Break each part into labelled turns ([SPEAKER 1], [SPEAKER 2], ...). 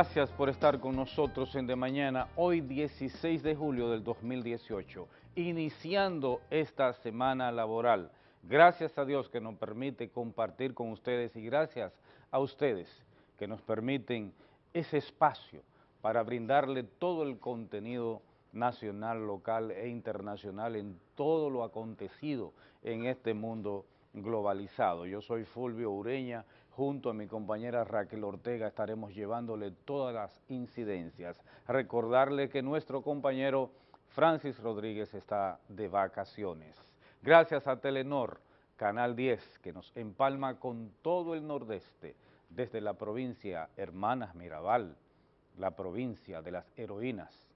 [SPEAKER 1] Gracias por estar con nosotros en De Mañana, hoy 16 de julio del 2018, iniciando esta semana laboral. Gracias a Dios que nos permite compartir con ustedes y gracias a ustedes que nos permiten ese espacio para brindarle todo el contenido nacional, local e internacional en todo lo acontecido en este mundo globalizado. Yo soy Fulvio Ureña, junto a mi compañera Raquel Ortega estaremos llevándole todas las incidencias. Recordarle que nuestro compañero Francis Rodríguez está de vacaciones. Gracias a Telenor, Canal 10, que nos empalma con todo el nordeste, desde la provincia Hermanas Mirabal, la provincia de las heroínas,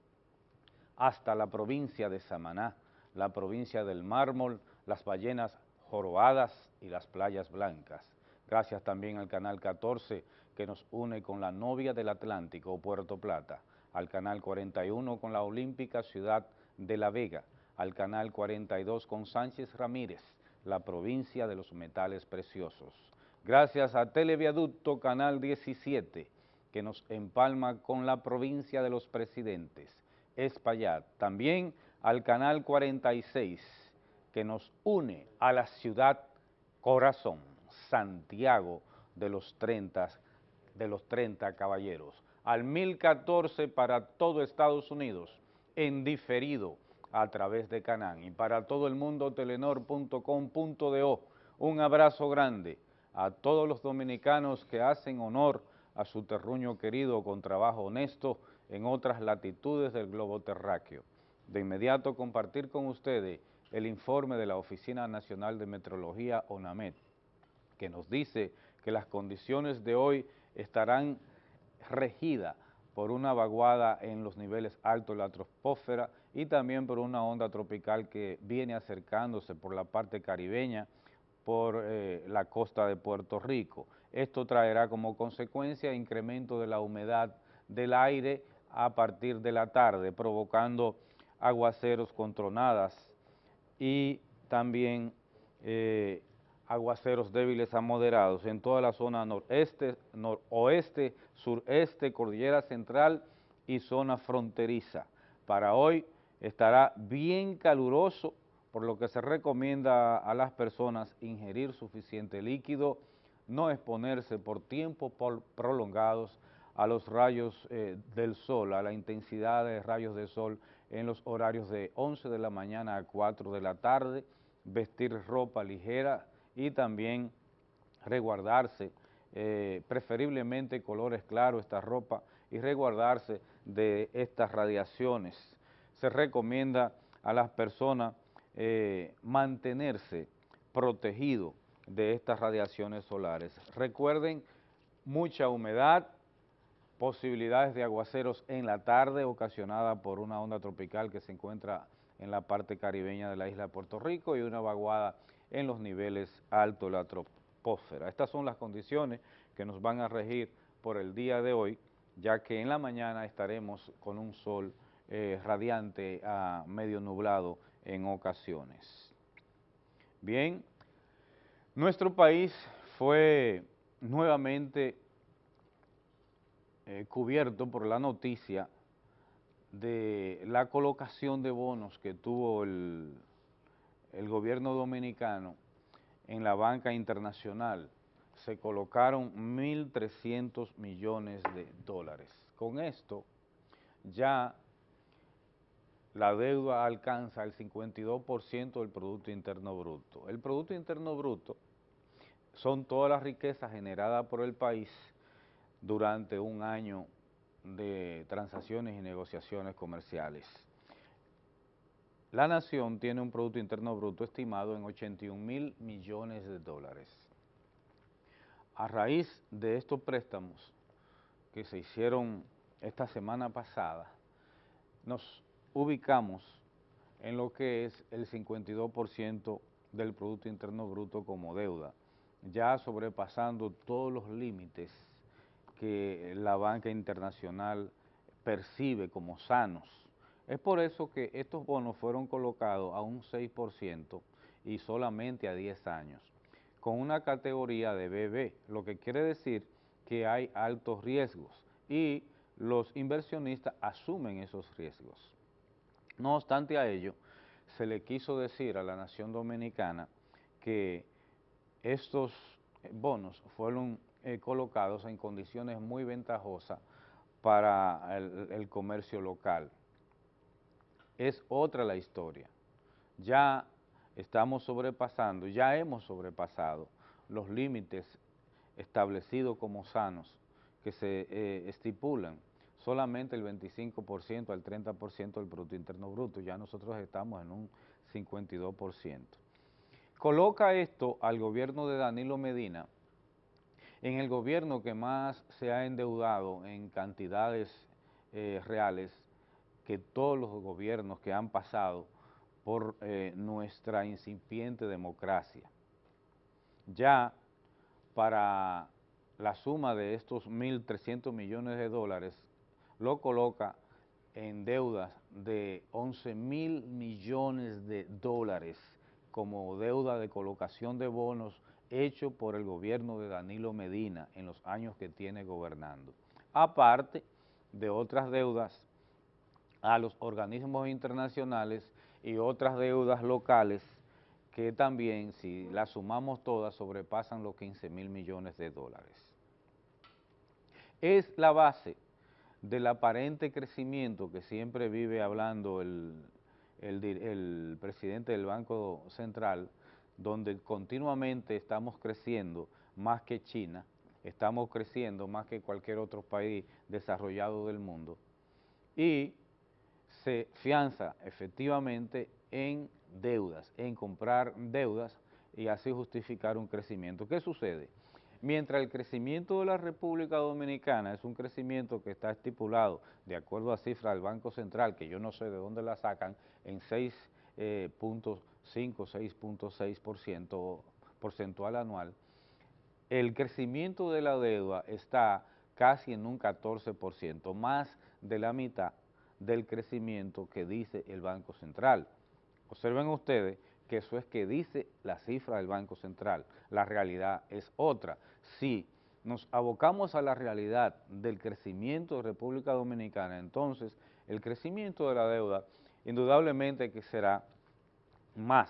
[SPEAKER 1] hasta la provincia de Samaná, la provincia del mármol, las ballenas jorobadas y las playas blancas. Gracias también al Canal 14 que nos une con la novia del Atlántico, Puerto Plata, al Canal 41 con la olímpica ciudad de La Vega, al Canal 42 con Sánchez Ramírez, la provincia de los metales preciosos. Gracias a Televiaducto Canal 17, que nos empalma con la provincia de los presidentes, Espaillat. También al Canal 46, que nos une a la ciudad corazón, Santiago de los 30, de los 30 caballeros. Al 1014 para todo Estados Unidos, en diferido a través de Canán. Y para todo el mundo, telenor.com.do. Un abrazo grande a todos los dominicanos que hacen honor a su terruño querido con trabajo honesto en otras latitudes del globo terráqueo. De inmediato compartir con ustedes el informe de la Oficina Nacional de Metrología, ONAMET, que nos dice que las condiciones de hoy estarán regidas por una vaguada en los niveles altos de la troposfera y también por una onda tropical que viene acercándose por la parte caribeña, por eh, la costa de Puerto Rico. Esto traerá como consecuencia incremento de la humedad del aire a partir de la tarde, provocando aguaceros con tronadas y también eh, aguaceros débiles a moderados en toda la zona noreste, noroeste, sureste, cordillera central y zona fronteriza. Para hoy estará bien caluroso, por lo que se recomienda a las personas ingerir suficiente líquido, no exponerse por tiempos prolongados a los rayos eh, del sol, a la intensidad de rayos de sol en los horarios de 11 de la mañana a 4 de la tarde, vestir ropa ligera y también resguardarse, eh, preferiblemente colores claros esta ropa y resguardarse de estas radiaciones. Se recomienda a las personas eh, mantenerse protegido de estas radiaciones solares. Recuerden, mucha humedad, posibilidades de aguaceros en la tarde ocasionada por una onda tropical que se encuentra en la parte caribeña de la isla de Puerto Rico y una vaguada en los niveles altos de la troposfera. Estas son las condiciones que nos van a regir por el día de hoy, ya que en la mañana estaremos con un sol eh, radiante a medio nublado en ocasiones. Bien, nuestro país fue nuevamente eh, cubierto por la noticia de la colocación de bonos que tuvo el, el gobierno dominicano en la banca internacional. Se colocaron 1.300 millones de dólares. Con esto ya la deuda alcanza el 52% del Producto Interno Bruto. El Producto Interno Bruto son todas las riquezas generadas por el país durante un año de transacciones y negociaciones comerciales. La nación tiene un Producto Interno Bruto estimado en 81 mil millones de dólares. A raíz de estos préstamos que se hicieron esta semana pasada, nos ubicamos en lo que es el 52% del Producto Interno Bruto como deuda, ya sobrepasando todos los límites que la banca internacional percibe como sanos. Es por eso que estos bonos fueron colocados a un 6% y solamente a 10 años, con una categoría de BB, lo que quiere decir que hay altos riesgos y los inversionistas asumen esos riesgos. No obstante a ello, se le quiso decir a la nación dominicana que estos bonos fueron eh, colocados en condiciones muy ventajosas para el, comercio local. Es otra la historia. Ya estamos sobrepasando, ya hemos sobrepasado los límites establecidos como sanos que se eh, estipulan solamente el 25% al 30% del Producto Interno Bruto, ya nosotros estamos en un 52%. Coloca esto al gobierno de Danilo Medina en el gobierno que más se ha endeudado en cantidades eh, reales que todos los gobiernos que han pasado por eh, nuestra incipiente democracia. Ya para la suma de estos 1.300 millones de dólares lo coloca en deudas de 11 mil millones de dólares como deuda de colocación de bonos hecho por el gobierno de Danilo Medina en los años que tiene gobernando. Aparte de otras deudas a los organismos internacionales y otras deudas locales que también, si las sumamos todas, sobrepasan los 15 mil millones de dólares. Es la base del aparente crecimiento que siempre vive hablando el, el, presidente del Banco Central, donde continuamente estamos creciendo más que China, estamos creciendo más que cualquier otro país desarrollado del mundo, y se fianza efectivamente en deudas, en comprar deudas y así justificar un crecimiento. ¿Qué sucede? Mientras el crecimiento de la República Dominicana es un crecimiento que está estipulado, de acuerdo a cifras del Banco Central, que yo no sé de dónde la sacan, en 6.5, eh, 6.6% porcentual anual, el crecimiento de la deuda está casi en un 14%, más de la mitad del crecimiento que dice el Banco Central. Observen ustedes que eso es que dice la cifra del Banco Central, la realidad es otra. Si nos abocamos a la realidad del crecimiento de República Dominicana, entonces el crecimiento de la deuda indudablemente que será más,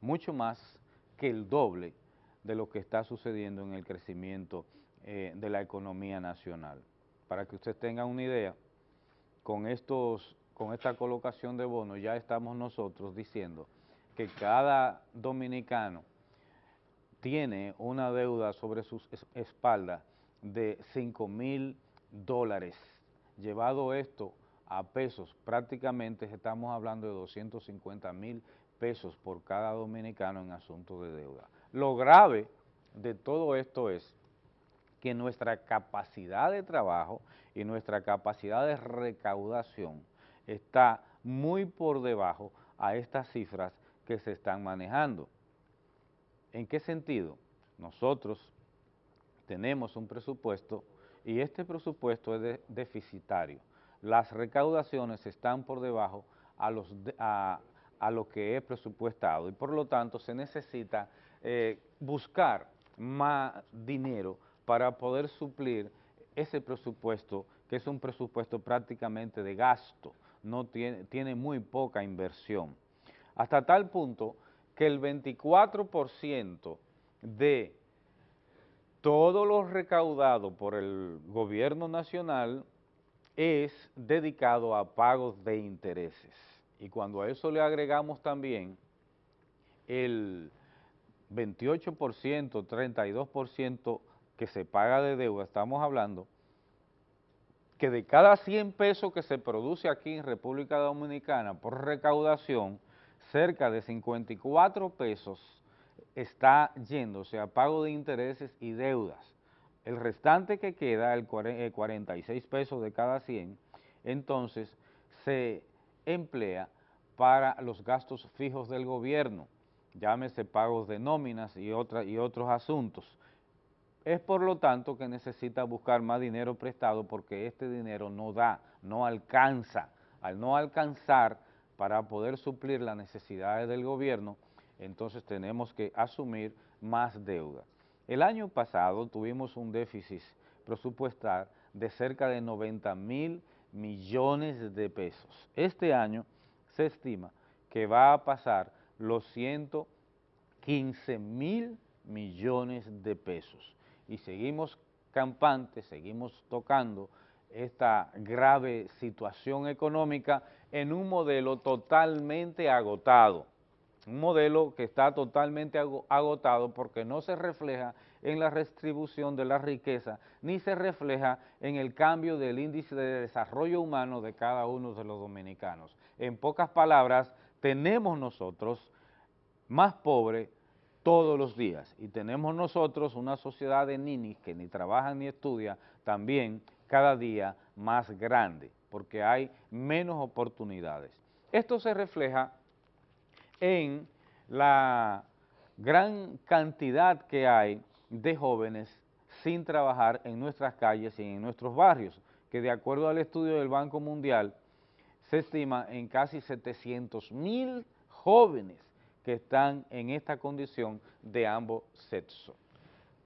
[SPEAKER 1] mucho más que el doble de lo que está sucediendo en el crecimiento eh, de la economía nacional. Para que usted tenga una idea, con, estos, con esta colocación de bonos ya estamos nosotros diciendo que cada dominicano tiene una deuda sobre sus espaldas de 5 mil dólares. Llevado esto a pesos, prácticamente estamos hablando de 250 mil pesos por cada dominicano en asuntos de deuda. Lo grave de todo esto es que nuestra capacidad de trabajo y nuestra capacidad de recaudación está muy por debajo a estas cifras que se están manejando. ¿En qué sentido? Nosotros tenemos un presupuesto y este presupuesto es deficitario. Las recaudaciones están por debajo a, lo que es presupuestado y por lo tanto se necesita eh, buscar más dinero para poder suplir ese presupuesto que es un presupuesto prácticamente de gasto, no tiene, tiene muy poca inversión hasta tal punto que el 24% de todo lo recaudado por el gobierno nacional es dedicado a pagos de intereses. Y cuando a eso le agregamos también el 28%, 32% que se paga de deuda, estamos hablando que de cada 100 pesos que se produce aquí en República Dominicana por recaudación, cerca de 54 pesos está yéndose a pago de intereses y deudas. El restante que queda, el 46 pesos de cada 100, entonces se emplea para los gastos fijos del gobierno, llámese pagos de nóminas y, y otros asuntos. Es por lo tanto que necesita buscar más dinero prestado porque este dinero no da, no alcanza. Al no alcanzar, para poder suplir las necesidades del gobierno, entonces tenemos que asumir más deuda. El año pasado tuvimos un déficit presupuestal de cerca de 90 mil millones de pesos. Este año se estima que va a pasar los 115 mil millones de pesos. Y seguimos campantes, seguimos tocando esta grave situación económica en un modelo totalmente agotado, un modelo que está totalmente agotado porque no se refleja en la redistribución de la riqueza, ni se refleja en el cambio del índice de desarrollo humano de cada uno de los dominicanos. En pocas palabras, tenemos nosotros más pobres todos los días y tenemos nosotros una sociedad de ninis que ni trabajan ni estudian también cada día más grande porque hay menos oportunidades. Esto se refleja en la gran cantidad que hay de jóvenes sin trabajar en nuestras calles y en nuestros barrios, que de acuerdo al estudio del Banco Mundial se estima en casi 700 mil jóvenes que están en esta condición de ambos sexos.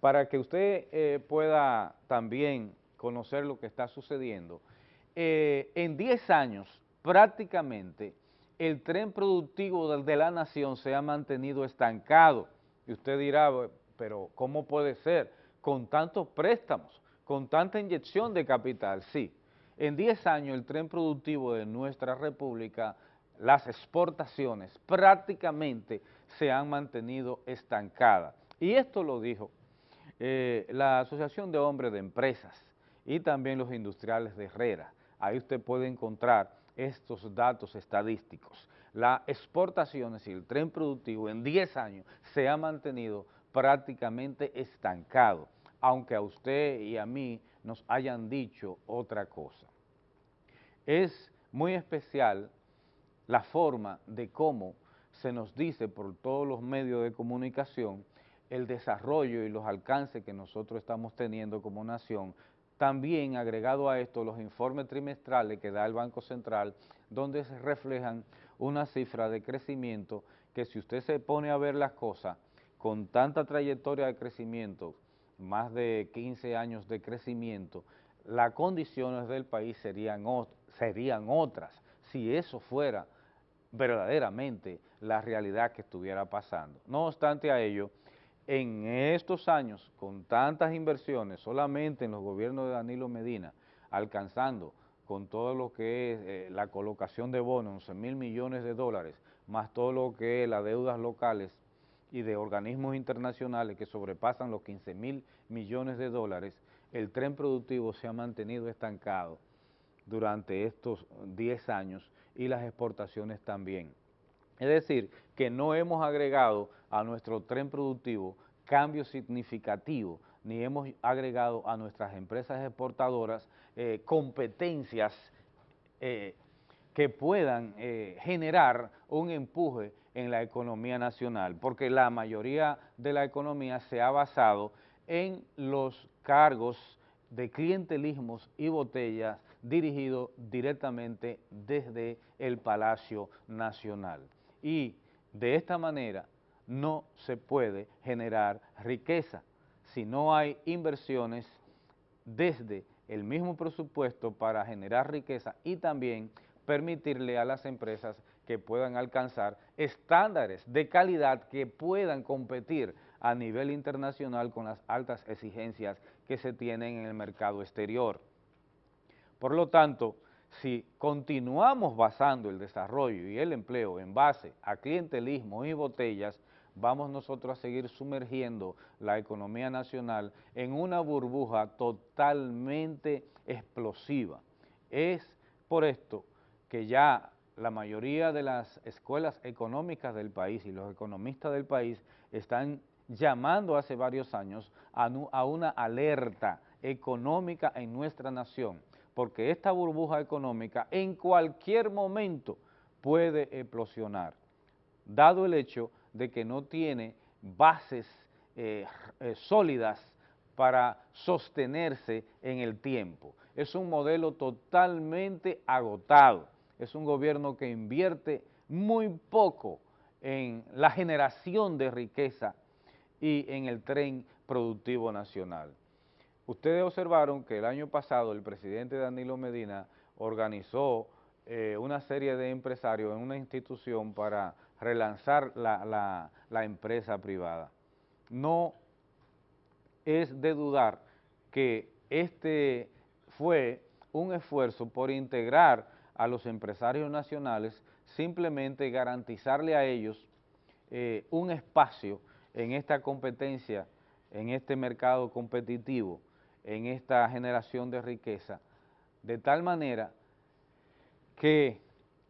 [SPEAKER 1] Para que usted eh, pueda también conocer lo que está sucediendo, eh, en 10 años prácticamente el tren productivo de la nación se ha mantenido estancado. Y usted dirá, pero ¿cómo puede ser? Con tantos préstamos, con tanta inyección de capital, sí. En 10 años el tren productivo de nuestra república, las exportaciones prácticamente se han mantenido estancadas. Y esto lo dijo eh, la Asociación de Hombres de Empresas y también los industriales de Herrera. Ahí usted puede encontrar estos datos estadísticos. Las exportaciones y el tren productivo en 10 años se ha mantenido prácticamente estancado, aunque a usted y a mí nos hayan dicho otra cosa. Es muy especial la forma de cómo se nos dice por todos los medios de comunicación el desarrollo y los alcances que nosotros estamos teniendo como nación, también agregado a esto los informes trimestrales que da el Banco Central, donde se reflejan una cifra de crecimiento que si usted se pone a ver las cosas, con tanta trayectoria de crecimiento, más de 15 años de crecimiento, las condiciones del país serían, serían otras. Si eso fuera verdaderamente la realidad que estuviera pasando. No obstante a ello, en estos años, con tantas inversiones, solamente en los gobiernos de Danilo Medina, alcanzando con todo lo que es eh, la colocación de bonos, 11 mil millones de dólares, más todo lo que es las deudas locales y de organismos internacionales que sobrepasan los 15 mil millones de dólares, el tren productivo se ha mantenido estancado durante estos 10 años y las exportaciones también. Es decir, que no hemos agregado a nuestro tren productivo cambios significativos, ni hemos agregado a nuestras empresas exportadoras eh, competencias eh, que puedan eh, generar un empuje en la economía nacional, porque la mayoría de la economía se ha basado en los cargos de clientelismos y botellas dirigidos directamente desde el Palacio Nacional. Y de esta manera no se puede generar riqueza si no hay inversiones desde el mismo presupuesto para generar riqueza y también permitirle a las empresas que puedan alcanzar estándares de calidad que puedan competir a nivel internacional con las altas exigencias que se tienen en el mercado exterior. Por lo tanto, si continuamos basando el desarrollo y el empleo en base a clientelismo y botellas, vamos nosotros a seguir sumergiendo la economía nacional en una burbuja totalmente explosiva. Es por esto que ya la mayoría de las escuelas económicas del país y los economistas del país están llamando hace varios años a, una alerta económica en nuestra nación, porque esta burbuja económica en cualquier momento puede explosionar, dado el hecho de que no tiene bases eh, eh, sólidas para sostenerse en el tiempo. Es un modelo totalmente agotado es un gobierno que invierte muy poco en la generación de riqueza y en el tren productivo nacional. Ustedes observaron que el año pasado el presidente Danilo Medina organizó eh, una serie de empresarios en una institución para relanzar la, empresa privada. No es de dudar que este fue un esfuerzo por integrar a los empresarios nacionales, simplemente garantizarle a ellos eh, un espacio en esta competencia, en este mercado competitivo, en esta generación de riqueza, de tal manera que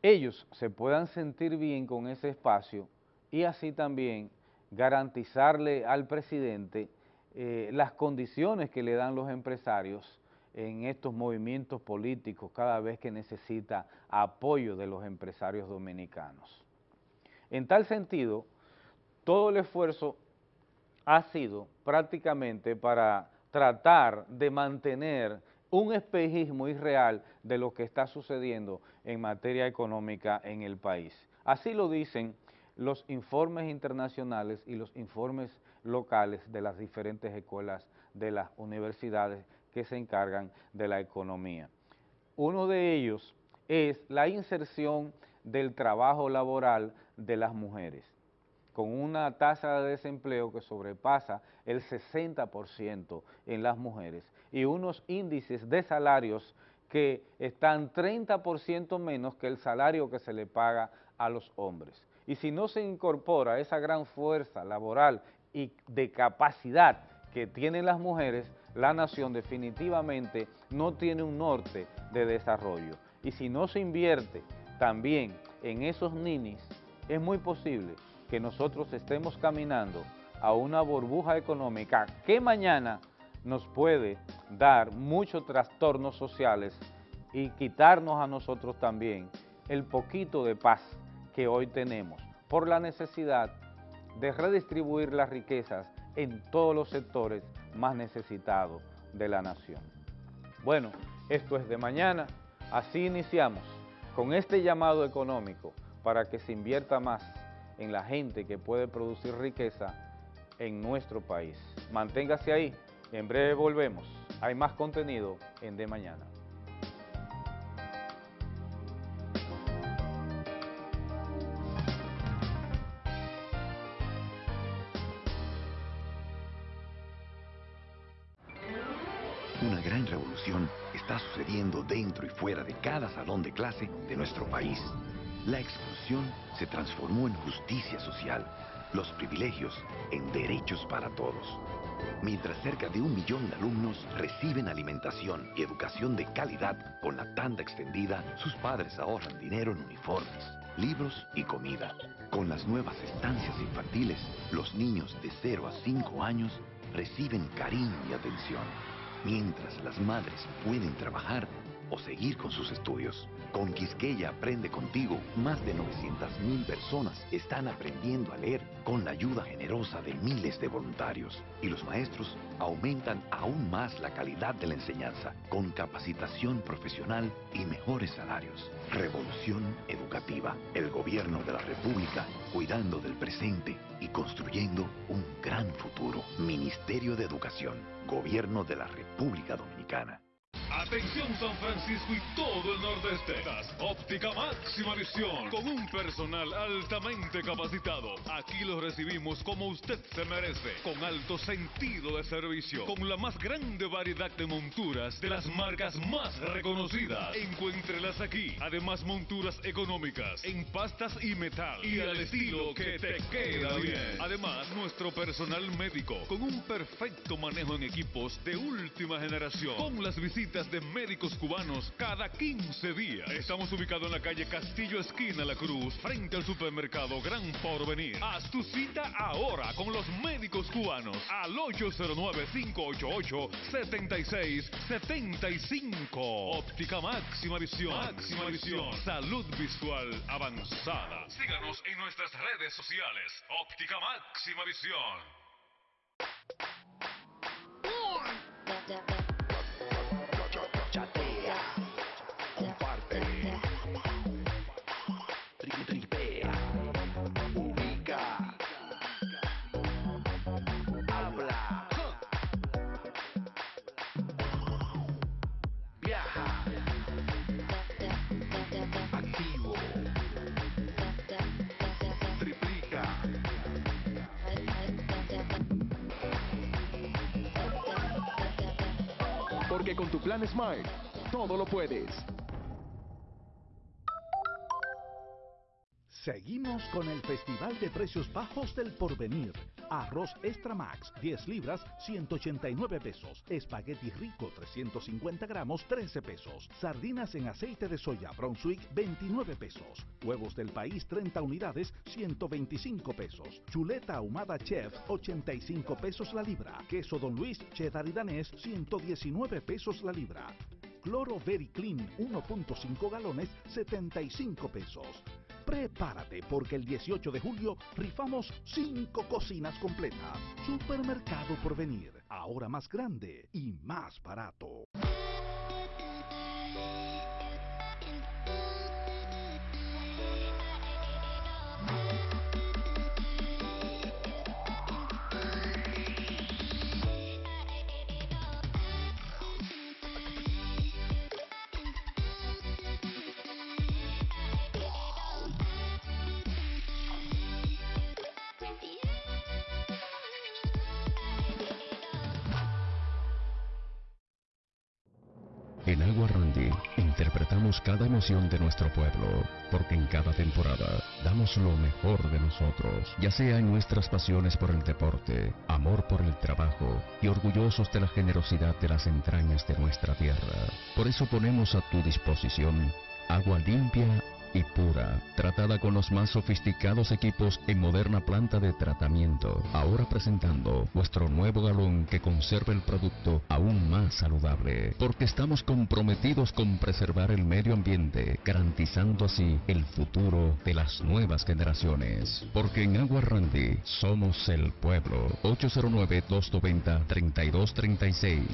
[SPEAKER 1] ellos se puedan sentir bien con ese espacio y así también garantizarle al presidente eh, las condiciones que le dan los empresarios en estos movimientos políticos cada vez que necesita apoyo de los empresarios dominicanos. En tal sentido, todo el esfuerzo ha sido prácticamente para tratar de mantener un espejismo irreal de lo que está sucediendo en materia económica en el país. Así lo dicen los informes internacionales y los informes locales de las diferentes escuelas de las universidades que se encargan de la economía. Uno de ellos es la inserción del trabajo laboral de las mujeres, con una tasa de desempleo que sobrepasa el 60% en las mujeres y unos índices de salarios que están 30% menos que el salario que se le paga a los hombres. Y si no se incorpora esa gran fuerza laboral y de capacidad que tienen las mujeres, la nación definitivamente no tiene un norte de desarrollo. Y si no se invierte también en esos ninis, es muy posible que nosotros estemos caminando a una burbuja económica que mañana nos puede dar muchos trastornos sociales y quitarnos a nosotros también el poquito de paz que hoy tenemos por la necesidad de redistribuir las riquezas en todos los sectores más necesitados de la nación. Bueno, esto es de mañana, así iniciamos con este llamado económico para que se invierta más en la gente que puede producir riqueza en nuestro país. Manténgase ahí, en breve volvemos. Hay más contenido en De Mañana.
[SPEAKER 2] Una gran revolución está sucediendo dentro y fuera de cada salón de clase de nuestro país. La exclusión se transformó en justicia social, los privilegios en derechos para todos. Mientras cerca de un millón de alumnos reciben alimentación y educación de calidad con la tanda extendida, sus padres ahorran dinero en uniformes, libros y comida. Con las nuevas estancias infantiles, los niños de 0 a 5 años reciben cariño y atención mientras las madres pueden trabajar o seguir con sus estudios. Con Quisqueya Aprende Contigo, más de 900.000 personas están aprendiendo a leer con la ayuda generosa de miles de voluntarios. Y los maestros aumentan aún más la calidad de la enseñanza, con capacitación profesional y mejores salarios. Revolución Educativa, el gobierno de la República, cuidando del presente y construyendo un gran futuro. Ministerio de Educación, Gobierno de la República Dominicana.
[SPEAKER 3] Atención San Francisco y todo el nordeste. Óptica máxima visión con un personal altamente capacitado. Aquí lo recibimos como usted se merece, con alto sentido de servicio, con la más grande variedad de monturas de las marcas más reconocidas. Encuéntrelas aquí. Además monturas económicas en pastas y metal y al estilo que te queda bien. Además nuestro personal médico con un perfecto manejo en equipos de última generación, con las visitas de médicos cubanos cada 15 días. Estamos ubicados en la calle Castillo Esquina La Cruz, frente al supermercado Gran Porvenir. Haz tu cita ahora con los médicos cubanos al 809-588-7675. Óptica máxima visión. Máxima visión. Salud visual avanzada. Síganos en nuestras redes sociales. Óptica máxima visión.
[SPEAKER 4] Porque con tu plan Smart, todo lo puedes.
[SPEAKER 5] Seguimos con el Festival de Precios Bajos del Porvenir. Arroz Extra Max, 10 libras, 189 pesos. Espagueti rico, 350 gramos, 13 pesos. Sardinas en aceite de soya Brunswick, 29 pesos. Huevos del país, 30 unidades, 125 pesos. Chuleta ahumada chef, 85 pesos la libra. Queso Don Luis, cheddar y danés, 119 pesos la libra. Cloro Very Clean, 1.5 galones, 75 pesos. Prepárate porque el 18 de julio rifamos 5 cocinas completas. Supermercado por venir, ahora más grande y más barato.
[SPEAKER 6] En Agua Randy interpretamos cada emoción de nuestro pueblo, porque en cada temporada damos lo mejor de nosotros, ya sea en nuestras pasiones por el deporte, amor por el trabajo y orgullosos de la generosidad de las entrañas de nuestra tierra. Por eso ponemos a tu disposición agua limpia y pura, tratada con los más sofisticados equipos en moderna planta de tratamiento. Ahora presentando nuestro nuevo galón que conserva el producto aún más saludable, porque estamos comprometidos con preservar el medio ambiente, garantizando así el futuro de las nuevas generaciones. Porque en Agua Randy somos el pueblo. 809-290-3236.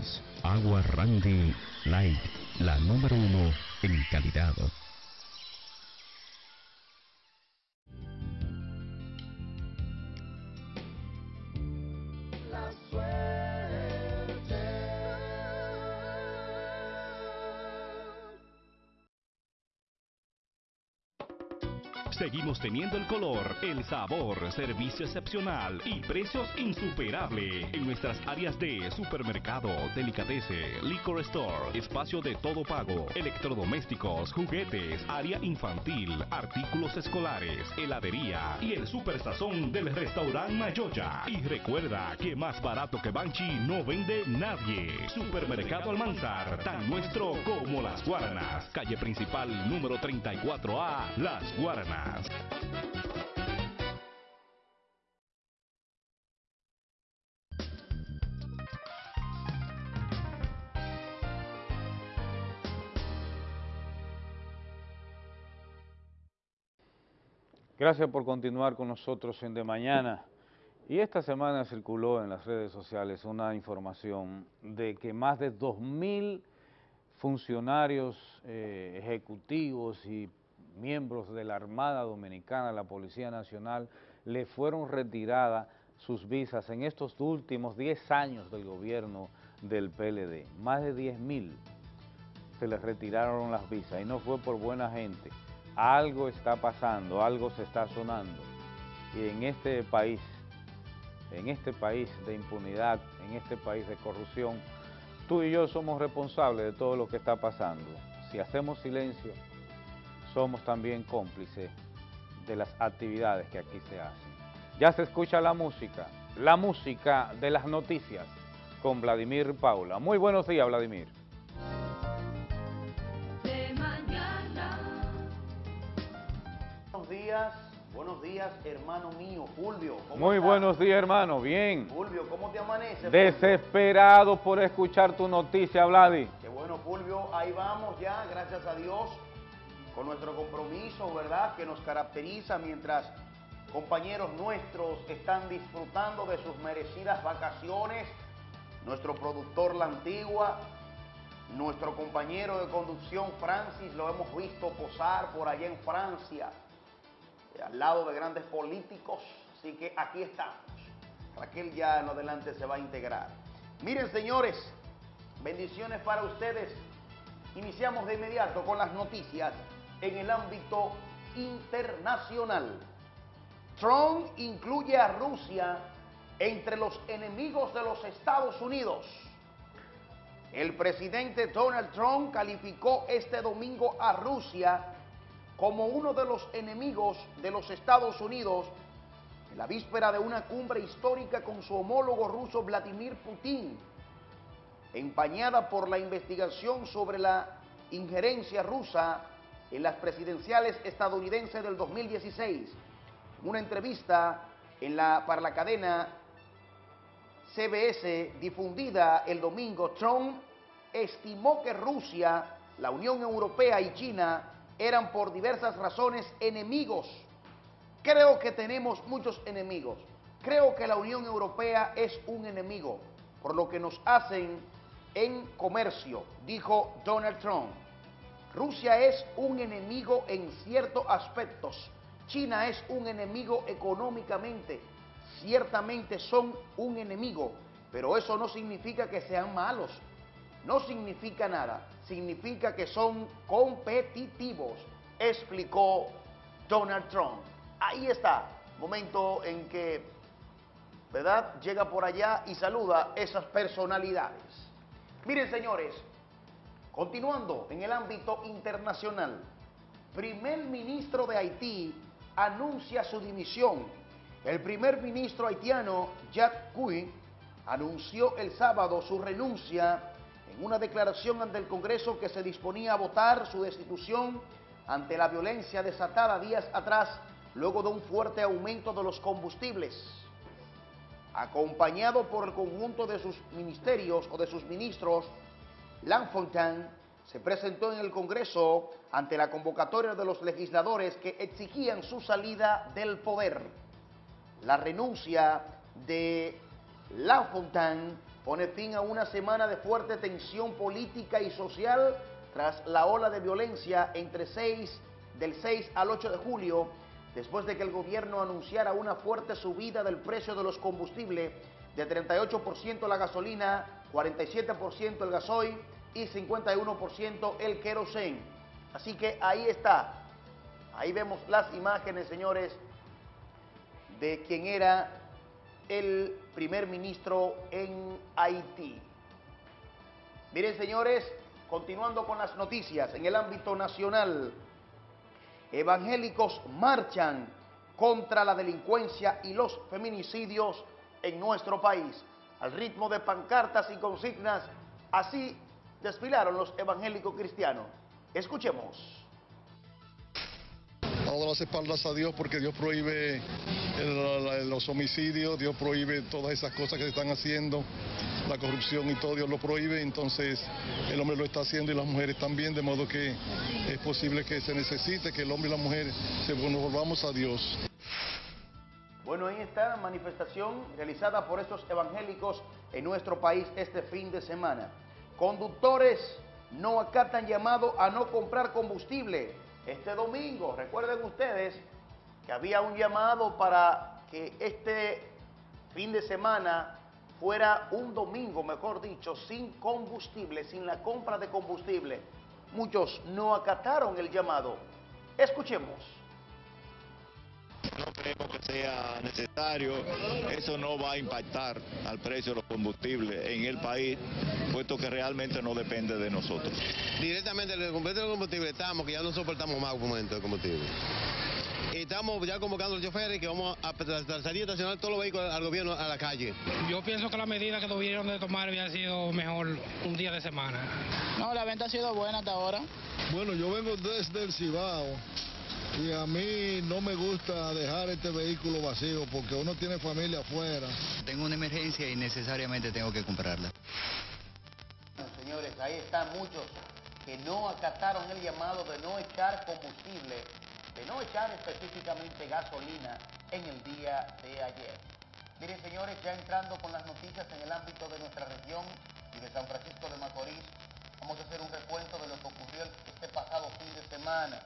[SPEAKER 6] Agua Randy Light, la número uno en calidad.
[SPEAKER 4] Seguimos teniendo el color, el sabor, servicio excepcional y precios insuperables en nuestras áreas de supermercado, delicadece, liquor store, espacio de todo pago, electrodomésticos, juguetes, área infantil, artículos escolares, heladería y el super sazón del restaurante Mayoya. Y recuerda que más barato que Banchi no vende nadie. Supermercado Almanzar, tan nuestro como las Guaranas. Calle principal número 34A, Las Guaranas.
[SPEAKER 1] Gracias por continuar con nosotros en De Mañana. Y esta semana circuló en las redes sociales una información de que más de 2.000 funcionarios eh, ejecutivos y miembros de la Armada Dominicana, la Policía Nacional, le fueron retiradas sus visas en estos últimos 10 años del gobierno del PLD. Más de 10.000 se les retiraron las visas y no fue por buena gente. Algo está pasando, algo se está sonando. Y en este país, en este país de impunidad, en este país de corrupción, tú y yo somos responsables de todo lo que está pasando. Si hacemos silencio, somos también cómplices de las actividades que aquí se hacen. Ya se escucha la música, la música de las noticias con Vladimir Paula. Muy buenos días, Vladimir.
[SPEAKER 7] De mañana.
[SPEAKER 8] Buenos días, buenos días, hermano mío, Fulvio. ¿cómo
[SPEAKER 1] Muy
[SPEAKER 8] estás?
[SPEAKER 1] buenos días, hermano. Bien.
[SPEAKER 8] Fulvio, ¿cómo te amanece? Fulvio?
[SPEAKER 1] Desesperado por escuchar tu noticia, Vladi.
[SPEAKER 8] Qué bueno, Fulvio, ahí vamos ya, gracias a Dios, con nuestro compromiso, ¿verdad?, que nos caracteriza mientras compañeros nuestros están disfrutando de sus merecidas vacaciones, nuestro productor La Antigua, nuestro compañero de conducción Francis, lo hemos visto posar por allá en Francia, eh, al lado de grandes políticos, así que aquí estamos. Raquel ya en adelante se va a integrar. Miren, señores, bendiciones para ustedes. Iniciamos de inmediato con las noticias en el ámbito internacional. Trump incluye a Rusia entre los enemigos de los Estados Unidos. El presidente Donald Trump calificó este domingo a Rusia como uno de los enemigos de los Estados Unidos en la víspera de una cumbre histórica con su homólogo ruso Vladimir Putin, empañada por la investigación sobre la injerencia rusa en las presidenciales estadounidenses del 2016. En una entrevista en la, para la cadena CBS difundida el domingo, Trump estimó que Rusia, la Unión Europea y China eran por diversas razones enemigos. Creo que tenemos muchos enemigos. Creo que la Unión Europea es un enemigo por lo que nos hacen en comercio, dijo Donald Trump. Rusia es un enemigo en ciertos aspectos. China es un enemigo económicamente. Ciertamente son un enemigo, pero eso no significa que sean malos. No significa nada. Significa que son competitivos, explicó Donald Trump. Ahí está, momento en que, ¿verdad? Llega por allá y saluda esas personalidades. Miren, señores, continuando en el ámbito internacional, primer ministro de Haití anuncia su dimisión. El primer ministro haitiano, Jack Cui, anunció el sábado su renuncia en una declaración ante el Congreso que se disponía a votar su destitución ante la violencia desatada días atrás luego de un fuerte aumento de los combustibles. Acompañado por el conjunto de sus ministerios o de sus ministros, Lanfontaine se presentó en el Congreso ante la convocatoria de los legisladores que exigían su salida del poder. La renuncia de Lafontaine pone fin a una semana de fuerte tensión política y social tras la ola de violencia entre 6, del 6 al 8 de julio, después de que el gobierno anunciara una fuerte subida del precio de los combustibles de 38% la gasolina, 47% el gasoil y 51% el querosén. Así que ahí está. Ahí vemos las imágenes, señores, de quien era el primer ministro en Haití. Miren, señores, continuando con las noticias en el ámbito nacional, evangélicos marchan contra la delincuencia y los feminicidios en nuestro país. Al ritmo de pancartas y consignas, así desfilaron los evangélicos cristianos. Escuchemos.
[SPEAKER 9] Dando las espaldas a Dios porque Dios prohíbe los homicidios, Dios prohíbe todas esas cosas que se están haciendo, la corrupción y todo, Dios lo prohíbe, entonces el hombre lo está haciendo y las mujeres también, de modo que es posible que se necesite que el hombre y la mujer se volvamos a Dios.
[SPEAKER 8] Bueno, ahí está manifestación realizada por estos evangélicos en nuestro país este fin de semana. Conductores no acatan llamado a no comprar combustible. Este domingo, recuerden ustedes que había un llamado para que este fin de semana fuera un domingo, mejor dicho, sin combustible, sin la compra de combustible. Muchos no acataron el llamado. Escuchemos.
[SPEAKER 10] No creemos que sea necesario, eso no va a impactar al precio de los combustibles en el país, puesto que realmente no depende de nosotros.
[SPEAKER 11] Directamente el completo del combustible estamos, que ya no soportamos más un momento de combustible. Y estamos ya convocando a los choferes que vamos a salir a estacionar todos los vehículos al gobierno a la calle.
[SPEAKER 12] Yo pienso que la medida que tuvieron de tomar había sido mejor un día de semana.
[SPEAKER 13] No, la venta ha sido buena hasta ahora.
[SPEAKER 14] Bueno, yo vengo desde el Cibao y a mí no me gusta dejar este vehículo vacío porque uno tiene familia afuera.
[SPEAKER 15] Tengo una emergencia y necesariamente tengo que comprarla.
[SPEAKER 8] Señores, ahí están muchos que no acataron el llamado de no echar combustible, de no echar específicamente gasolina en el día de ayer. Miren, señores, ya entrando con las noticias en el ámbito de nuestra región y de San Francisco de Macorís, vamos a hacer un recuento de lo que ocurrió este pasado fin de semana.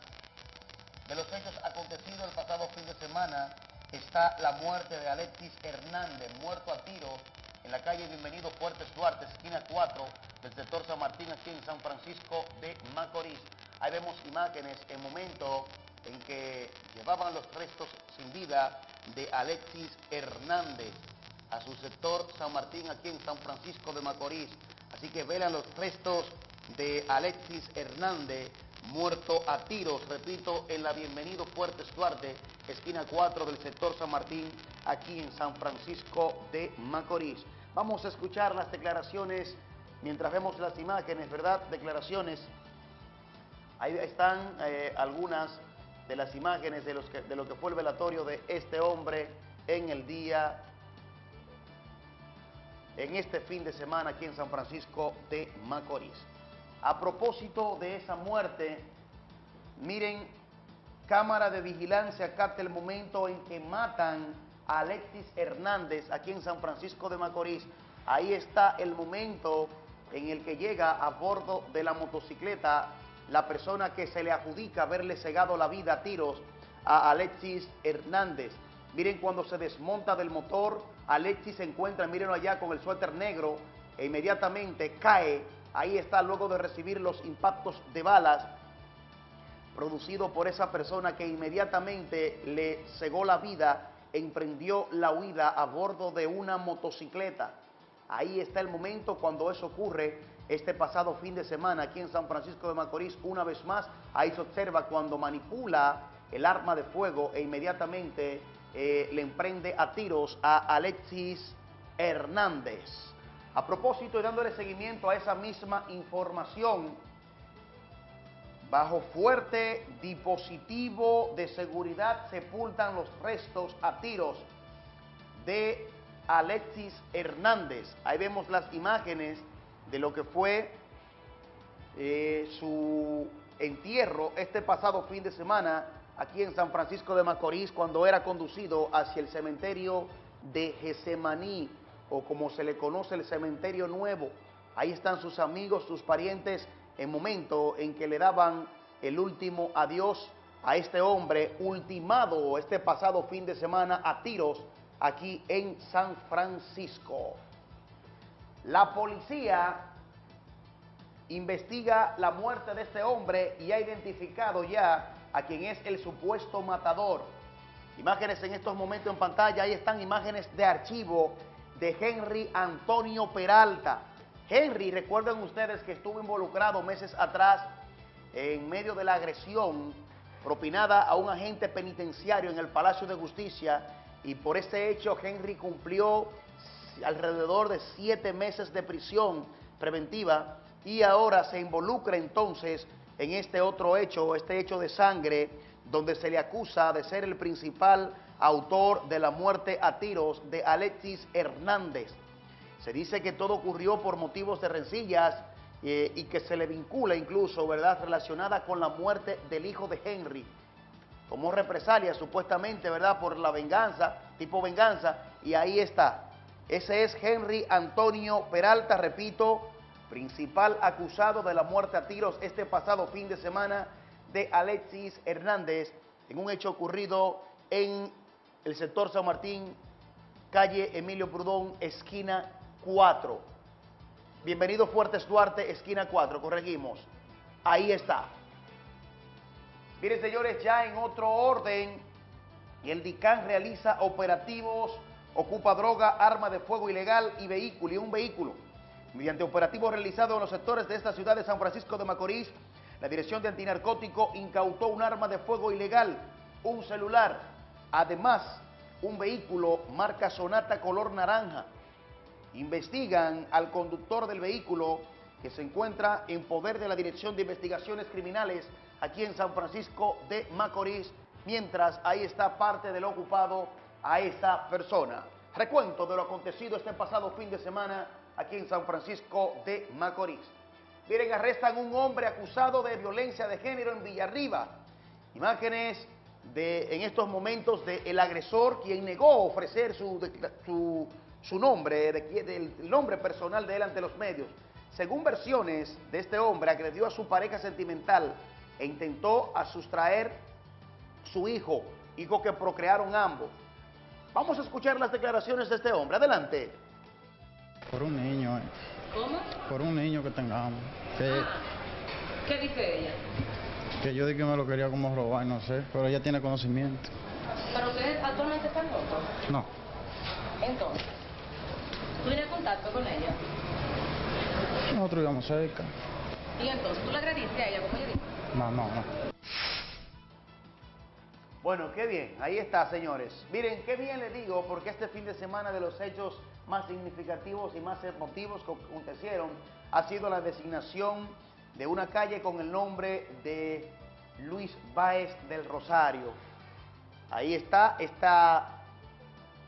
[SPEAKER 8] De los hechos acontecidos el pasado fin de semana está la muerte de Alexis Hernández, muerto a tiros en la calle Bienvenido Fuertes Duarte, esquina 4 del sector San Martín, aquí en San Francisco de Macorís. Ahí vemos imágenes en momento en que llevaban los restos sin vida de Alexis Hernández a su sector San Martín, aquí en San Francisco de Macorís. Así que velan los restos de Alexis Hernández, muerto a tiros, repito, en la Bienvenido Fuertes Duarte, esquina 4 del sector San Martín, aquí en San Francisco de Macorís. Vamos a escuchar las declaraciones mientras vemos las imágenes, ¿verdad? Declaraciones. Ahí están eh, algunas de las imágenes de, los que- de lo que fue el velatorio de este hombre en el día, en este fin de semana aquí en San Francisco de Macorís. A propósito de esa muerte, miren, cámara de vigilancia capta el momento en que matan a Alexis Hernández aquí en San Francisco de Macorís. Ahí está el momento en el que llega a bordo de la motocicleta la persona que se le adjudica haberle cegado la vida a tiros a Alexis Hernández. Miren cuando se desmonta del motor, Alexis se encuentra, mírenlo allá con el suéter negro, e inmediatamente cae, ahí está luego de recibir los impactos de balas producido por esa persona que inmediatamente le cegó la vida, emprendió la huida a bordo de una motocicleta. Ahí está el momento cuando eso ocurre este pasado fin de semana aquí en San Francisco de Macorís. Una vez más, ahí se observa cuando manipula el arma de fuego e inmediatamente eh, le emprende a tiros a Alexis Hernández. A propósito y dándole seguimiento a esa misma información, Bajo fuerte dispositivo de seguridad sepultan los restos a tiros de Alexis Hernández. Ahí vemos las imágenes de lo que fue eh, su entierro este pasado fin de semana aquí en San Francisco de Macorís cuando era conducido hacia el cementerio de Gesemaní o como se le conoce el cementerio nuevo. Ahí están sus amigos, sus parientes en momento en que le daban el último adiós a este hombre ultimado este pasado fin de semana a tiros aquí en San Francisco. La policía investiga la muerte de este hombre y ha identificado ya a quien es el supuesto matador. Imágenes en estos momentos en pantalla, ahí están imágenes de archivo de Henry Antonio Peralta. Henry, recuerden ustedes que estuvo involucrado meses atrás en medio de la agresión propinada a un agente penitenciario en el Palacio de Justicia y por este hecho Henry cumplió alrededor de siete meses de prisión preventiva y ahora se involucra entonces en este otro hecho, este hecho de sangre, donde se le acusa de ser el principal autor de la muerte a tiros de Alexis Hernández. Se dice que todo ocurrió por motivos de rencillas eh, y que se le vincula incluso, ¿verdad?, relacionada con la muerte del hijo de Henry. Como represalia, supuestamente, ¿verdad?, por la venganza, tipo venganza, y ahí está. Ese es Henry Antonio Peralta, repito, principal acusado de la muerte a tiros este pasado fin de semana de Alexis Hernández en un hecho ocurrido en el sector San Martín, calle Emilio Prudón, esquina 4. Bienvenido Fuertes Duarte, esquina 4, corregimos. Ahí está. Miren, señores, ya en otro orden, el DICAN realiza operativos, ocupa droga, arma de fuego ilegal y vehículo, y un vehículo. Mediante operativos realizados en los sectores de esta ciudad de San Francisco de Macorís, la Dirección de Antinarcótico incautó un arma de fuego ilegal, un celular, además un vehículo marca Sonata color naranja. Investigan al conductor del vehículo que se encuentra en poder de la Dirección de Investigaciones Criminales aquí en San Francisco de Macorís, mientras ahí está parte del ocupado a esa persona. Recuento de lo acontecido este pasado fin de semana aquí en San Francisco de Macorís. Miren, arrestan un hombre acusado de violencia de género en Villarriba. Imágenes de, en estos momentos del agresor, quien negó ofrecer su, decla- su, su nombre, de el nombre personal de él ante los medios. Según versiones de este hombre, agredió a su pareja sentimental e intentó a sustraer su hijo, hijo que procrearon ambos. Vamos a escuchar las declaraciones de este hombre. Adelante.
[SPEAKER 16] Por un niño, eh.
[SPEAKER 7] ¿Cómo?
[SPEAKER 16] por un niño que tengamos. Que,
[SPEAKER 7] ¿Qué dice ella?
[SPEAKER 16] Que yo dije que me lo quería como robar, no sé, pero ella tiene conocimiento.
[SPEAKER 7] ¿Pero ustedes actualmente están locos?
[SPEAKER 16] No,
[SPEAKER 7] Entonces, ¿tú tienes contacto con ella?
[SPEAKER 16] Nosotros íbamos cerca.
[SPEAKER 7] Y entonces, ¿tú le agrediste a ella, como ella dijo?
[SPEAKER 16] No, no, no.
[SPEAKER 8] Bueno, qué bien, ahí está, señores. Miren, qué bien le digo, porque este fin de semana de los hechos más significativos y más emotivos que acontecieron ha sido la designación de una calle con el nombre de Luis Báez del Rosario. Ahí está esta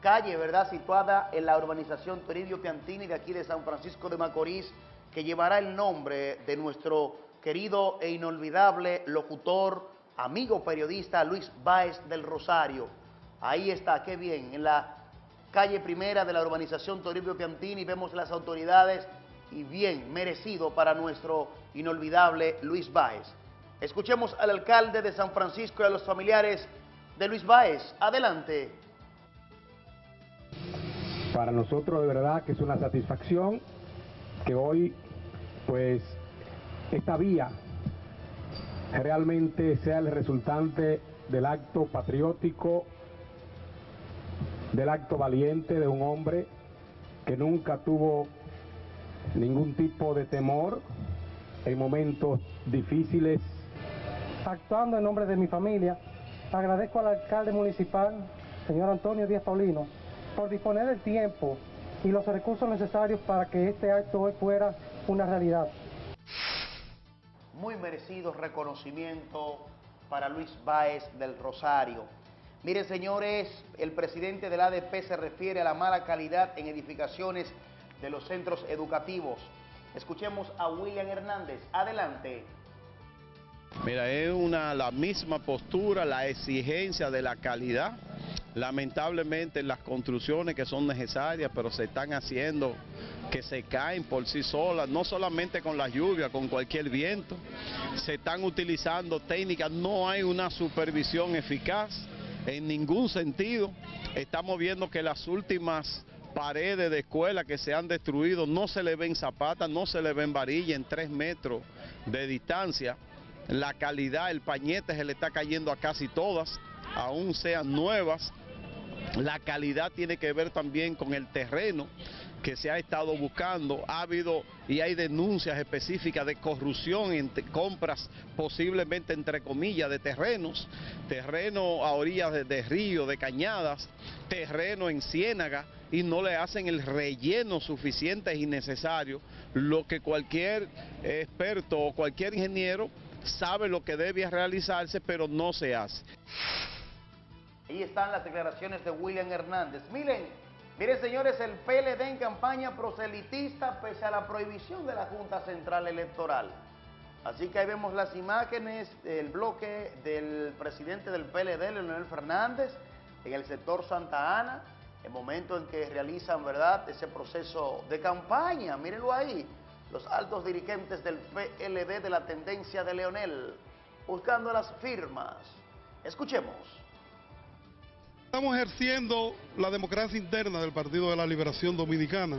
[SPEAKER 8] calle, ¿verdad?, situada en la urbanización Toribio Piantini de aquí de San Francisco de Macorís, que llevará el nombre de nuestro querido e inolvidable locutor, amigo periodista Luis Báez del Rosario. Ahí está, qué bien, en la calle primera de la urbanización Toribio Piantini vemos las autoridades y bien merecido para nuestro inolvidable Luis Báez. Escuchemos al alcalde de San Francisco y a los familiares de Luis Báez. Adelante.
[SPEAKER 17] Para nosotros de verdad que es una satisfacción que hoy pues esta vía realmente sea el resultante del acto patriótico, del acto valiente de un hombre que nunca tuvo ningún tipo de temor en momentos difíciles.
[SPEAKER 18] Actuando en nombre de mi familia, agradezco al alcalde municipal, señor Antonio Díaz Paulino, por disponer del tiempo y los recursos necesarios para que este acto hoy fuera una realidad.
[SPEAKER 8] Muy merecido reconocimiento para Luis Báez del Rosario. Miren, señores, el presidente del ADP se refiere a la mala calidad en edificaciones de los centros educativos. Escuchemos a William Hernández. Adelante.
[SPEAKER 19] Mira, es una, la misma postura, la exigencia de la calidad. Lamentablemente las construcciones que son necesarias, pero se están haciendo que se caen por sí solas, no solamente con la lluvia, con cualquier viento. Se están utilizando técnicas, no hay una supervisión eficaz en ningún sentido. Estamos viendo que las últimas paredes de escuela que se han destruido no se le ven zapatas, no se le ven varillas en tres metros de distancia. La calidad, el pañete se le está cayendo a casi todas, aún sean nuevas. La calidad tiene que ver también con el terreno que se ha estado buscando. Ha habido y hay denuncias específicas de corrupción en compras posiblemente entre comillas de terrenos, terreno a orillas de, de río, de cañadas, terreno en ciénaga y no le hacen el relleno suficiente y necesario, lo que cualquier experto o cualquier ingeniero sabe lo que debe realizarse, pero no se hace.
[SPEAKER 8] Ahí están las declaraciones de William Hernández. Miren, miren señores, el PLD en campaña proselitista pese a la prohibición de la Junta Central Electoral. Así que ahí vemos las imágenes del bloque del presidente del PLD, Leonel Fernández, en el sector Santa Ana, el momento en que realizan, ¿verdad?, ese proceso de campaña. Mírenlo ahí, los altos dirigentes del PLD de la tendencia de Leonel, buscando las firmas. Escuchemos.
[SPEAKER 20] Estamos ejerciendo la democracia interna del Partido de la Liberación Dominicana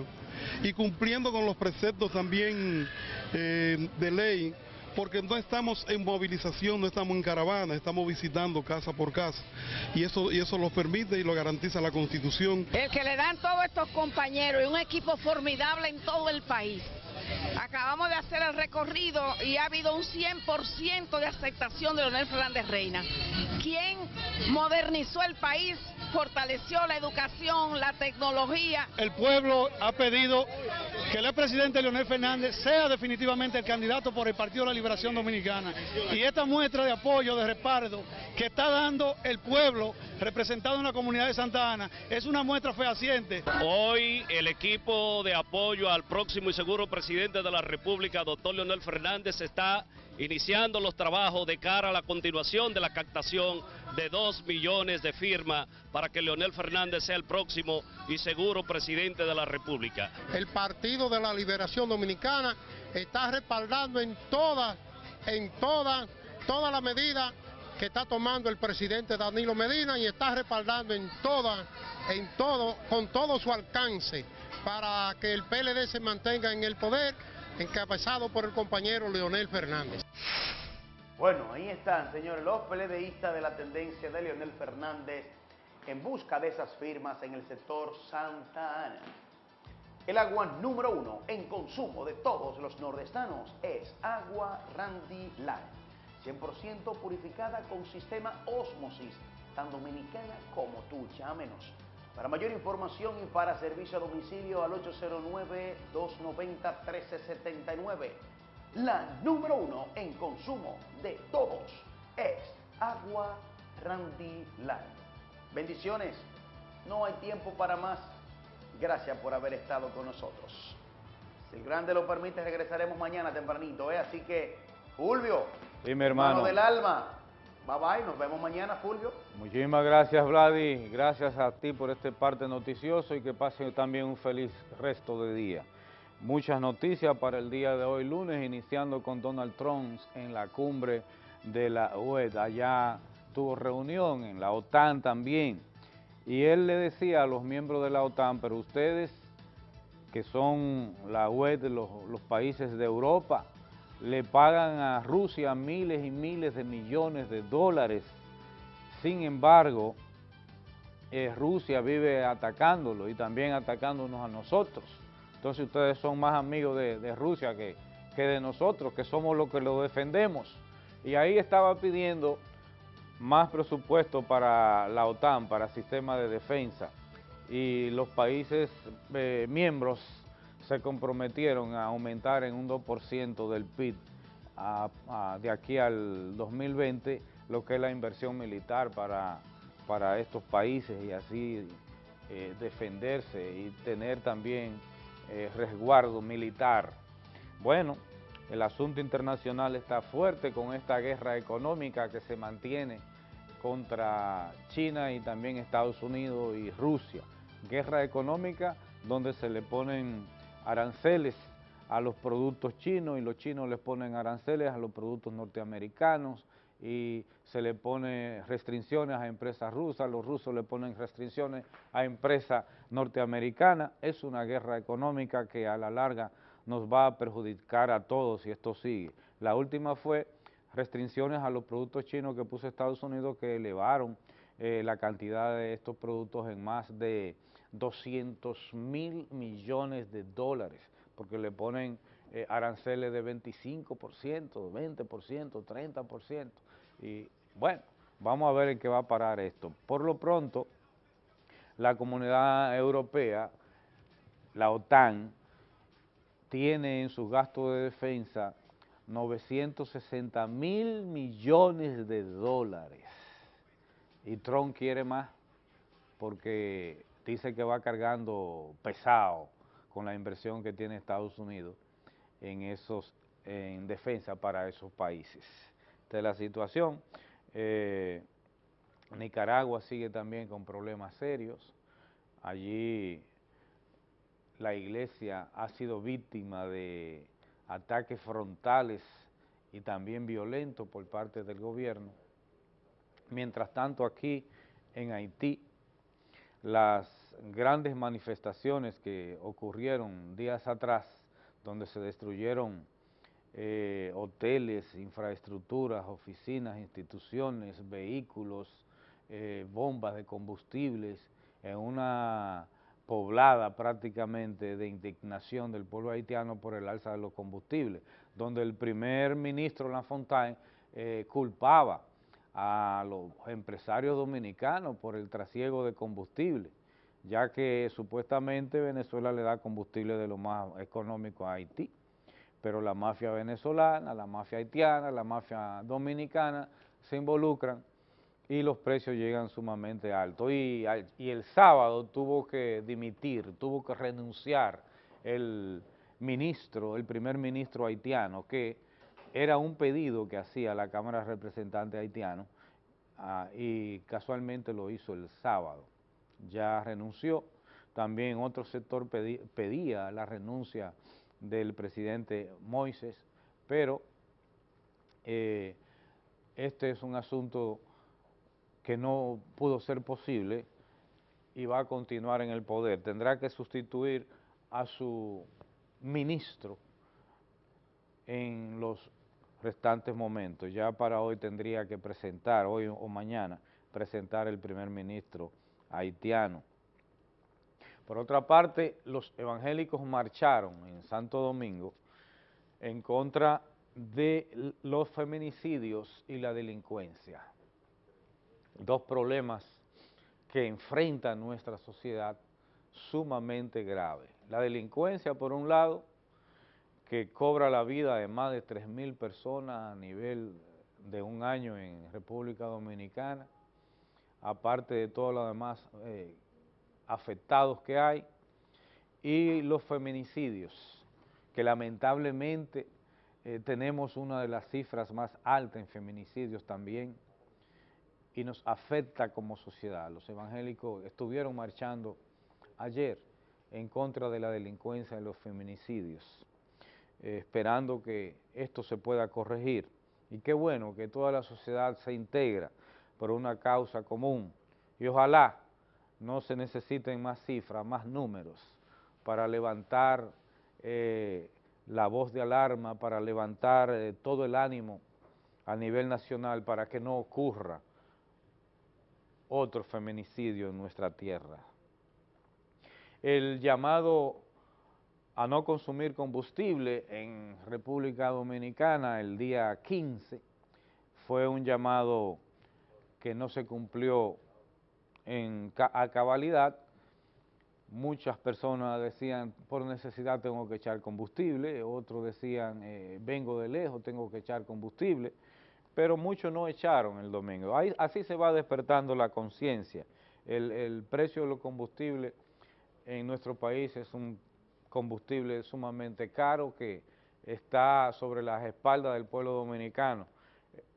[SPEAKER 20] y cumpliendo con los preceptos también eh, de ley, porque no estamos en movilización, no estamos en caravana, estamos visitando casa por casa y eso, y eso lo permite y lo garantiza la Constitución.
[SPEAKER 21] El que le dan todos estos compañeros y un equipo formidable en todo el país. Acabamos de hacer el recorrido y ha habido un 100% de aceptación de Leonel Fernández Reina, quien modernizó el país, fortaleció la educación, la tecnología.
[SPEAKER 22] El pueblo ha pedido que el presidente Leonel Fernández sea definitivamente el candidato por el Partido de la Liberación Dominicana. Y esta muestra de apoyo, de respaldo que está dando el pueblo representado en la comunidad de Santa Ana es una muestra fehaciente.
[SPEAKER 23] Hoy el equipo de apoyo al próximo y seguro presidente de la República, doctor Leonel Fernández, está iniciando los trabajos de cara a la continuación de la captación de dos millones de firmas para que Leonel Fernández sea el próximo y seguro presidente de la República.
[SPEAKER 24] El Partido de la Liberación Dominicana está respaldando en toda, en toda, toda la medida que está tomando el presidente Danilo Medina y está respaldando en toda, en todo, con todo su alcance para que el PLD se mantenga en el poder, encabezado por el compañero Leonel Fernández.
[SPEAKER 8] Bueno, ahí están, señores, los PLDistas de la tendencia de Leonel Fernández en busca de esas firmas en el sector Santa Ana. El agua número uno en consumo de todos los nordestanos es agua Randy Light. 100% purificada con sistema Osmosis, tan dominicana como tú, llámenos. Para mayor información y para servicio a domicilio al 809-290-1379. La número uno en consumo de todos es agua Randy. Bendiciones, no hay tiempo para más. Gracias por haber estado con nosotros. Si el grande lo permite, regresaremos mañana tempranito, ¿eh? Así que,
[SPEAKER 1] mi hermano.
[SPEAKER 8] del alma, bye bye, nos vemos mañana, Fulvio.
[SPEAKER 1] Muchísimas gracias, Vladi. Gracias a ti por este parte noticioso y que pasen también un feliz resto de día. Muchas noticias para el día de hoy, lunes, iniciando con Donald Trump en la cumbre de la UE. Allá tuvo reunión en la OTAN también. Y él le decía a los miembros de la OTAN, pero ustedes que son la UE de los, los países de Europa, le pagan a Rusia miles y miles de millones de dólares. Sin embargo, eh, Rusia vive atacándolo y también atacándonos a nosotros. Entonces ustedes son más amigos de, Rusia que, de nosotros, que somos los que lo defendemos. Y ahí estaba pidiendo más presupuesto para la OTAN, para sistema de defensa. Y los países eh, miembros se comprometieron a aumentar en un 2% del PIB a- de aquí al 2020 lo que es la inversión militar para, para estos países y así eh, defenderse y tener también eh, resguardo militar. Bueno, el asunto internacional está fuerte con esta guerra económica que se mantiene contra China y también Estados Unidos y Rusia. Guerra económica donde se le ponen aranceles a los productos chinos y los chinos les ponen aranceles a los productos norteamericanos y se le pone restricciones a empresas rusas, los rusos le ponen restricciones a empresas norteamericanas. Es una guerra económica que a la larga nos va a perjudicar a todos si esto sigue. La última fue restricciones a los productos chinos que puso Estados Unidos que elevaron eh, la cantidad de estos productos en más de 200 mil millones de dólares, porque le ponen eh, aranceles de 25%, 20%, 30%. Y bueno, vamos a ver en qué va a parar esto. Por lo pronto, la comunidad europea, la OTAN, tiene en sus gastos de defensa 960 mil millones de dólares. Y Trump quiere más porque dice que va cargando pesado con la inversión que tiene Estados Unidos en esos en defensa para esos países. Esta es la situación. Eh, Nicaragua sigue también con problemas serios. Allí la iglesia ha sido víctima de ataques frontales y también violentos por parte del gobierno. Mientras tanto, aquí en Haití, las grandes manifestaciones que ocurrieron días atrás, donde se destruyeron eh, hoteles, infraestructuras, oficinas, instituciones, vehículos, eh, bombas de combustibles, en una poblada prácticamente de indignación del pueblo haitiano por el alza de los combustibles, donde el primer ministro Lafontaine eh, culpaba a los empresarios dominicanos por el trasiego de combustible, ya que supuestamente Venezuela le da combustible de lo más económico a Haití, pero la mafia venezolana, la mafia haitiana, la mafia dominicana se involucran y los precios llegan sumamente altos. Y, y el sábado tuvo que dimitir, tuvo que renunciar el ministro, el primer ministro haitiano, que era un pedido que hacía la Cámara de Representantes haitiano ah, y casualmente lo hizo el sábado. Ya renunció. También otro sector pedí- pedía la renuncia del presidente Moises, pero eh, este es un asunto que no pudo ser posible y va a continuar en el poder. Tendrá que sustituir a su ministro en los restantes momentos. Ya para hoy tendría que presentar, hoy o mañana, presentar el primer ministro haitiano. Por otra parte, los evangélicos marcharon en Santo Domingo en contra de los feminicidios y la delincuencia. Dos problemas que enfrenta nuestra sociedad sumamente graves. La delincuencia, por un lado, que cobra la vida de más de 3.000 personas a nivel de un año en República Dominicana, aparte de todos los demás eh, afectados que hay, y los feminicidios, que lamentablemente eh, tenemos una de las cifras más altas en feminicidios también, y nos afecta como sociedad. Los evangélicos estuvieron marchando ayer en contra de la delincuencia y los feminicidios, eh, esperando que esto se pueda corregir. Y qué bueno que toda la sociedad se integra por una causa común y ojalá no se necesiten más cifras, más números para levantar eh, la voz de alarma, para levantar eh, todo el ánimo a nivel nacional para que no ocurra otro feminicidio en nuestra tierra. El llamado a no consumir combustible en República Dominicana el día 15 fue un llamado que no se cumplió en, a cabalidad. Muchas personas decían, por necesidad tengo que echar combustible, otros decían, eh, vengo de lejos, tengo que echar combustible pero muchos no echaron el domingo. así se va despertando la conciencia. El, precio de los combustibles en nuestro país es un combustible sumamente caro que está sobre las espaldas del pueblo dominicano.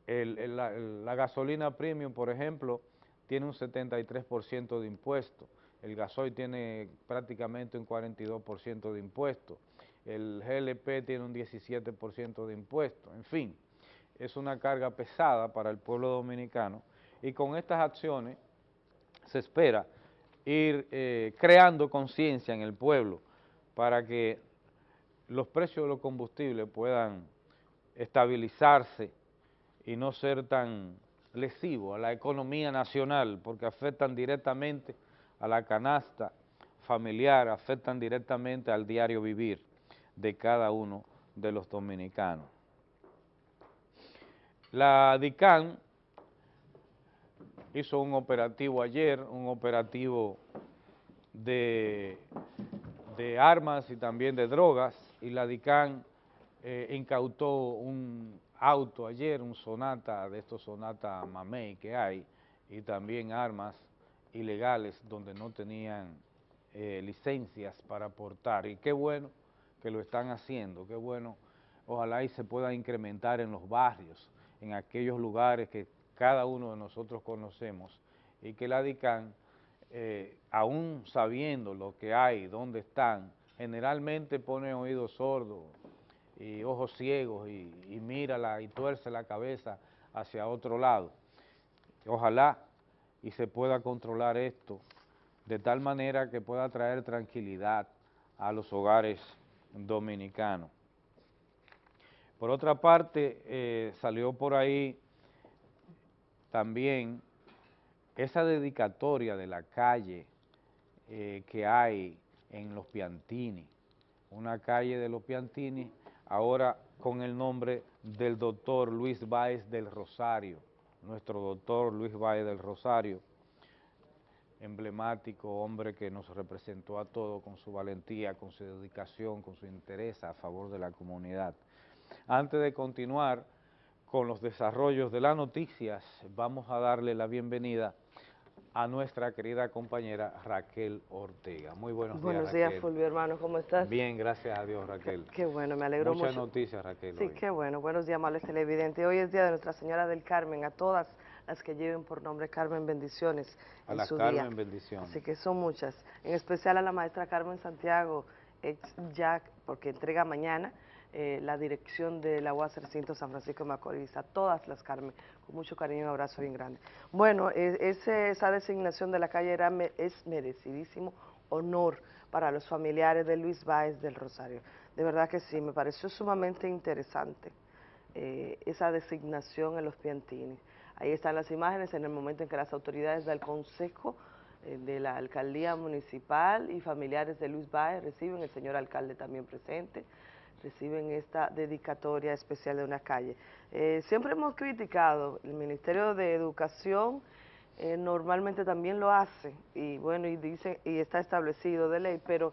[SPEAKER 1] la, gasolina premium, por ejemplo, tiene un 73% de impuesto, el gasoil tiene prácticamente un 42% de impuesto, el GLP tiene un 17% de impuesto, en fin es una carga pesada para el pueblo dominicano. Y con estas acciones se espera ir eh, creando conciencia en el pueblo para que los precios de los combustibles puedan estabilizarse y no ser tan lesivos a la economía nacional porque afectan directamente a la canasta familiar, afectan directamente al diario vivir de cada uno de los dominicanos. La DICAN hizo un operativo ayer, un operativo de, armas y también de drogas, y la DICAN eh, incautó un auto ayer, un Sonata, de estos Sonata Mamey que hay, y también armas ilegales donde no tenían eh, licencias para portar. Y qué bueno que lo están haciendo, qué bueno, ojalá y se pueda incrementar en los barrios, en aquellos lugares que cada uno de nosotros conocemos y que la DICAN, eh, aún sabiendo lo que hay, dónde están, generalmente pone oídos sordos y ojos ciegos y, y mira y tuerce la cabeza hacia otro lado. Ojalá y se pueda controlar esto de tal manera que pueda traer tranquilidad a los hogares dominicanos. Por otra parte, eh, salió por ahí también esa dedicatoria de la calle eh, que hay en Los Piantini, una calle de Los Piantini, ahora con el nombre del doctor Luis Báez del Rosario, nuestro doctor Luis Báez del Rosario, emblemático hombre que nos representó a todos con su valentía, con su dedicación, con su interés a favor de la comunidad. Antes de continuar con los desarrollos de las noticias, vamos a darle la bienvenida a nuestra querida compañera Raquel Ortega. Muy buenos, días,
[SPEAKER 25] Buenos días, Fulvio, hermano, ¿cómo estás?
[SPEAKER 1] Bien, gracias a Dios, Raquel.
[SPEAKER 25] Qué, bueno, me alegro mucho.
[SPEAKER 1] Muchas noticias, Raquel.
[SPEAKER 25] Sí, qué bueno. Buenos días, amables televidentes. Hoy es Día de Nuestra Señora del Carmen, a todas las que lleven por nombre Carmen Bendiciones
[SPEAKER 1] A la Carmen Bendiciones.
[SPEAKER 25] Así que son muchas. En especial a la maestra Carmen Santiago, ex Jack, porque entrega mañana eh, la dirección de la UAS Recinto San Francisco Macorís, a todas las Carmen, con mucho cariño y un abrazo bien grande. Bueno, esa designación de la calle era, es merecidísimo honor para los familiares de Luis Báez del Rosario. De verdad que sí, me pareció sumamente interesante eh, esa designación en los Piantini. Ahí están las imágenes en el momento en que las autoridades del Consejo eh, de la alcaldía municipal y familiares de Luis Baez reciben, el señor alcalde también presente, reciben esta dedicatoria especial de una calle. Eh, siempre hemos criticado, el Ministerio de Educación eh, normalmente también lo hace, y bueno, y dice, y está establecido de ley, pero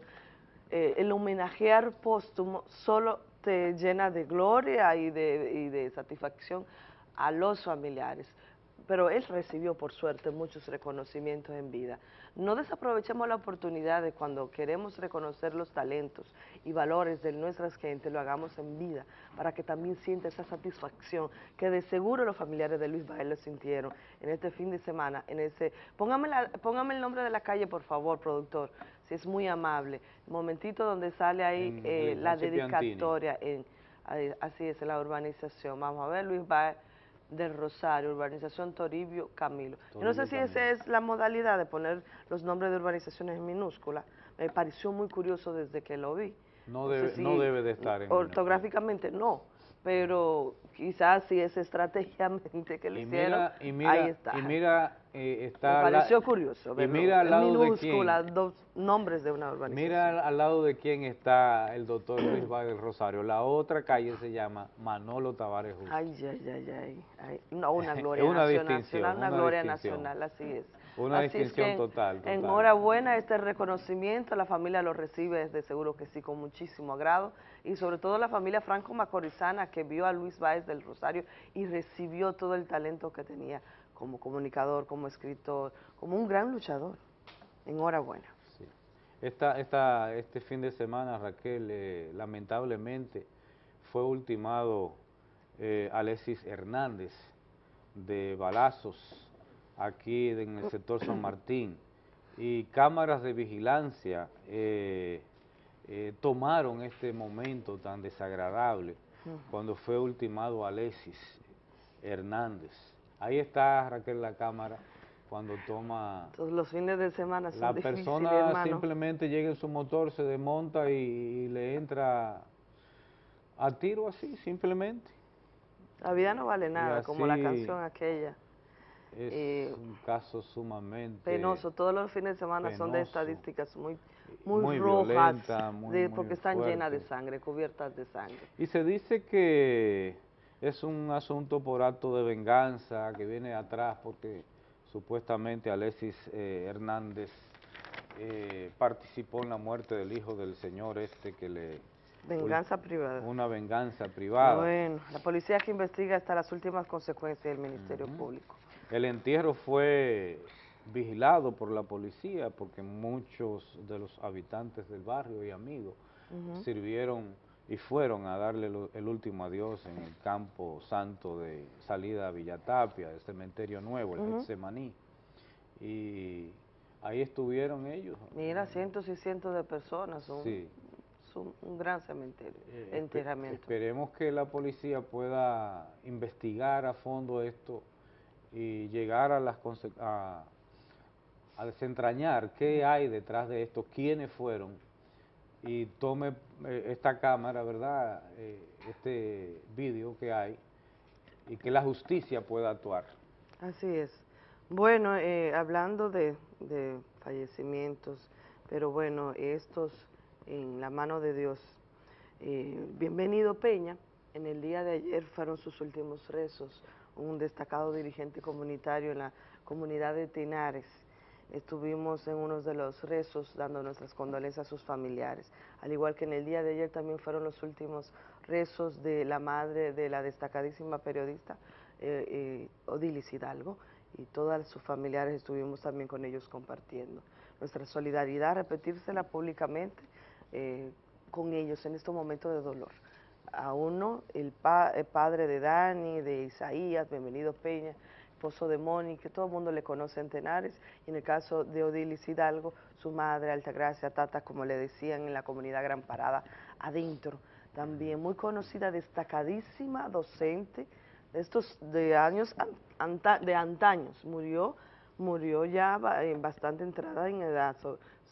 [SPEAKER 25] el homenajear póstumo solo te llena de gloria y de, y de satisfacción a los familiares pero él recibió por suerte muchos reconocimientos en vida. No desaprovechemos la oportunidad de cuando queremos reconocer los talentos y valores de nuestras gentes, lo hagamos en vida, para que también sienta esa satisfacción que de seguro los familiares de Luis Bael lo sintieron en este fin de semana, en ese, póngame, póngame el nombre de la calle por favor, productor, si es muy amable, momentito donde sale ahí eh, la dedicatoria, en, así es, en la urbanización, vamos a ver Luis Bael, del Rosario, urbanización Toribio Camilo. Yo no sé si esa es la modalidad de poner los nombres de urbanizaciones en minúscula, me pareció muy curioso desde que lo vi.
[SPEAKER 1] No debe, no debe de estar en
[SPEAKER 25] Ortográficamente no, pero quizás si es estratégicamente que lo hicieron, ahí está.
[SPEAKER 1] Y mira, eh, está...
[SPEAKER 25] Me pareció curioso
[SPEAKER 1] y mira al lado de quién,
[SPEAKER 25] dos nombres de una urbanización.
[SPEAKER 1] Mira al, lado de quién está el doctor Luis Vargas Rosario. La otra calle se llama Manolo Tavares Justo.
[SPEAKER 25] Ay, ay, ay, ay. No, una gloria una nacional, una, gloria nacional, así es.
[SPEAKER 1] Una distinción total, total.
[SPEAKER 25] Enhorabuena este reconocimiento, la familia lo recibe desde seguro que sí, con muchísimo agrado, y sobre todo la familia Franco Macorizana que vio a Luis Báez del Rosario y recibió todo el talento que tenía como comunicador, como escritor, como un gran luchador. Enhorabuena.
[SPEAKER 1] Sí. Esta, esta, este fin de semana, Raquel, eh, lamentablemente fue ultimado eh, Alexis Hernández de balazos aquí en el sector San Martín y cámaras de vigilancia eh, eh, tomaron este momento tan desagradable cuando fue ultimado Alexis Hernández. Ahí está Raquel la cámara cuando toma...
[SPEAKER 25] Todos los fines de semana son
[SPEAKER 1] La persona simplemente llega en su motor, se desmonta y, le entra a tiro así, simplemente.
[SPEAKER 25] La vida no vale nada, como la canción aquella.
[SPEAKER 1] Es eh, un caso sumamente...
[SPEAKER 25] Penoso, todos los fines de semana son de estadísticas muy, muy, rojas, porque están llenas de sangre, cubiertas de sangre.
[SPEAKER 1] Y se dice que es un asunto por acto de venganza que viene atrás porque supuestamente Alexis eh, Hernández eh, participó en la muerte del hijo del señor este que le...
[SPEAKER 25] Venganza privada.
[SPEAKER 1] Una venganza privada.
[SPEAKER 25] Bueno, la policía que investiga hasta las últimas consecuencias del Ministerio Público.
[SPEAKER 1] El entierro fue vigilado por la policía porque muchos de los habitantes del barrio y amigos sirvieron y fueron a darle el último adiós en el campo santo de salida a Villatapia, el cementerio nuevo, el Semaní. Y ahí estuvieron ellos.
[SPEAKER 25] Mira, cientos y cientos de personas, son, sí. un gran cementerio, eh, enterramiento.
[SPEAKER 1] Esperemos que la policía pueda investigar a fondo esto y llegar a las a, a desentrañar qué hay detrás de esto, quiénes fueron, y tome eh, esta cámara, ¿verdad?, eh, este vídeo que hay, y que la justicia pueda actuar.
[SPEAKER 25] Así es. Bueno, eh, hablando de, de, fallecimientos, pero bueno, estos en la mano de Dios. bienvenido Peña, en el día de ayer fueron sus últimos rezos, un destacado dirigente comunitario en la comunidad de Tinares. Estuvimos en uno de los rezos dando nuestras condolencias a sus familiares. Al igual que en el día de ayer también fueron los últimos rezos de la madre de la destacadísima periodista eh, eh, Odilis Hidalgo y todas sus familiares estuvimos también con ellos compartiendo. Nuestra solidaridad, repetírsela públicamente eh, con ellos en estos momentos de dolor a uno, el, padre de Dani, de Isaías, bienvenido Peña, esposo de Mónica, todo el mundo le conoce en Tenares, y en el caso de Odilis Hidalgo, su madre, Altagracia Tata, como le decían en la comunidad Gran Parada, adentro, también muy conocida, destacadísima docente, de estos de años, de antaños, murió, murió ya bastante entrada en edad,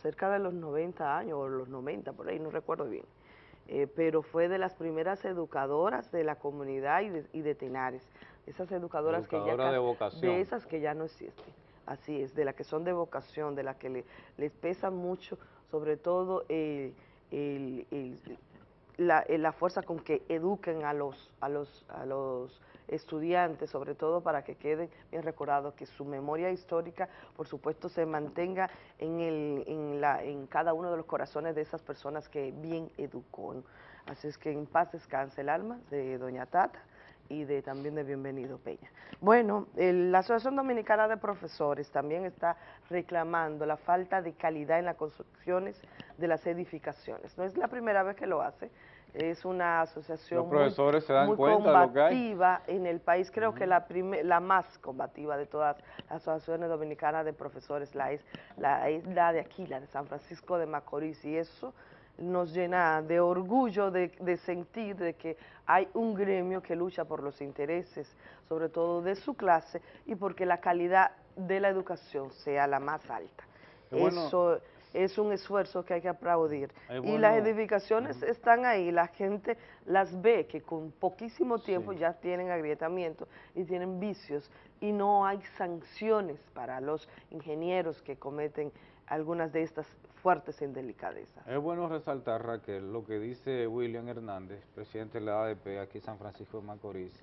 [SPEAKER 25] cerca de los 90 años, o los 90, por ahí, no recuerdo bien. Eh, pero fue de las primeras educadoras de la comunidad y de, y de Tenares, esas educadoras que ya
[SPEAKER 1] de,
[SPEAKER 25] de esas que ya no existen. Así es, de las que son de vocación, de las que le, les pesa mucho, sobre todo el, el, el, la, la, fuerza con que eduquen a los, a los, a los estudiantes, sobre todo para que queden bien recordados, que su memoria histórica, por supuesto, se mantenga en, el, en, la, en cada uno de los corazones de esas personas que bien educó. Así es que en paz descanse el alma de doña Tata y de también de Bienvenido Peña. Bueno, el, la Asociación Dominicana de Profesores también está reclamando la falta de calidad en las construcciones de las edificaciones. No es la primera vez que lo hace, es una asociación
[SPEAKER 1] Los profesores
[SPEAKER 25] muy,
[SPEAKER 1] se dan
[SPEAKER 25] muy
[SPEAKER 1] cuenta de lo que hay.
[SPEAKER 25] combativa en el país, creo que la, la más combativa de todas las asociaciones dominicanas de profesores, la es, la es la de aquí, la de San Francisco de Macorís, y eso nos llena de orgullo de, de sentir de que hay un gremio que lucha por los intereses, sobre todo de su clase, y porque la calidad de la educación sea la más alta.
[SPEAKER 1] Bueno-
[SPEAKER 25] Eso es un esfuerzo que hay que aplaudir. Y las
[SPEAKER 1] bueno-
[SPEAKER 25] edificaciones están ahí, la gente las ve que con poquísimo tiempo ya tienen agrietamiento y tienen vicios y no hay sanciones para los ingenieros que cometen algunas de estas fuertes indelicadezas.
[SPEAKER 1] Es bueno resaltar, Raquel, lo que dice William Hernández, presidente de la ADP aquí en San Francisco de Macorís,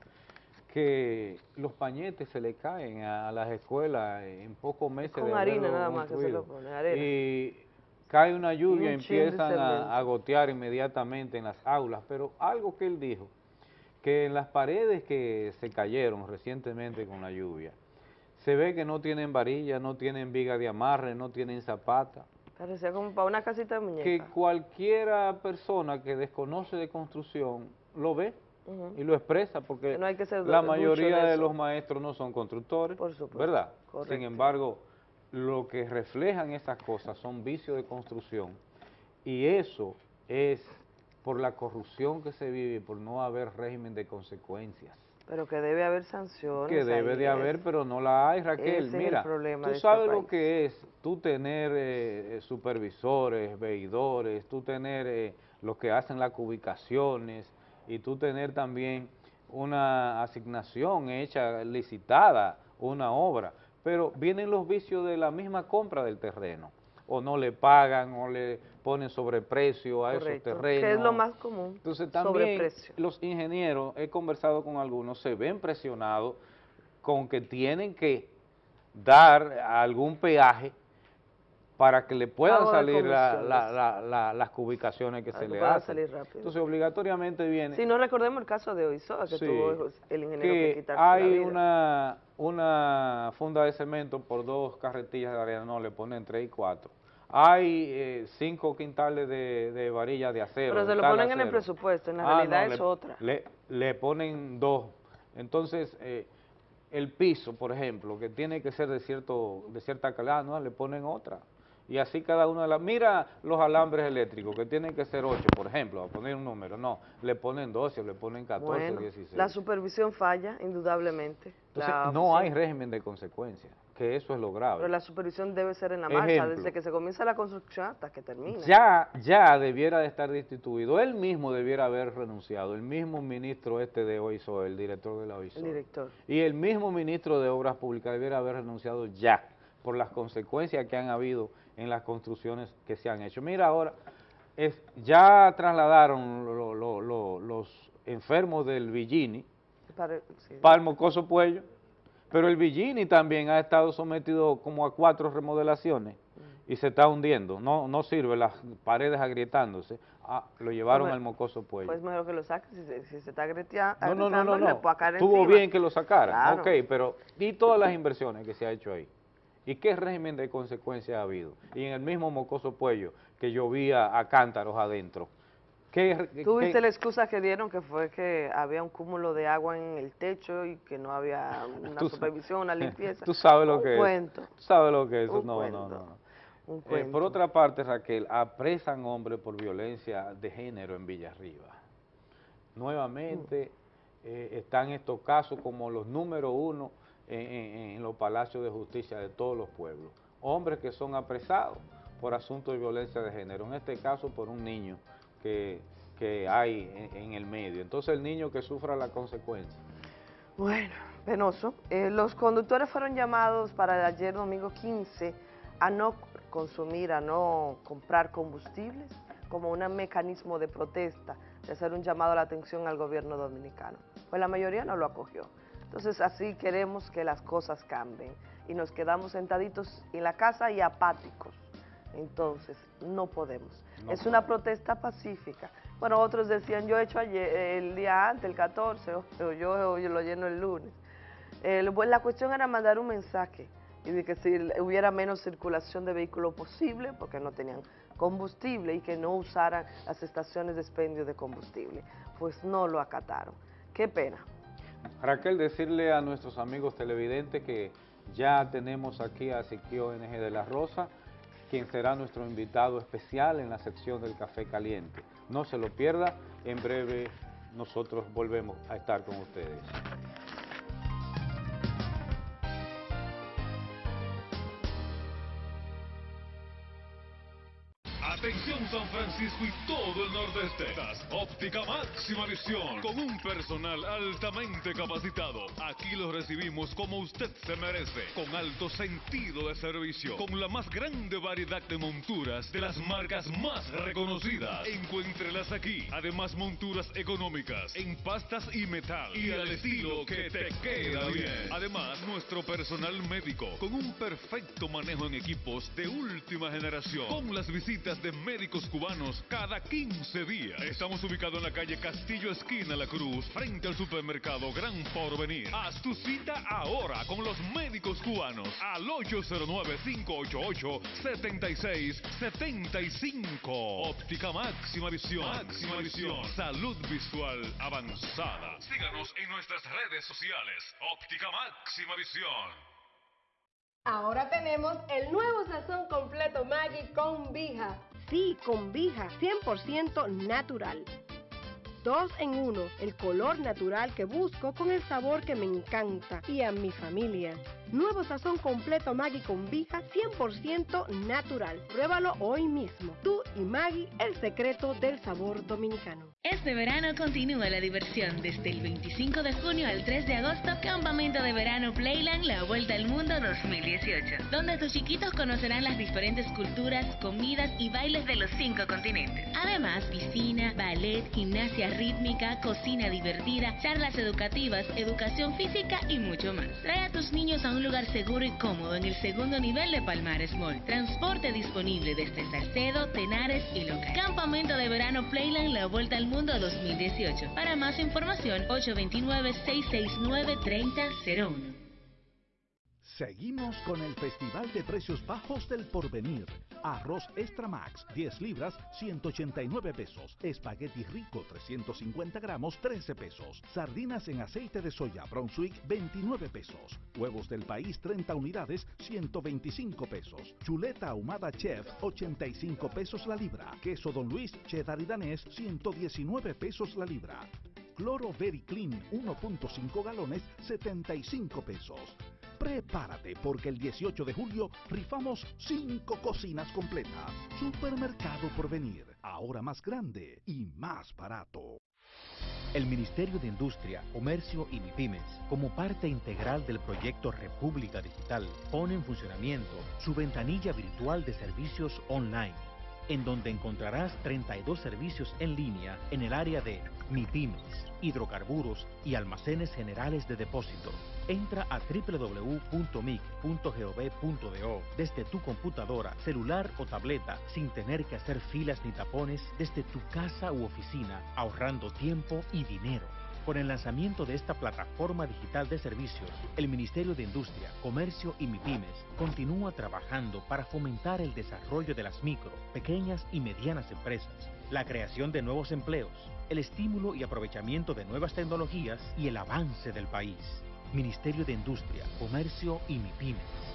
[SPEAKER 1] que los pañetes se le caen a, las escuelas en pocos meses
[SPEAKER 25] con
[SPEAKER 1] de
[SPEAKER 25] harina nada más que se lo pone, arena.
[SPEAKER 1] Y cae una lluvia y empiezan a, a gotear inmediatamente en las aulas, pero algo que él dijo, que en las paredes que se cayeron recientemente con la lluvia, se ve que no tienen varilla, no tienen viga de amarre, no tienen zapata,
[SPEAKER 25] Parecía como para una casita de muñeca.
[SPEAKER 1] que cualquiera persona que desconoce de construcción lo ve y lo expresa, porque
[SPEAKER 25] Que no hay que ser
[SPEAKER 1] la mayoría
[SPEAKER 25] de
[SPEAKER 1] los maestros no son constructores,
[SPEAKER 25] supuesto,
[SPEAKER 1] ¿verdad?
[SPEAKER 25] correcto.
[SPEAKER 1] Sin embargo, lo que reflejan esas cosas son vicios de construcción y eso es por la corrupción que se vive, por no haber régimen de consecuencias.
[SPEAKER 25] Pero que debe haber sanciones.
[SPEAKER 1] Que debe de
[SPEAKER 25] es-
[SPEAKER 1] haber, pero no la hay, Raquel.
[SPEAKER 25] ese
[SPEAKER 1] Mira, tú
[SPEAKER 25] de este
[SPEAKER 1] sabes lo que es tú tener eh, supervisores, veedores, tú tener eh, los que hacen las ubicaciones y tú tener también una asignación hecha, licitada, una obra. Pero vienen los vicios de la misma compra del terreno. O no le pagan, o le ponen sobreprecio a
[SPEAKER 25] Correcto,
[SPEAKER 1] esos terrenos.
[SPEAKER 25] que es lo más común,
[SPEAKER 1] Entonces también los ingenieros, he conversado con algunos, se ven presionados con que tienen que dar algún peaje para que le puedan salir la- la- la- la- las ubicaciones que
[SPEAKER 25] Para
[SPEAKER 1] se
[SPEAKER 25] que
[SPEAKER 1] le hacen.
[SPEAKER 25] salir rápido.
[SPEAKER 1] Entonces obligatoriamente viene
[SPEAKER 25] Si no recordemos el caso de Oizoa, que
[SPEAKER 1] Sí,
[SPEAKER 25] tuvo el ingeniero que,
[SPEAKER 1] que
[SPEAKER 25] quitarse la
[SPEAKER 1] hay
[SPEAKER 25] vida.
[SPEAKER 1] una, una funda de cemento por dos carretillas de arena, no, le ponen tres y cuatro. Hay eh, cinco quintales de, de varilla de acero.
[SPEAKER 25] Pero se lo ponen en el presupuesto, en la
[SPEAKER 1] Ah,
[SPEAKER 25] realidad
[SPEAKER 1] no,
[SPEAKER 25] es
[SPEAKER 1] le-
[SPEAKER 25] otra.
[SPEAKER 1] Le, le ponen dos. Entonces, eh, el piso, por ejemplo, que tiene que ser de cierto de cierta calidad, ¿no? le ponen otra. Y así cada una de las... Mira los alambres eléctricos, que tienen que ser 8, por ejemplo, a poner un número. No, le ponen 12, le ponen 14,
[SPEAKER 25] Bueno,
[SPEAKER 1] 16.
[SPEAKER 25] la supervisión falla, indudablemente.
[SPEAKER 1] Entonces,
[SPEAKER 25] La
[SPEAKER 1] no hay régimen de consecuencia, que eso es lo grave.
[SPEAKER 25] Pero la supervisión debe ser en la marcha, desde que se comienza la construcción hasta que termina.
[SPEAKER 1] Ya, ya debiera de estar destituido, él mismo debiera haber renunciado, el mismo ministro este de OISO, el director de la OISO.
[SPEAKER 25] El director.
[SPEAKER 1] Y el mismo ministro de Obras Públicas debiera haber renunciado ya por las consecuencias que han habido en las construcciones que se han hecho. Mira ahora, es, ya trasladaron lo- lo- lo- los enfermos del Villini
[SPEAKER 25] Para- sí.
[SPEAKER 1] para el Mocoso Puello, pero el Villini también ha estado sometido como a cuatro remodelaciones y se está hundiendo, no, no sirve, las paredes agrietándose, Ah, lo llevaron
[SPEAKER 25] Pues,
[SPEAKER 1] al Mocoso Puello.
[SPEAKER 25] Pues mejor que lo saque, si se, si se está agretea-
[SPEAKER 1] No, no, no,
[SPEAKER 25] agrietando,
[SPEAKER 1] no, no. Estuvo
[SPEAKER 25] encima.
[SPEAKER 1] bien que lo sacaran,
[SPEAKER 25] Claro.
[SPEAKER 1] ok, pero ¿y todas las inversiones que se ha hecho ahí? ¿Y qué régimen de consecuencias ha habido? Y en el mismo Mocoso Puello, que llovía a cántaros adentro. ¿Qué,
[SPEAKER 25] ¿Tú
[SPEAKER 1] qué-
[SPEAKER 25] viste la excusa que dieron que fue que había un cúmulo de agua en el techo y que no había una
[SPEAKER 1] Tú-
[SPEAKER 25] supervisión, una limpieza?
[SPEAKER 1] Tú sabes lo
[SPEAKER 25] Un
[SPEAKER 1] que
[SPEAKER 25] cuento.
[SPEAKER 1] es. Tú sabes lo que es.
[SPEAKER 25] Un
[SPEAKER 1] no,
[SPEAKER 25] cuento.
[SPEAKER 1] no, no, no.
[SPEAKER 25] Un
[SPEAKER 1] Eh, por otra parte, Raquel, apresan hombres por violencia de género en Villarriba. Nuevamente eh, están estos casos como los número uno en, los palacios de justicia de todos los pueblos. Hombres que son apresados por asuntos de violencia de género, en este caso por un niño que, que hay en, en el medio. Entonces el niño que sufra la consecuencia.
[SPEAKER 25] Bueno, penoso. Eh, los conductores fueron llamados para el ayer domingo 15 a no consumir, a no comprar combustibles como un mecanismo de protesta, de hacer un llamado a la atención al gobierno dominicano. Pues la mayoría no lo acogió. Entonces así queremos que las cosas cambien y nos quedamos sentaditos en la casa y apáticos. Entonces, no podemos. es una protesta pacífica. Bueno, otros decían, yo he hecho ayer, el día antes, el 14, o yo, yo lo lleno el lunes. Pues, la cuestión era mandar un mensaje y de que si hubiera menos circulación de vehículos posible, porque no tenían combustible y que no usaran las estaciones de expendio de combustible. Pues no lo acataron. Qué pena.
[SPEAKER 1] Raquel, decirle a nuestros amigos televidentes que ya tenemos aquí a Siquio NG de la Rosa, quien será nuestro invitado especial en la sección del Café Caliente. No se lo pierda, en breve nosotros volvemos a estar con ustedes.
[SPEAKER 3] San Francisco y todo el nordeste. Óptica máxima visión. Con un personal altamente capacitado. Aquí lo recibimos como usted se merece. Con alto sentido de servicio. Con la más grande variedad de monturas de las marcas más reconocidas. Encuéntrelas aquí. Además monturas económicas. En pastas y metal. Y al estilo que te queda bien. Además nuestro personal médico. Con un perfecto manejo en equipos de última generación. Con las visitas de médicos cubanos cada 15 días. Estamos ubicados en la calle Castillo Esquina La Cruz, frente al supermercado Gran Porvenir. Haz tu cita ahora con los médicos cubanos al 809-588-7675. Óptica máxima visión. Máxima visión. Salud visual avanzada. Síganos en nuestras redes sociales. Óptica máxima visión.
[SPEAKER 26] Ahora tenemos el nuevo sazón completo Maggi con Vija.
[SPEAKER 27] Sí, con Vija, 100% natural. Dos en uno, el color natural que busco con el sabor que me encanta y a mi familia. Nuevo sazón completo Maggi con Vija 100% natural. Pruébalo hoy mismo. Tú y Maggi, el secreto del sabor dominicano.
[SPEAKER 28] Este verano continúa la diversión. Desde el 25 de junio al 3 de agosto, Campamento de Verano Playland La Vuelta al Mundo 2018. Donde tus chiquitos conocerán las diferentes culturas, comidas y bailes de los cinco continentes. Además, piscina, ballet, gimnasia rítmica, cocina divertida, charlas educativas, educación física y mucho más. Trae a tus niños a un lugar seguro y cómodo en el segundo nivel de Palmares Mall. Transporte disponible desde Salcedo, Tenares y Local. Campamento de verano Playland La Vuelta al Mundo 2018. Para más información, 829-669-3001.
[SPEAKER 5] Seguimos con el Festival de Precios Bajos del Porvenir. Arroz Extra Max, 10 libras, 189 pesos. Espagueti Rico, 350 gramos, 13 pesos. Sardinas en aceite de soya Brunswick, 29 pesos. Huevos del país, 30 unidades, 125 pesos. Chuleta ahumada Chef, 85 pesos la libra. Queso Don Luis, cheddar y danés, 119 pesos la libra. Cloro Very Clean 1.5 galones 75 pesos. Prepárate porque el 18 de julio rifamos 5 cocinas completas. Supermercado por venir, ahora más grande y más barato.
[SPEAKER 29] El Ministerio de Industria, Comercio y MIPIMES, como parte integral del proyecto República Digital, pone en funcionamiento su ventanilla virtual de servicios online, en donde encontrarás 32 servicios en línea en el área de MIPIMES, hidrocarburos y almacenes generales de depósito. Entra a www.mic.gov.do desde tu computadora, celular o tableta sin tener que hacer filas ni tapones desde tu casa u oficina, ahorrando tiempo y dinero. Con el lanzamiento de esta plataforma digital de servicios, el Ministerio de Industria, Comercio y MIPIMES continúa trabajando para fomentar el desarrollo de las micro, pequeñas y medianas empresas, la creación de nuevos empleos, el estímulo y aprovechamiento de nuevas tecnologías y el avance del país. Ministerio de Industria, Comercio y MIPIMES.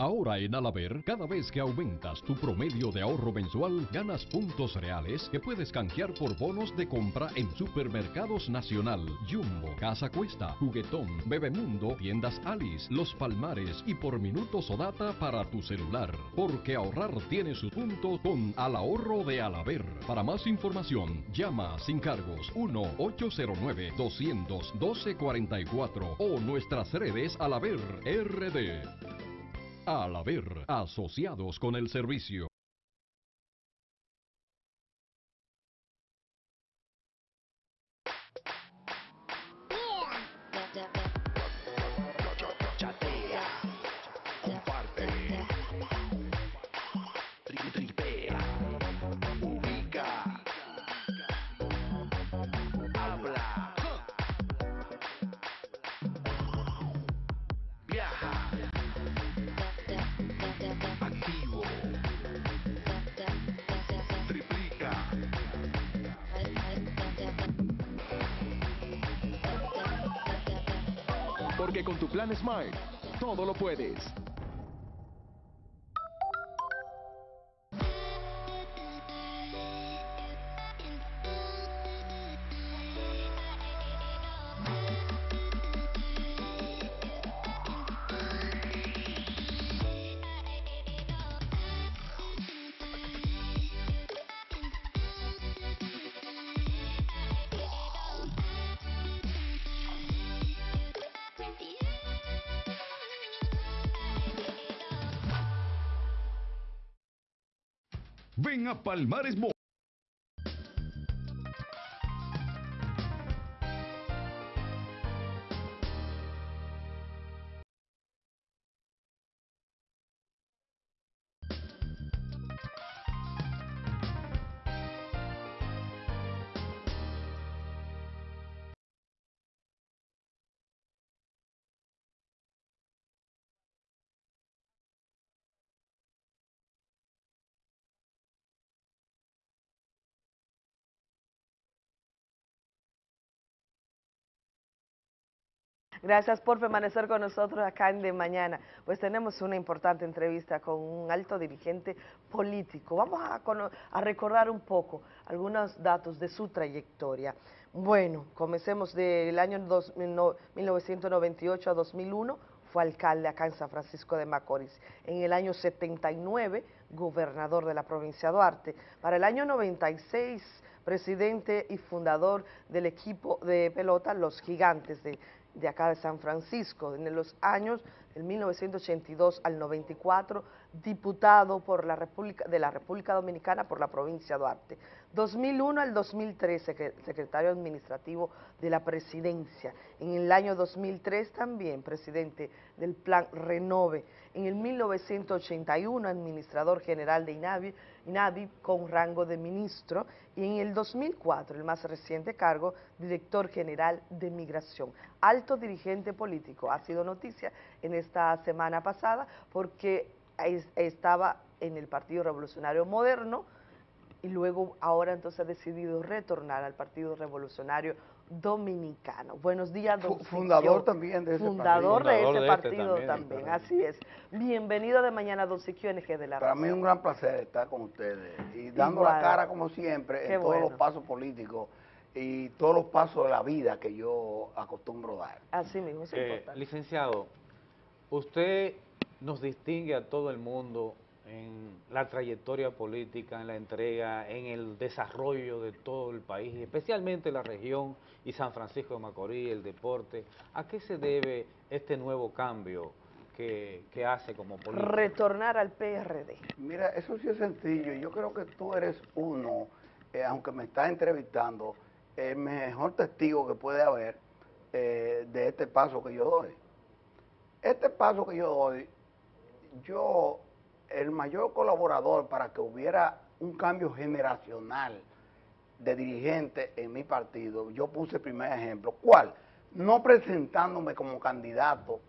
[SPEAKER 30] Ahora en Alaber, cada vez que aumentas tu promedio de ahorro mensual, ganas puntos reales que puedes canjear por bonos de compra en Supermercados Nacional, Jumbo, Casa Cuesta, Juguetón, Bebemundo, Tiendas Alice, Los Palmares y por minutos o data para tu celular. Porque ahorrar tiene su punto con Al Ahorro de Alaber. Para más información, llama sin cargos 1-809-200-1244 o nuestras redes Alaber RD. Al haber asociados con el servicio.
[SPEAKER 31] Porque con tu plan Smart, todo lo puedes.
[SPEAKER 32] A Palmares.
[SPEAKER 25] Gracias por permanecer con nosotros acá en De Mañana. Pues tenemos una importante entrevista con un alto dirigente político. Vamos a, a recordar un poco algunos datos de su trayectoria. Bueno, comencemos del año 2000 no- 1998 a 2001, fue alcalde acá en San Francisco de Macorís. En el año 79, gobernador de la provincia de Duarte. Para el año 96, presidente y fundador del equipo de pelota Los Gigantes de, de acá de San Francisco. En los años del 1982 al 94, diputado por la República, de la República Dominicana por la provincia de Duarte. 2001 al 2003, secre- secretario administrativo de la presidencia. En el año 2003 también presidente del plan Renove. En el 1981 administrador general de INAVI, INAVI con rango de ministro. Y en el 2004, el más reciente cargo, director general de migración. Alto dirigente político. Ha sido noticia en esta semana pasada porque es- estaba en el Partido Revolucionario Moderno, y luego ahora entonces ha decidido retornar al Partido Revolucionario Dominicano. Buenos días, don
[SPEAKER 33] Fu- fundador
[SPEAKER 25] Siquio.
[SPEAKER 33] también de ese
[SPEAKER 25] Fundador de
[SPEAKER 33] partido.
[SPEAKER 25] ese
[SPEAKER 33] Fundador de este
[SPEAKER 25] partido
[SPEAKER 33] también,
[SPEAKER 25] así es. Bienvenido de mañana, don Siquio NG de la
[SPEAKER 33] Para mí es un gran placer estar con ustedes y dando
[SPEAKER 25] Igual.
[SPEAKER 33] la cara como siempre
[SPEAKER 25] Qué
[SPEAKER 33] en todos
[SPEAKER 25] bueno.
[SPEAKER 33] los pasos políticos y todos los pasos de la vida que yo acostumbro dar.
[SPEAKER 25] Así mismo, es
[SPEAKER 1] Eh,
[SPEAKER 25] importante.
[SPEAKER 1] licenciado, usted nos distingue a todo el mundo en la trayectoria política, en la entrega, en el desarrollo de todo el país, y especialmente la región y San Francisco de Macorís, el deporte. ¿A qué se debe este nuevo cambio que, que hace como político?
[SPEAKER 25] Retornar al PRD.
[SPEAKER 33] Mira, eso sí es sencillo. Yo creo que tú eres uno, eh, aunque me estás entrevistando, el mejor testigo que puede haber eh, de este paso que yo doy. Este paso que yo doy, yo, el mayor colaborador para que hubiera un cambio generacional de dirigente en mi partido, yo puse el primer ejemplo. ¿Cuál? No presentándome como candidato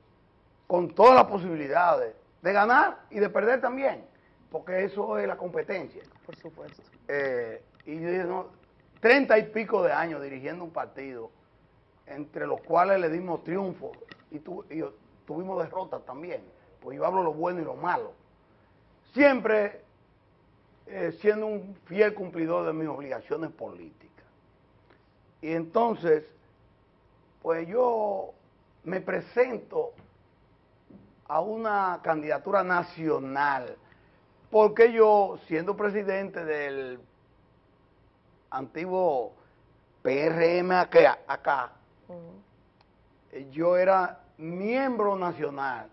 [SPEAKER 33] con todas las posibilidades de ganar y de perder también, porque eso es la competencia.
[SPEAKER 25] Por supuesto.
[SPEAKER 33] Eh, y yo dije, no, treinta y pico de años dirigiendo un partido, entre los cuales le dimos triunfos y, tu- y tuvimos derrotas también, pues yo hablo lo bueno y lo malo. Siempre eh, siendo un fiel cumplidor de mis obligaciones políticas. Y entonces, pues yo me presento a una candidatura nacional, porque yo, siendo presidente del antiguo PRM acá, acá yo era miembro nacional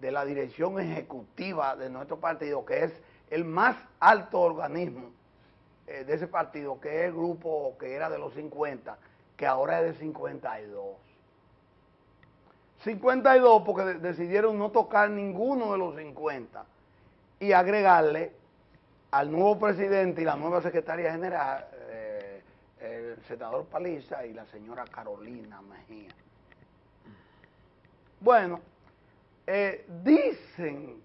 [SPEAKER 33] de la dirección ejecutiva de nuestro partido, que es el más alto organismo eh, de ese partido, que es el grupo que era de los 50, que ahora es de 52. 52 porque de- decidieron no tocar ninguno de los 50 y agregarle al nuevo presidente y la nueva secretaria general, eh, el senador Paliza y la señora Carolina Mejía. Bueno, eh, dicen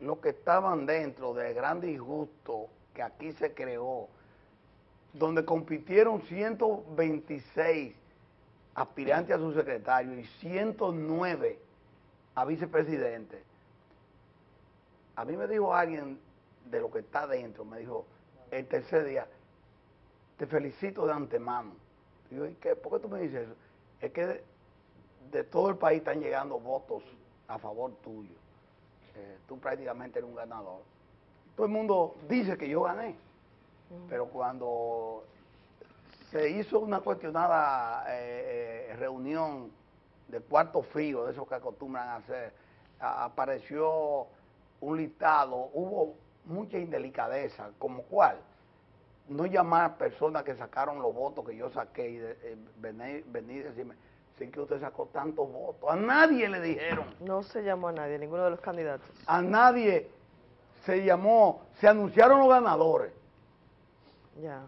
[SPEAKER 33] los que estaban dentro del gran disgusto que aquí se creó, donde compitieron 126 aspirantes a su secretario y 109 a vicepresidente. A mí me dijo alguien de lo que está dentro, me dijo, el tercer día, te felicito de antemano. Digo, ¿y qué? ¿Por qué tú me dices eso? Es que de, de todo el país están llegando votos a favor tuyo. Eh, tú prácticamente eres un ganador. Todo el mundo dice que yo gané, pero cuando se hizo una cuestionada eh, eh, reunión de cuarto frío, de esos que acostumbran a hacer, a- apareció un listado, hubo mucha indelicadeza, como cuál, no llamar personas que sacaron los votos que yo saqué y de- eh, venir, venir y decirme, que usted sacó tantos votos, a nadie le dijeron,
[SPEAKER 25] No se llamó a nadie, ninguno de los candidatos.
[SPEAKER 33] a nadie se llamó, se anunciaron los ganadores
[SPEAKER 25] Ya.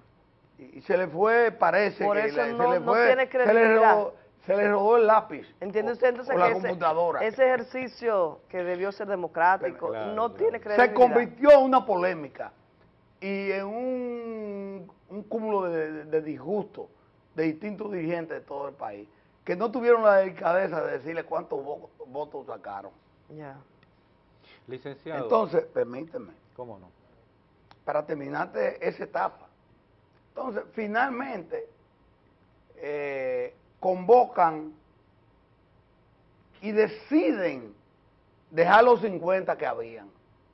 [SPEAKER 33] y y se le fue, parece
[SPEAKER 25] Por
[SPEAKER 33] que
[SPEAKER 25] eso
[SPEAKER 33] le-
[SPEAKER 25] no-
[SPEAKER 33] se le
[SPEAKER 25] no
[SPEAKER 33] fue,
[SPEAKER 25] tiene
[SPEAKER 33] se le
[SPEAKER 25] credibilidad.
[SPEAKER 33] robó, se le robó el lápiz.
[SPEAKER 25] ¿Entiende usted entonces
[SPEAKER 33] o la
[SPEAKER 25] que ese,
[SPEAKER 33] computadora.
[SPEAKER 25] ese ejercicio que debió ser democrático no tiene
[SPEAKER 33] se
[SPEAKER 25] credibilidad?
[SPEAKER 33] convirtió en una polémica y en un, un cúmulo de, de- de disgusto de distintos dirigentes de todo el país que no tuvieron la delicadeza de decirle cuántos vo- votos sacaron.
[SPEAKER 25] Ya.
[SPEAKER 1] Licenciado.
[SPEAKER 33] Entonces, permíteme,
[SPEAKER 1] ¿Cómo no?
[SPEAKER 33] para terminarte esa etapa. Entonces, finalmente, eh, convocan y deciden dejar los 50 que habían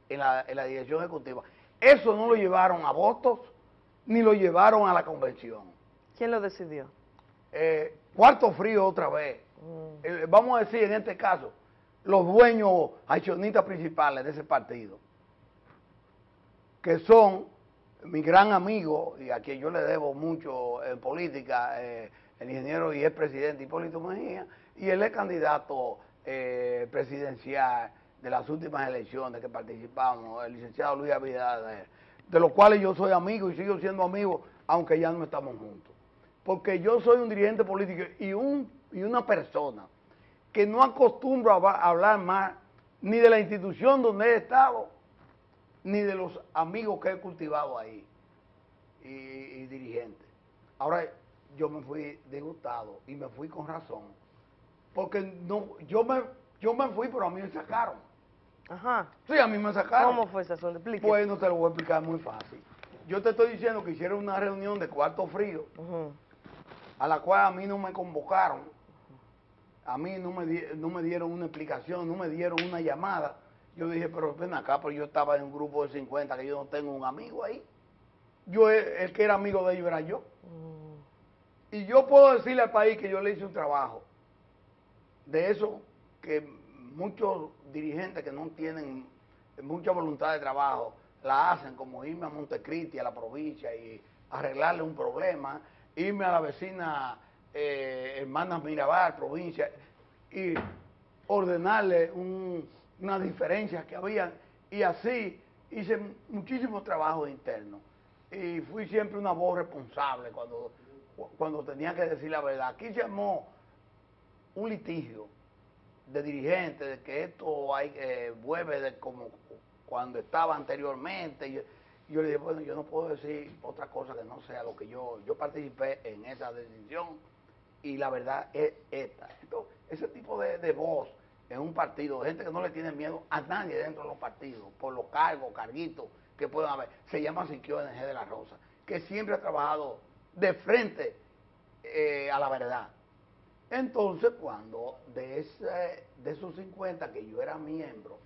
[SPEAKER 33] en la, en la dirección ejecutiva. Eso no lo llevaron a votos ni lo llevaron a la convención.
[SPEAKER 25] ¿Quién lo decidió?
[SPEAKER 33] Eh, cuarto frío otra vez. Eh, vamos a decir en este caso, los dueños accionistas principales de ese partido, que son mi gran amigo y a quien yo le debo mucho en política, eh, el ingeniero y expresidente Hipólito Mejía, y él es candidato eh, presidencial de las últimas elecciones que participamos, el licenciado Luis Abinader, de los cuales yo soy amigo y sigo siendo amigo, aunque ya no estamos juntos. Porque yo soy un dirigente político y, un, y una persona que no acostumbro a hablar más ni de la institución donde he estado, ni de los amigos que he cultivado ahí y, y dirigentes. Ahora yo me fui disgustado y me fui con razón, porque no, yo me, yo me fui, pero a mí me sacaron.
[SPEAKER 25] Ajá.
[SPEAKER 33] Sí, a mí me sacaron.
[SPEAKER 25] ¿Cómo fue esa asunto?
[SPEAKER 33] Pues no te lo voy a explicar muy fácil. Yo te estoy diciendo que hicieron una reunión de cuarto frío, a la cual a mí no me convocaron, a mí no me, no me dieron una explicación, no me dieron una llamada. Yo dije, pero ven acá, pero yo estaba en un grupo de 50, que yo no tengo un amigo ahí. Yo, el el que era amigo de ellos era yo. Y yo puedo decirle al país que yo le hice un trabajo de eso que muchos dirigentes que no tienen mucha voluntad de trabajo la hacen, como irme a Montecristi, a la provincia y arreglarle un problema, irme a la vecina eh, Hermanas Mirabal, provincia, y ordenarle un- unas diferencias que había y así hice muchísimo trabajo interno y fui siempre una voz responsable cuando, cuando tenía que decir la verdad. Aquí se armó un litigio de dirigentes de que esto hay eh, vuelve de como cuando estaba anteriormente. Yo, le dije, bueno, yo no puedo decir otra cosa que no sea lo que yo, yo participé en esa decisión y la verdad es esta. Entonces, ese tipo de, de voz en un partido, gente que no le tiene miedo a nadie dentro de los partidos, por los cargos, carguitos que puedan haber, se llama Siquio NG de la Rosa, que siempre ha trabajado de frente eh, a la verdad. Entonces, cuando de, ese, de esos 50 que yo era miembro,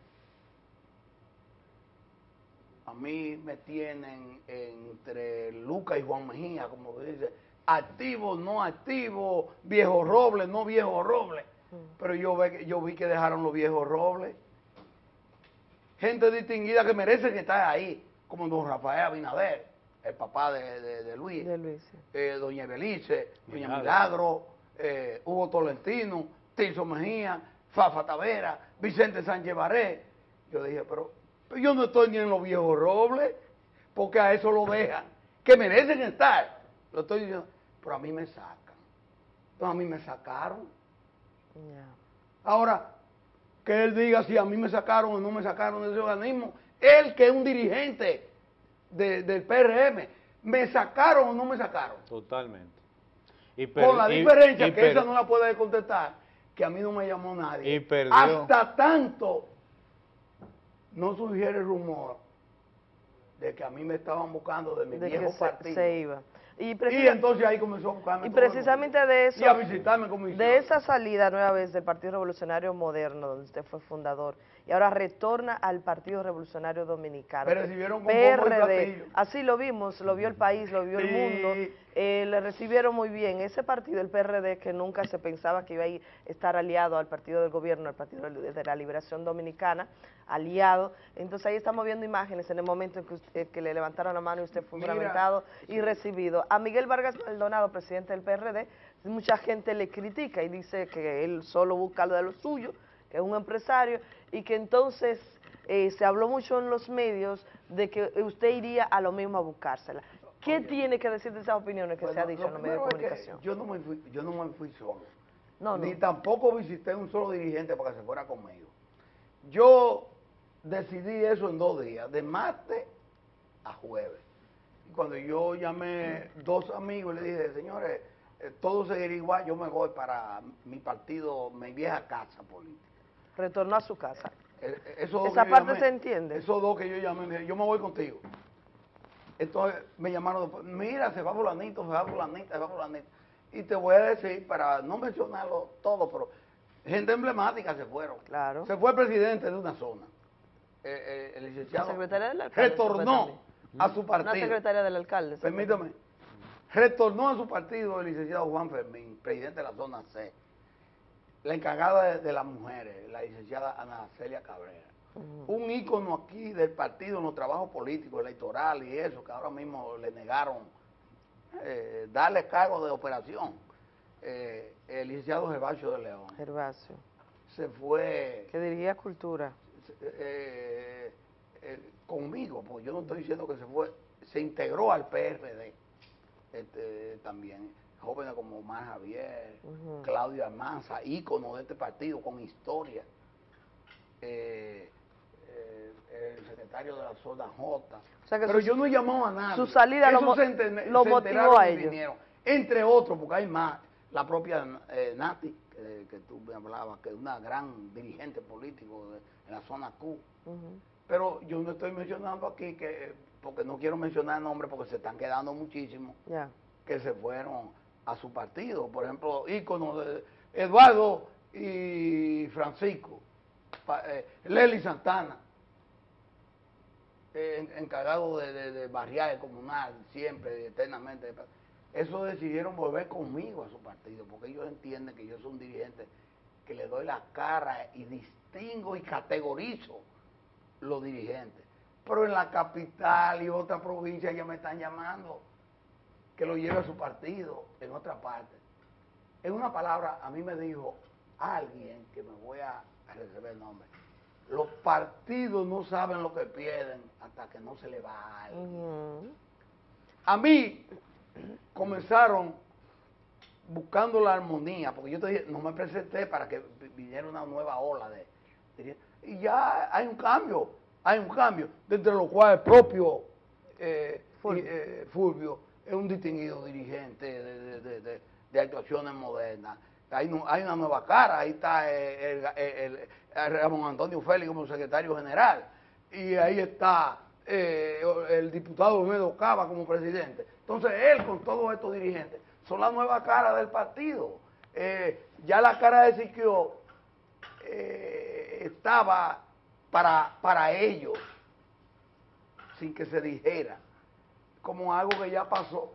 [SPEAKER 33] a mí me tienen entre Lucas y Juan Mejía, como dice, activo, no activo, viejo roble, no viejo roble. Pero yo, ve, yo vi que dejaron los viejos robles. Gente distinguida que merece que estar ahí, como don Rafael Abinader, el papá de, de, de Luis, eh, doña Belice, doña Milagro, eh, Hugo Tolentino, Tirso Mejía, Fafa Tavera, Vicente Sánchez Baré. Yo dije, pero, pero yo no estoy ni en los viejos robles, porque a eso lo dejan, que merecen estar. Lo estoy diciendo, pero a mí me sacan. Pero a mí me sacaron. Ahora, que él diga si a mí me sacaron o no me sacaron de ese organismo. Él que es un dirigente de- del PRM, ¿me sacaron o no me sacaron?
[SPEAKER 1] Totalmente. Y
[SPEAKER 33] Con la
[SPEAKER 1] y-
[SPEAKER 33] diferencia
[SPEAKER 1] y
[SPEAKER 33] que esa no la puede contestar, que a mí no me llamó nadie.
[SPEAKER 1] Y perdió.
[SPEAKER 33] Hasta tanto no surgiera el rumor de que a mí me estaban buscando de mi
[SPEAKER 25] de que
[SPEAKER 33] viejo partido.
[SPEAKER 25] se iba. Y,
[SPEAKER 33] entonces ahí comenzó a buscarme
[SPEAKER 25] y precisamente de eso,
[SPEAKER 33] Y a visitarme como
[SPEAKER 25] de esa salida nueva vez del Partido Revolucionario Moderno, donde usted fue fundador, y ahora retorna al Partido Revolucionario Dominicano.
[SPEAKER 33] Me recibieron con
[SPEAKER 25] PRD, así lo vimos, lo vio el país, lo vio el mundo, eh, le recibieron muy bien. Ese partido, el PRD, que nunca se pensaba que iba a estar aliado al Partido del Gobierno, al Partido de la Liberación Dominicana, aliado. Entonces ahí estamos viendo imágenes en el momento en que, usted- que le levantaron la mano y usted fue
[SPEAKER 33] Mira.
[SPEAKER 25] y recibido. A Miguel Vargas Maldonado, presidente del PRD, mucha gente le critica y dice que él solo busca lo de lo suyo, que es un empresario, y que entonces eh, se habló mucho en los medios de que usted iría a lo mismo a buscársela. ¿Qué tiene que decir de esas opiniones que se ha dicho en los medios de
[SPEAKER 33] primero es que
[SPEAKER 25] comunicación?
[SPEAKER 33] Yo no, me fui, yo no me fui solo.
[SPEAKER 25] No, no.
[SPEAKER 33] Ni tampoco visité un solo dirigente para que se fuera conmigo. Yo decidí eso en dos días, de martes a jueves. Y cuando yo llamé dos amigos, le dije, señores, eh, todo seguirá igual, yo me voy para mi partido, mi vieja casa política.
[SPEAKER 25] Retornó a su casa.
[SPEAKER 33] Eh, eh,
[SPEAKER 25] Esa parte
[SPEAKER 33] llamé-
[SPEAKER 25] se entiende.
[SPEAKER 33] Esos dos que yo llamé, me dijeron, yo me voy contigo. Entonces me llamaron después, mira, se va fulanito, se va fulanita, se va fulanito. Y te voy a decir, para no mencionarlo todo, pero gente emblemática se fueron.
[SPEAKER 25] Claro.
[SPEAKER 33] Se fue el presidente de una zona. Eh, eh, el licenciado
[SPEAKER 25] La secretaria del alcalde
[SPEAKER 33] retornó a su
[SPEAKER 25] Una
[SPEAKER 33] partido.
[SPEAKER 25] secretaria del alcalde.
[SPEAKER 33] Permítame. Retornó a su partido el licenciado Juan Fermín, presidente de la zona C. La encargada de, de las mujeres, la licenciada Ana Celia Cabrera. Un ícono aquí del partido en los trabajos políticos, electorales y eso, que ahora mismo le negaron eh, darle cargo de operación. Eh, el licenciado Gervasio de León.
[SPEAKER 25] Gervasio.
[SPEAKER 33] Se fue
[SPEAKER 25] Que dirigía Cultura.
[SPEAKER 33] eh, eh, conmigo, porque yo no estoy diciendo que se fue, se integró al PRD este, también. Jóvenes como Omar Javier,
[SPEAKER 25] Ujú.
[SPEAKER 33] Claudio Almanza, ícono de este partido con historia. Eh, eh, el secretario de la zona J.
[SPEAKER 25] sea que
[SPEAKER 33] Pero
[SPEAKER 25] su-
[SPEAKER 33] yo no he llamado a nadie.
[SPEAKER 25] su salida lo
[SPEAKER 33] se enten-
[SPEAKER 25] lo
[SPEAKER 33] se
[SPEAKER 25] motivó a ellos.
[SPEAKER 33] vinieron. Entre otros, porque hay más. La propia eh, Nati, que, que tú me hablabas, que es una gran dirigente político de- en la zona Q. Pero yo no estoy mencionando aquí, que porque no quiero mencionar nombres porque se están quedando muchísimos
[SPEAKER 25] Ya.
[SPEAKER 33] que se fueron a su partido. Por ejemplo, íconos de Eduardo y Francisco, eh, Lely Santana, eh, en- encargado de, de, de comunal, siempre, eternamente. Eso decidieron volver conmigo a su partido, porque ellos entienden que yo soy un dirigente que le doy la cara y distingo y categorizo los dirigentes. Pero en la capital y otra provincia ya me están llamando que lo lleve a su partido en otra parte. En una palabra, a mí me dijo alguien que me voy a a reservar el nombre. Los partidos no saben lo que pierden hasta que no se le va a alguien. A mí comenzaron buscando la armonía, porque yo te dije, no me presenté para que vi- viniera una nueva ola de, de- y ya hay un cambio, hay un cambio, dentro de lo cual el propio eh, y, eh, Fulvio es un distinguido dirigente de, de- de- actuaciones modernas, hay, nu- hay una nueva cara, ahí está el- el- el Ramón Antonio Félix como secretario general, y ahí está eh, el diputado Olmedo Cava como presidente. Entonces él con todos estos dirigentes son la nueva cara del partido. Eh, ya la cara de Siquio eh, estaba para, para ellos, sin que se dijera, como algo que ya pasó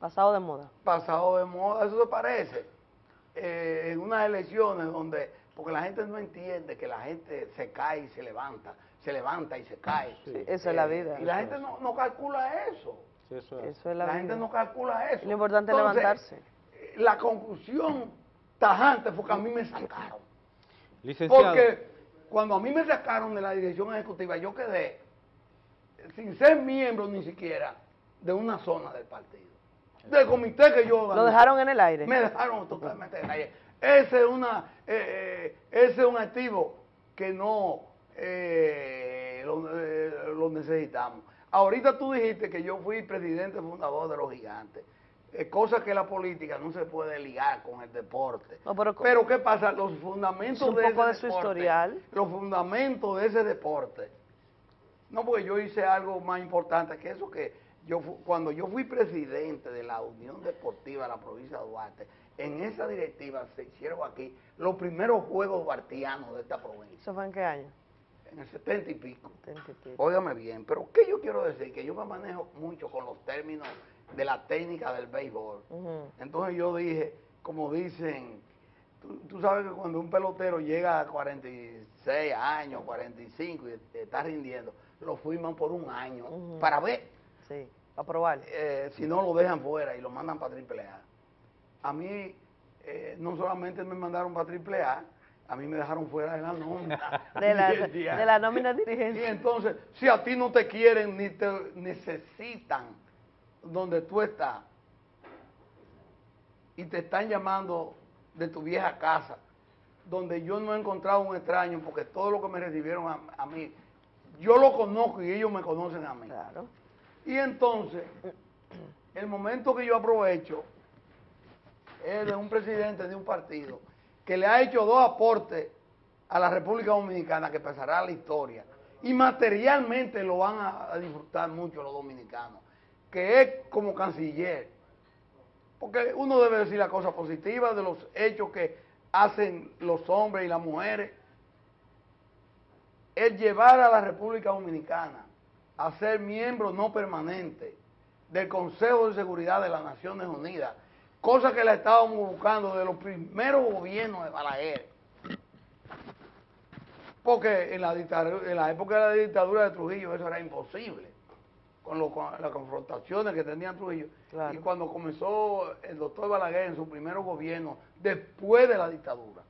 [SPEAKER 25] Pasado de moda.
[SPEAKER 33] pasado de moda, eso se parece. eh, en unas elecciones donde, porque la gente no entiende que la gente se cae y se levanta, se levanta y se cae.
[SPEAKER 25] Sí, eso es la vida.
[SPEAKER 33] Y la gente no, no calcula eso.
[SPEAKER 25] Eso es la,
[SPEAKER 33] La gente no calcula eso.
[SPEAKER 25] Lo importante es levantarse.
[SPEAKER 33] eh, La conclusión tajante fue que a mí me sacaron.
[SPEAKER 1] Licenciado.
[SPEAKER 33] Porque cuando a mí me sacaron de la dirección ejecutiva, yo quedé sin ser miembro ni siquiera de una zona del partido. Del comité que yo
[SPEAKER 25] Lo dejaron en el aire.
[SPEAKER 33] Me dejaron totalmente en el aire. Ese es, una, eh, eh, ese es un activo que no eh, lo, eh, lo necesitamos. Ahorita tú dijiste que yo fui presidente fundador de los gigantes. Eh, cosa que la política no se puede ligar con el deporte.
[SPEAKER 25] No, pero,
[SPEAKER 33] Pero ¿qué pasa? Los fundamentos
[SPEAKER 25] Un
[SPEAKER 33] de
[SPEAKER 25] poco
[SPEAKER 33] ese
[SPEAKER 25] de su
[SPEAKER 33] deporte,
[SPEAKER 25] historial.
[SPEAKER 33] Los fundamentos de ese deporte. No, porque yo hice algo más importante que eso que yo cuando yo fui presidente de la Unión Deportiva de la provincia de Duarte, en esa directiva se hicieron aquí los primeros juegos duartianos de esta provincia,
[SPEAKER 25] ¿Eso fue en qué año?
[SPEAKER 33] en el 70 y pico.
[SPEAKER 25] 70 y pico.
[SPEAKER 33] Óigame bien, pero ¿qué yo quiero decir? Que yo me manejo mucho con los términos de la técnica del béisbol. Entonces yo dije, como dicen, tú, tú sabes que cuando un pelotero llega a 46 años, 45 y está rindiendo, lo firman por un año para ver
[SPEAKER 25] Sí, para probar.
[SPEAKER 33] eh, si no lo dejan fuera y lo mandan para triple A. A mí eh, no solamente me mandaron para triple A, a mí me dejaron fuera de la nómina.
[SPEAKER 25] De la,
[SPEAKER 33] dirigencial.
[SPEAKER 25] de la nómina
[SPEAKER 33] Y
[SPEAKER 25] dirigencia.
[SPEAKER 33] entonces, si a ti no te quieren ni te necesitan donde tú estás y te están llamando de tu vieja casa, donde yo no he encontrado un extraño porque todo lo que me recibieron a, a mí, yo lo conozco y ellos me conocen a mí.
[SPEAKER 25] Claro.
[SPEAKER 33] Y entonces, el momento que yo aprovecho es de un presidente de un partido que le ha hecho dos aportes a la República Dominicana que pasará a la historia y materialmente lo van a, a disfrutar mucho los dominicanos, que es como canciller. Porque uno debe decir la cosa positiva de los hechos que hacen los hombres y las mujeres. El llevar a la República Dominicana a ser miembro no permanente del Consejo de Seguridad de las Naciones Unidas, cosa que la estábamos buscando de los primeros gobiernos de Balaguer. Porque en la, en la época de la dictadura de Trujillo eso era imposible, con, lo- con las confrontaciones que tenía Trujillo. Y cuando comenzó el doctor Balaguer en su primer gobierno, después de la dictadura,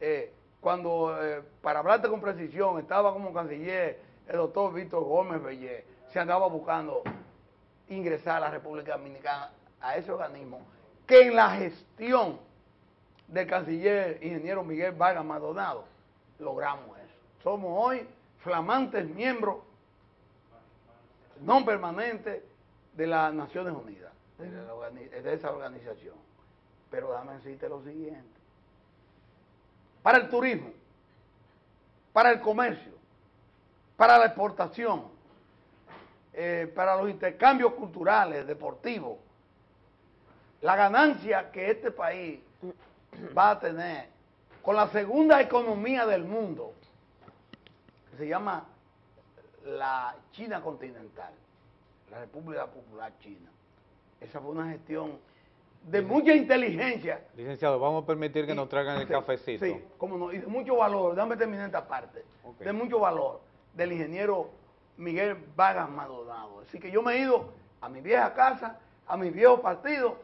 [SPEAKER 33] eh, cuando, eh, para hablarte con precisión, estaba como canciller el doctor Víctor Gómez Bellé, se andaba buscando ingresar a la República Dominicana a ese organismo, que en la gestión del canciller ingeniero Miguel Vargas Maldonado logramos eso. Somos hoy flamantes miembros no permanentes de las Naciones Unidas, de, de esa organización. Pero déjame decirte lo siguiente. Para el turismo, para el comercio, para la exportación, eh, para los intercambios culturales, deportivos, la ganancia que este país va a tener con la segunda economía del mundo, que se llama la China continental, la República Popular China. Esa fue una gestión de mucha inteligencia.
[SPEAKER 1] Licenciado, vamos a permitir que nos traigan el
[SPEAKER 33] Sí,
[SPEAKER 1] cafecito.
[SPEAKER 33] Sí, cómo no, y de mucho valor, déjame terminar esta parte, de mucho valor del ingeniero Miguel Vargas Maldonado. Así que yo me he ido a mi vieja casa, a mi viejo partido,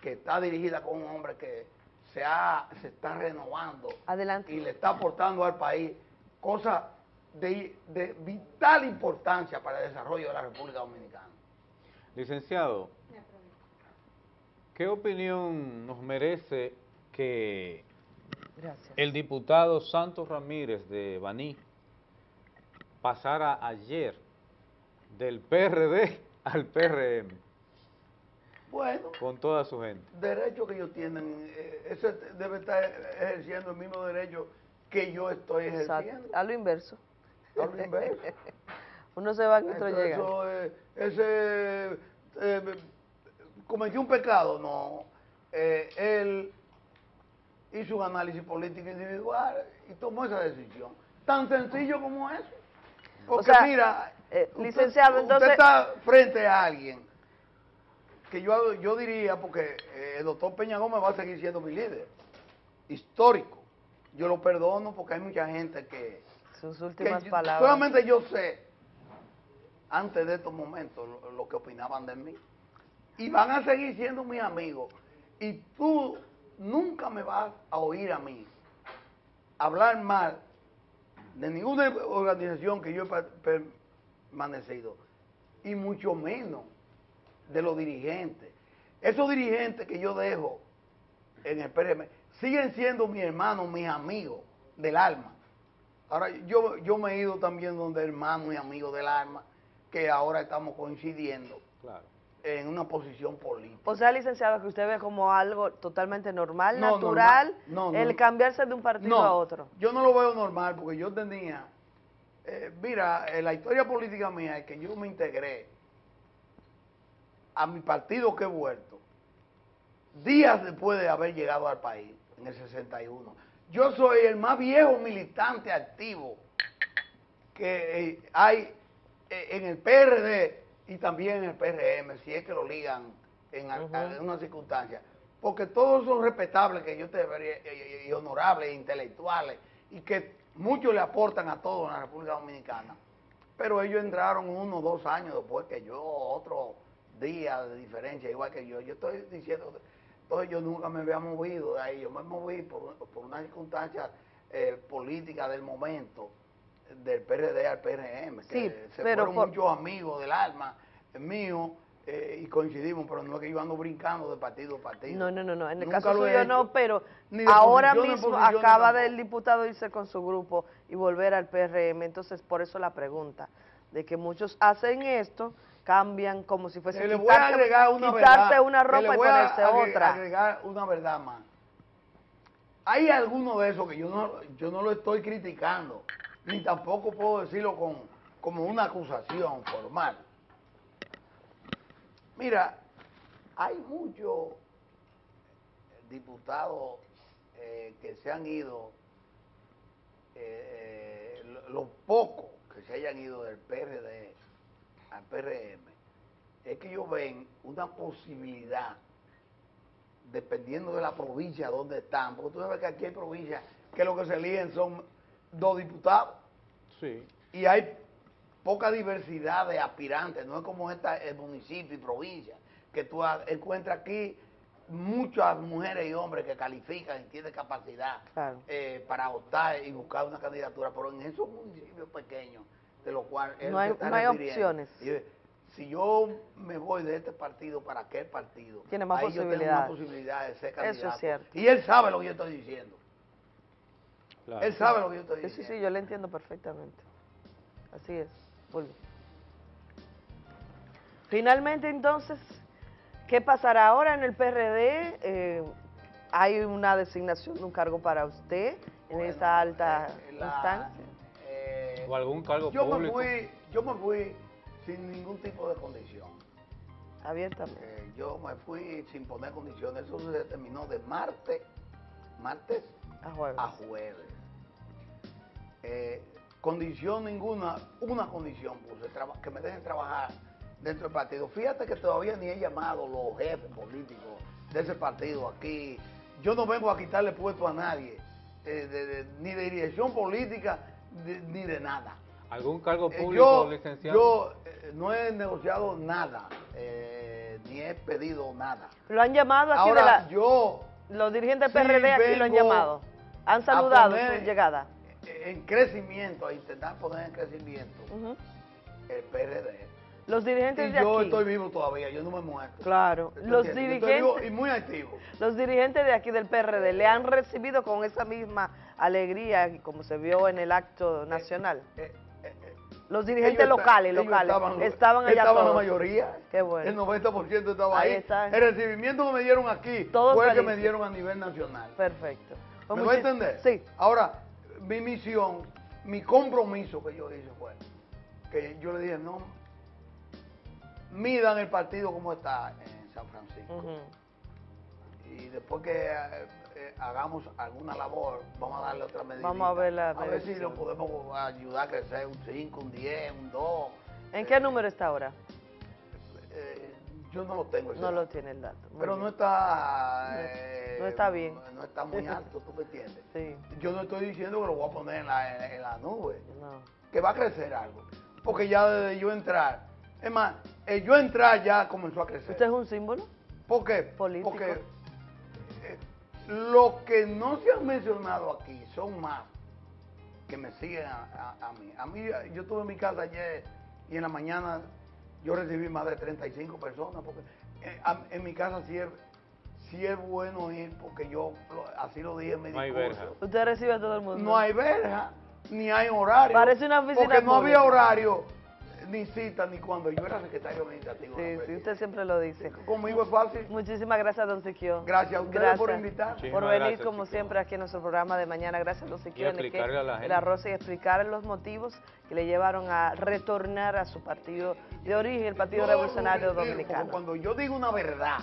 [SPEAKER 33] que está dirigida con un hombre que se, ha, se está renovando
[SPEAKER 25] Adelante.
[SPEAKER 33] y le está aportando al país cosas de, de vital importancia para el desarrollo de la República Dominicana.
[SPEAKER 1] Licenciado, ¿qué opinión nos merece que
[SPEAKER 25] Gracias.
[SPEAKER 1] el diputado Santos Ramírez de Baní pasara ayer del PRD al PRM?
[SPEAKER 33] Bueno,
[SPEAKER 1] con toda su gente.
[SPEAKER 33] derecho que ellos tienen, eh, ese debe estar ejerciendo el mismo derecho que yo estoy ejerciendo.
[SPEAKER 25] Exacto. A lo inverso.
[SPEAKER 33] A lo inverso.
[SPEAKER 25] Uno se va y otro llega.
[SPEAKER 33] eso, eh, ese eh, cometió un pecado, no. Eh, él hizo un análisis político individual y tomó esa decisión. Tan sencillo como eso. Porque
[SPEAKER 25] sea,
[SPEAKER 33] mira,
[SPEAKER 25] eh,
[SPEAKER 33] usted-
[SPEAKER 25] licenciado,
[SPEAKER 33] usted está frente a alguien que yo, yo diría, porque eh, el doctor Peña Gómez va a seguir siendo mi líder, histórico. Yo lo perdono porque hay mucha gente que...
[SPEAKER 25] Sus últimas palabras.
[SPEAKER 33] Solamente yo sé, antes de estos momentos, lo, lo que opinaban de mí. Y van a seguir siendo mis amigos. Y tú nunca me vas a oír a mí hablar mal de ninguna organización que yo he per- permanecido. Y mucho menos de los dirigentes. Esos dirigentes que yo dejo en el PRM siguen siendo mis hermanos, mis amigos del alma. Ahora, yo, yo me he ido también donde hermanos y amigos del alma, que ahora estamos coincidiendo
[SPEAKER 1] Claro.
[SPEAKER 33] En una posición política.
[SPEAKER 25] O sea, licenciado, que usted ve como algo totalmente normal,
[SPEAKER 33] No,
[SPEAKER 25] natural,
[SPEAKER 33] normal. No, no,
[SPEAKER 25] el
[SPEAKER 33] no.
[SPEAKER 25] cambiarse de un partido a otro.
[SPEAKER 33] Yo no lo veo normal porque yo tenía, eh, mira, en la historia política mía es que yo me integré a mi partido que he vuelto días después de haber llegado al país, en el 61. Yo soy el más viejo militante activo que eh, hay eh, en el PRD y también el PRM, si es que lo ligan en al-
[SPEAKER 25] Ujú.
[SPEAKER 33] algunas circunstancias. Porque todos son respetables, que yo te vería, y, y honorables, e intelectuales, y que muchos le aportan a todos en la República Dominicana. Pero ellos entraron uno o dos años después que yo, otro día de diferencia, igual que yo. Yo estoy diciendo, entonces yo nunca me había movido de ahí, yo me moví por, por una circunstancia eh, política del momento, del PRD al PRM, que
[SPEAKER 25] Sí,
[SPEAKER 33] se
[SPEAKER 25] pero
[SPEAKER 33] fueron
[SPEAKER 25] por-
[SPEAKER 33] muchos amigos del alma mío eh, y coincidimos, pero no es que yo ando brincando de partido a partido.
[SPEAKER 25] No, no, no, no. En el
[SPEAKER 33] Nunca
[SPEAKER 25] caso
[SPEAKER 33] he
[SPEAKER 25] suyo no, pero ahora mismo acaba del diputado irse con su grupo y volver al PRM. Entonces, por eso la pregunta, de que muchos hacen esto, cambian como si fuese
[SPEAKER 33] le voy a agregar una
[SPEAKER 25] quitarse
[SPEAKER 33] verdad,
[SPEAKER 25] una ropa
[SPEAKER 33] le
[SPEAKER 25] y
[SPEAKER 33] voy a
[SPEAKER 25] ponerse
[SPEAKER 33] agre-
[SPEAKER 25] otra.
[SPEAKER 33] agregar una verdad más. Hay algunos de esos que yo no, yo no lo estoy criticando, ni tampoco puedo decirlo con, como una acusación formal. Mira, hay muchos diputados eh, que se han ido, eh, eh, lo- los pocos que se hayan ido del PRD al PRM, es que ellos ven una posibilidad, dependiendo de la provincia donde están, porque tú sabes que aquí hay provincias que lo que se eligen son dos diputados
[SPEAKER 1] Sí.
[SPEAKER 33] y hay poca diversidad de aspirantes, no es como esta el municipio y provincia, que tú encuentras aquí muchas mujeres y hombres que califican y tienen capacidad
[SPEAKER 25] Claro.
[SPEAKER 33] eh, para optar y buscar una candidatura, pero en esos municipios pequeños, de los cuales
[SPEAKER 25] No hay-
[SPEAKER 33] está
[SPEAKER 25] no hay opciones.
[SPEAKER 33] si yo me voy de este partido para aquel partido,
[SPEAKER 25] Tiene más
[SPEAKER 33] ahí yo tengo más posibilidades de ser
[SPEAKER 25] Eso es
[SPEAKER 33] candidato.
[SPEAKER 25] cierto.
[SPEAKER 33] Y él sabe lo que yo estoy diciendo.
[SPEAKER 1] Claro.
[SPEAKER 33] Él sabe lo que yo estoy diciendo.
[SPEAKER 25] sí, sí, yo le entiendo perfectamente. Así es. Fulvio. Finalmente, entonces, ¿qué pasará ahora en el PRD? Eh, ¿Hay una designación de un cargo para usted en esa alta
[SPEAKER 33] la-
[SPEAKER 25] instancia?
[SPEAKER 33] eh,
[SPEAKER 1] O algún cargo
[SPEAKER 33] yo me
[SPEAKER 1] público.
[SPEAKER 33] fui, yo me fui sin ningún tipo de condición.
[SPEAKER 25] Abiertamente.
[SPEAKER 33] Eh, yo me fui sin poner condiciones. Eso se determinó de martes, martes
[SPEAKER 25] A jueves.
[SPEAKER 33] a jueves. Eh, condición ninguna, una condición puse, que me dejen trabajar dentro del partido. Fíjate que todavía ni he llamado los jefes políticos de ese partido aquí. Yo no vengo a quitarle puesto a nadie, eh, de- de- ni de dirección política, de- ni de nada.
[SPEAKER 1] ¿Algún cargo
[SPEAKER 33] Eh,
[SPEAKER 1] público,
[SPEAKER 33] yo,
[SPEAKER 1] licenciado?
[SPEAKER 33] yo eh, no he negociado nada, eh, ni he pedido nada.
[SPEAKER 25] Lo han llamado aquí
[SPEAKER 33] Ahora,
[SPEAKER 25] de la...
[SPEAKER 33] yo
[SPEAKER 25] Los dirigentes
[SPEAKER 33] sí
[SPEAKER 25] del PRD aquí lo han llamado. Han saludado
[SPEAKER 33] poner
[SPEAKER 25] su llegada.
[SPEAKER 33] En crecimiento, a intentar poner en crecimiento el PRD.
[SPEAKER 25] Los dirigentes
[SPEAKER 33] Y
[SPEAKER 25] de
[SPEAKER 33] yo
[SPEAKER 25] aquí.
[SPEAKER 33] estoy vivo todavía, yo no me muerto.
[SPEAKER 25] Claro.
[SPEAKER 33] ¿Tú
[SPEAKER 25] Los
[SPEAKER 33] entiendes? Yo estoy vivo
[SPEAKER 25] dirigentes...
[SPEAKER 33] y muy activo.
[SPEAKER 25] Los dirigentes de aquí del PRD le han recibido con esa misma alegría como se vio en el acto nacional.
[SPEAKER 33] Eh,
[SPEAKER 25] Los dirigentes locales, locales,
[SPEAKER 33] estaban,
[SPEAKER 25] estaban allá
[SPEAKER 33] estaban la
[SPEAKER 25] todos.
[SPEAKER 33] mayoría.
[SPEAKER 25] Qué bueno.
[SPEAKER 33] El 90% estaba
[SPEAKER 25] Ahí
[SPEAKER 33] ahí.
[SPEAKER 25] está.
[SPEAKER 33] El recibimiento que me dieron aquí
[SPEAKER 25] Todos
[SPEAKER 33] fue el que me dieron a nivel nacional.
[SPEAKER 25] Perfecto. Pues
[SPEAKER 33] ¿Me voy a entender?
[SPEAKER 25] Sí.
[SPEAKER 33] Ahora, mi misión, mi compromiso que yo hice fue que yo le dije, no, midan el partido como está en San Francisco. Y después que eh, eh, hagamos alguna labor, vamos a darle otra medida.
[SPEAKER 25] Vamos a ver la
[SPEAKER 33] A ver si lo podemos ayudar a crecer un 5, un 10, un 2.
[SPEAKER 25] ¿En qué número está ahora?
[SPEAKER 33] Eh, yo no lo tengo. ese
[SPEAKER 25] No
[SPEAKER 33] dato.
[SPEAKER 25] lo tiene el dato. Muy
[SPEAKER 33] Pero
[SPEAKER 25] bien.
[SPEAKER 33] no está...
[SPEAKER 25] No-
[SPEAKER 33] eh,
[SPEAKER 25] no está bien.
[SPEAKER 33] No está muy alto, ¿tú me entiendes?
[SPEAKER 25] Sí.
[SPEAKER 33] Yo no estoy diciendo que lo voy a poner en la, en- en la nube.
[SPEAKER 25] No.
[SPEAKER 33] Que va a crecer algo. Porque ya desde yo entrar... Es más, el yo entrar ya comenzó a crecer.
[SPEAKER 25] ¿Usted es un símbolo?
[SPEAKER 33] ¿Por qué?
[SPEAKER 25] Político.
[SPEAKER 33] Porque eh, los que no se han mencionado aquí son más que me siguen a, a- a mí. A mí, eh, yo estuve en mi casa ayer y en la mañana yo recibí más de 35 personas, porque eh, en mi casa sí es, sí es bueno ir, porque yo lo- así lo dije en mi
[SPEAKER 1] No hay
[SPEAKER 33] discurso.
[SPEAKER 1] verja.
[SPEAKER 25] Usted recibe a todo el mundo.
[SPEAKER 33] No hay verja, ni hay horario.
[SPEAKER 25] Parece una oficina
[SPEAKER 33] Porque no había horario, ni cita, ni cuando yo era secretario administrativo.
[SPEAKER 25] Sí, sí, usted siempre lo dice.
[SPEAKER 33] Conmigo es fácil.
[SPEAKER 25] Muchísimas gracias, don Siquio.
[SPEAKER 33] Gracias a ustedes por invitarme.
[SPEAKER 25] Por venir,
[SPEAKER 33] gracias,
[SPEAKER 25] como siempre, aquí en nuestro programa de mañana. Gracias, don Siquio.
[SPEAKER 1] Y explicarle a la gente.
[SPEAKER 25] la Rosa y explicar los motivos que le llevaron a retornar a su partido de origen, el Partido Revolucionario Dominicano.
[SPEAKER 33] Cuando yo digo una verdad,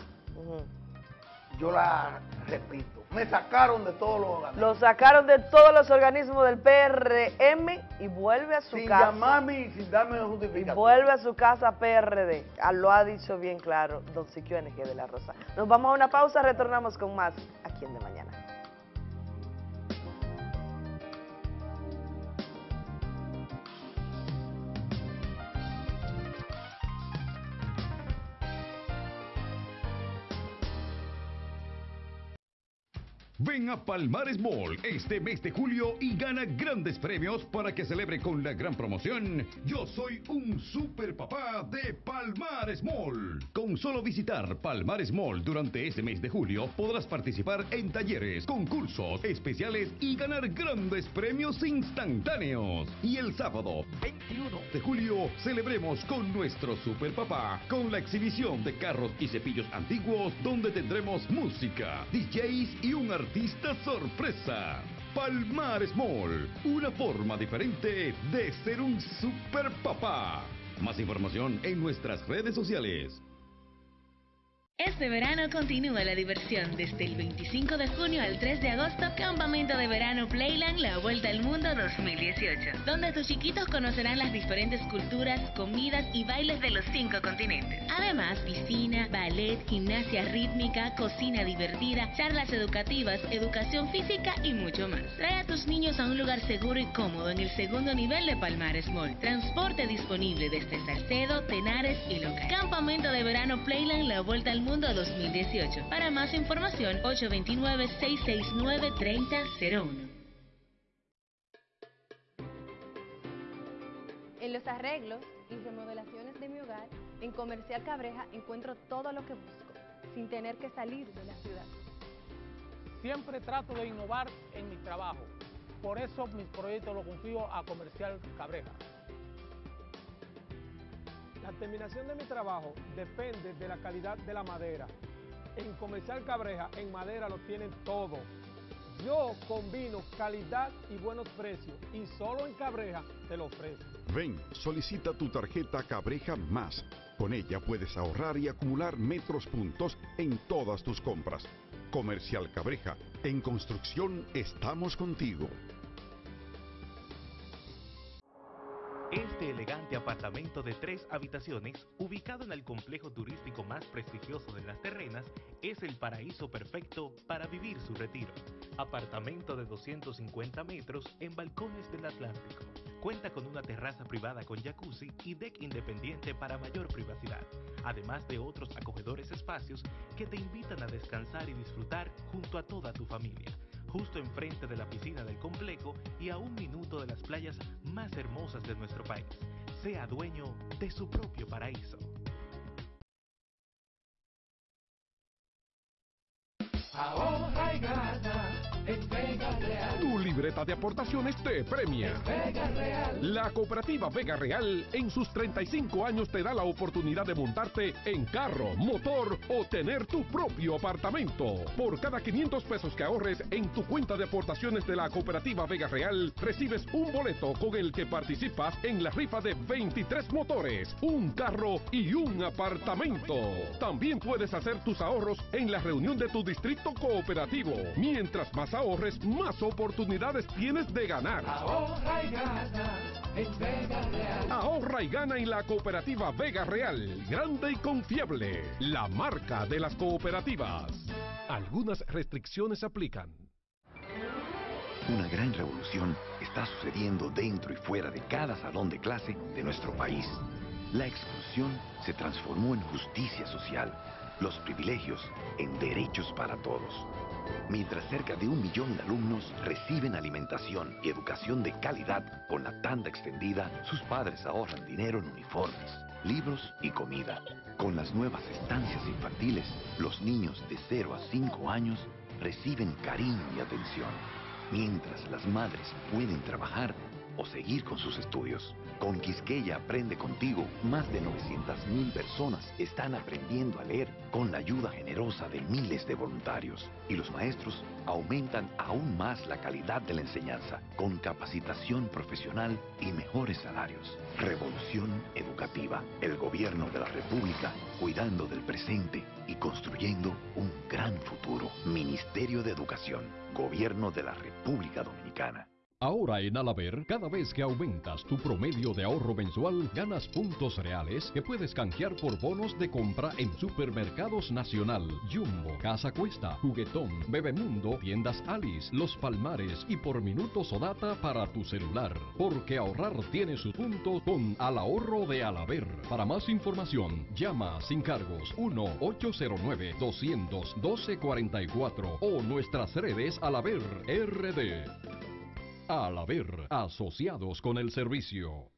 [SPEAKER 33] yo la repito. Me sacaron de todos los organismos.
[SPEAKER 25] Lo sacaron de todos los organismos del PRM y vuelve a su
[SPEAKER 33] Sin
[SPEAKER 25] casa.
[SPEAKER 33] llamarme y sin darme
[SPEAKER 25] Y
[SPEAKER 33] justificación.
[SPEAKER 25] vuelve a su casa PRD. Ah, Lo ha dicho bien claro don Siquio NG de la Rosa. Nos vamos a una pausa, retornamos con más aquí en De Mañana.
[SPEAKER 32] Ven a Palmares Mall este mes de julio y gana grandes premios para que celebre con la gran promoción Yo soy un super papá de Palmares Mall. Con solo visitar Palmares Mall durante este mes de julio podrás participar en talleres, concursos especiales y ganar grandes premios instantáneos. Y el sábado 21 de julio celebremos con nuestro super papá con la exhibición de carros y cepillos antiguos donde tendremos música, DJs y un artista sorpresa. Palmares Mall, una forma diferente de ser un super papá. Más información en nuestras redes sociales.
[SPEAKER 28] Este verano continúa la diversión desde el 25 de junio al 3 de agosto, Campamento de Verano Playland La Vuelta al Mundo 2018, donde tus chiquitos conocerán las diferentes culturas, comidas y bailes de los cinco continentes. Además, piscina, ballet, gimnasia rítmica, cocina divertida, charlas educativas, educación física y mucho más. Trae a tus niños a un lugar seguro y cómodo en el segundo nivel de Palmares Mall. Transporte disponible desde Salcedo, Tenares y Local. Campamento de Verano Playland La Vuelta al Mundo 2018. Para más información, 829-669-3001.
[SPEAKER 34] En los arreglos y remodelaciones de mi hogar, en Comercial Cabreja encuentro todo lo que busco, sin tener que salir de la ciudad.
[SPEAKER 35] Siempre trato de innovar en mi trabajo. Por eso mis proyectos los confío a Comercial Cabreja. La terminación de mi trabajo depende de la calidad de la madera. En Comercial Cabreja, en madera lo tienen todo. Yo combino calidad y buenos precios y solo en Cabreja te lo ofrezco.
[SPEAKER 36] Ven, solicita tu tarjeta Cabreja Más. Con ella puedes ahorrar y acumular metros puntos en todas tus compras. Comercial Cabreja, en construcción estamos contigo.
[SPEAKER 29] Este elegante apartamento de tres habitaciones, ubicado en el complejo turístico más prestigioso de las terrenas, es el paraíso perfecto para vivir su retiro. Apartamento de 250 metros en balcones del Atlántico. Cuenta con una terraza privada con jacuzzi y deck independiente para mayor privacidad, además de otros acogedores espacios que te invitan a descansar y disfrutar junto a toda tu familia justo enfrente de la piscina del complejo y a un minuto de las playas más hermosas de nuestro país. Sea dueño de su propio paraíso.
[SPEAKER 32] Ahorra y gana
[SPEAKER 31] en Vega Real.
[SPEAKER 32] Tu libreta de aportaciones te premia.
[SPEAKER 31] Vega Real.
[SPEAKER 32] La cooperativa Vega Real en sus 35 años te da la oportunidad de montarte en carro, motor o tener tu propio apartamento. Por cada 500 pesos que ahorres en tu cuenta de aportaciones de la cooperativa Vega Real, recibes un boleto con el que participas en la rifa de 23 motores, un carro y un apartamento. También puedes hacer tus ahorros en la reunión de tu distrito cooperativo. Mientras más ahorres, más oportunidades tienes de ganar.
[SPEAKER 31] Ahorra y gana en Vega Real.
[SPEAKER 32] Ahorra y gana en la cooperativa Vega Real, grande y confiable, la marca de las cooperativas. Algunas restricciones aplican.
[SPEAKER 2] Una gran revolución está sucediendo dentro y fuera de cada salón de clase de nuestro país. La exclusión se transformó en justicia social, los privilegios en derechos para todos. Mientras cerca de un millón de alumnos reciben alimentación y educación de calidad con la tanda extendida, sus padres ahorran dinero en uniformes, libros y comida. Con las nuevas estancias infantiles, los niños de 0 a 5 años reciben cariño y atención, mientras las madres pueden trabajar o seguir con sus estudios. Con Quisqueya Aprende Contigo, más de 900.000 personas están aprendiendo a leer con la ayuda generosa de miles de voluntarios. Y los maestros aumentan aún más la calidad de la enseñanza, con capacitación profesional y mejores salarios. Revolución Educativa, el gobierno de la República, cuidando del presente y construyendo un gran futuro. Ministerio de Educación, Gobierno de la República Dominicana.
[SPEAKER 30] Ahora en Alaber, cada vez que aumentas tu promedio de ahorro mensual, ganas puntos reales que puedes canjear por bonos de compra en Supermercados Nacional, Jumbo, Casa Cuesta, Juguetón, Bebemundo, Tiendas Alice, Los Palmares y por minutos o data para tu celular. Porque ahorrar tiene sus puntos con Al Ahorro de Alaber. Para más información, llama sin cargos 1-809-200-1244 o nuestras redes Alaber RD. Al haber asociados con el servicio.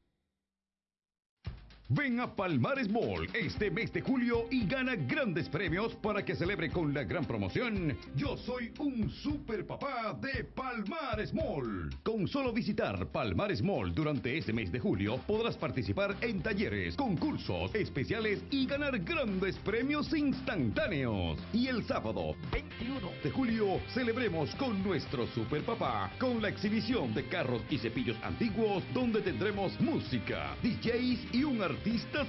[SPEAKER 32] Ven a Palmares Mall este mes de julio y gana grandes premios para que celebre con la gran promoción Yo soy un super papá de Palmares Mall. Con solo visitar Palmares Mall durante este mes de julio podrás participar en talleres, concursos especiales y ganar grandes premios instantáneos. Y el sábado 21 de julio celebremos con nuestro super papá con la exhibición de carros y cepillos antiguos donde tendremos música, DJs y un artista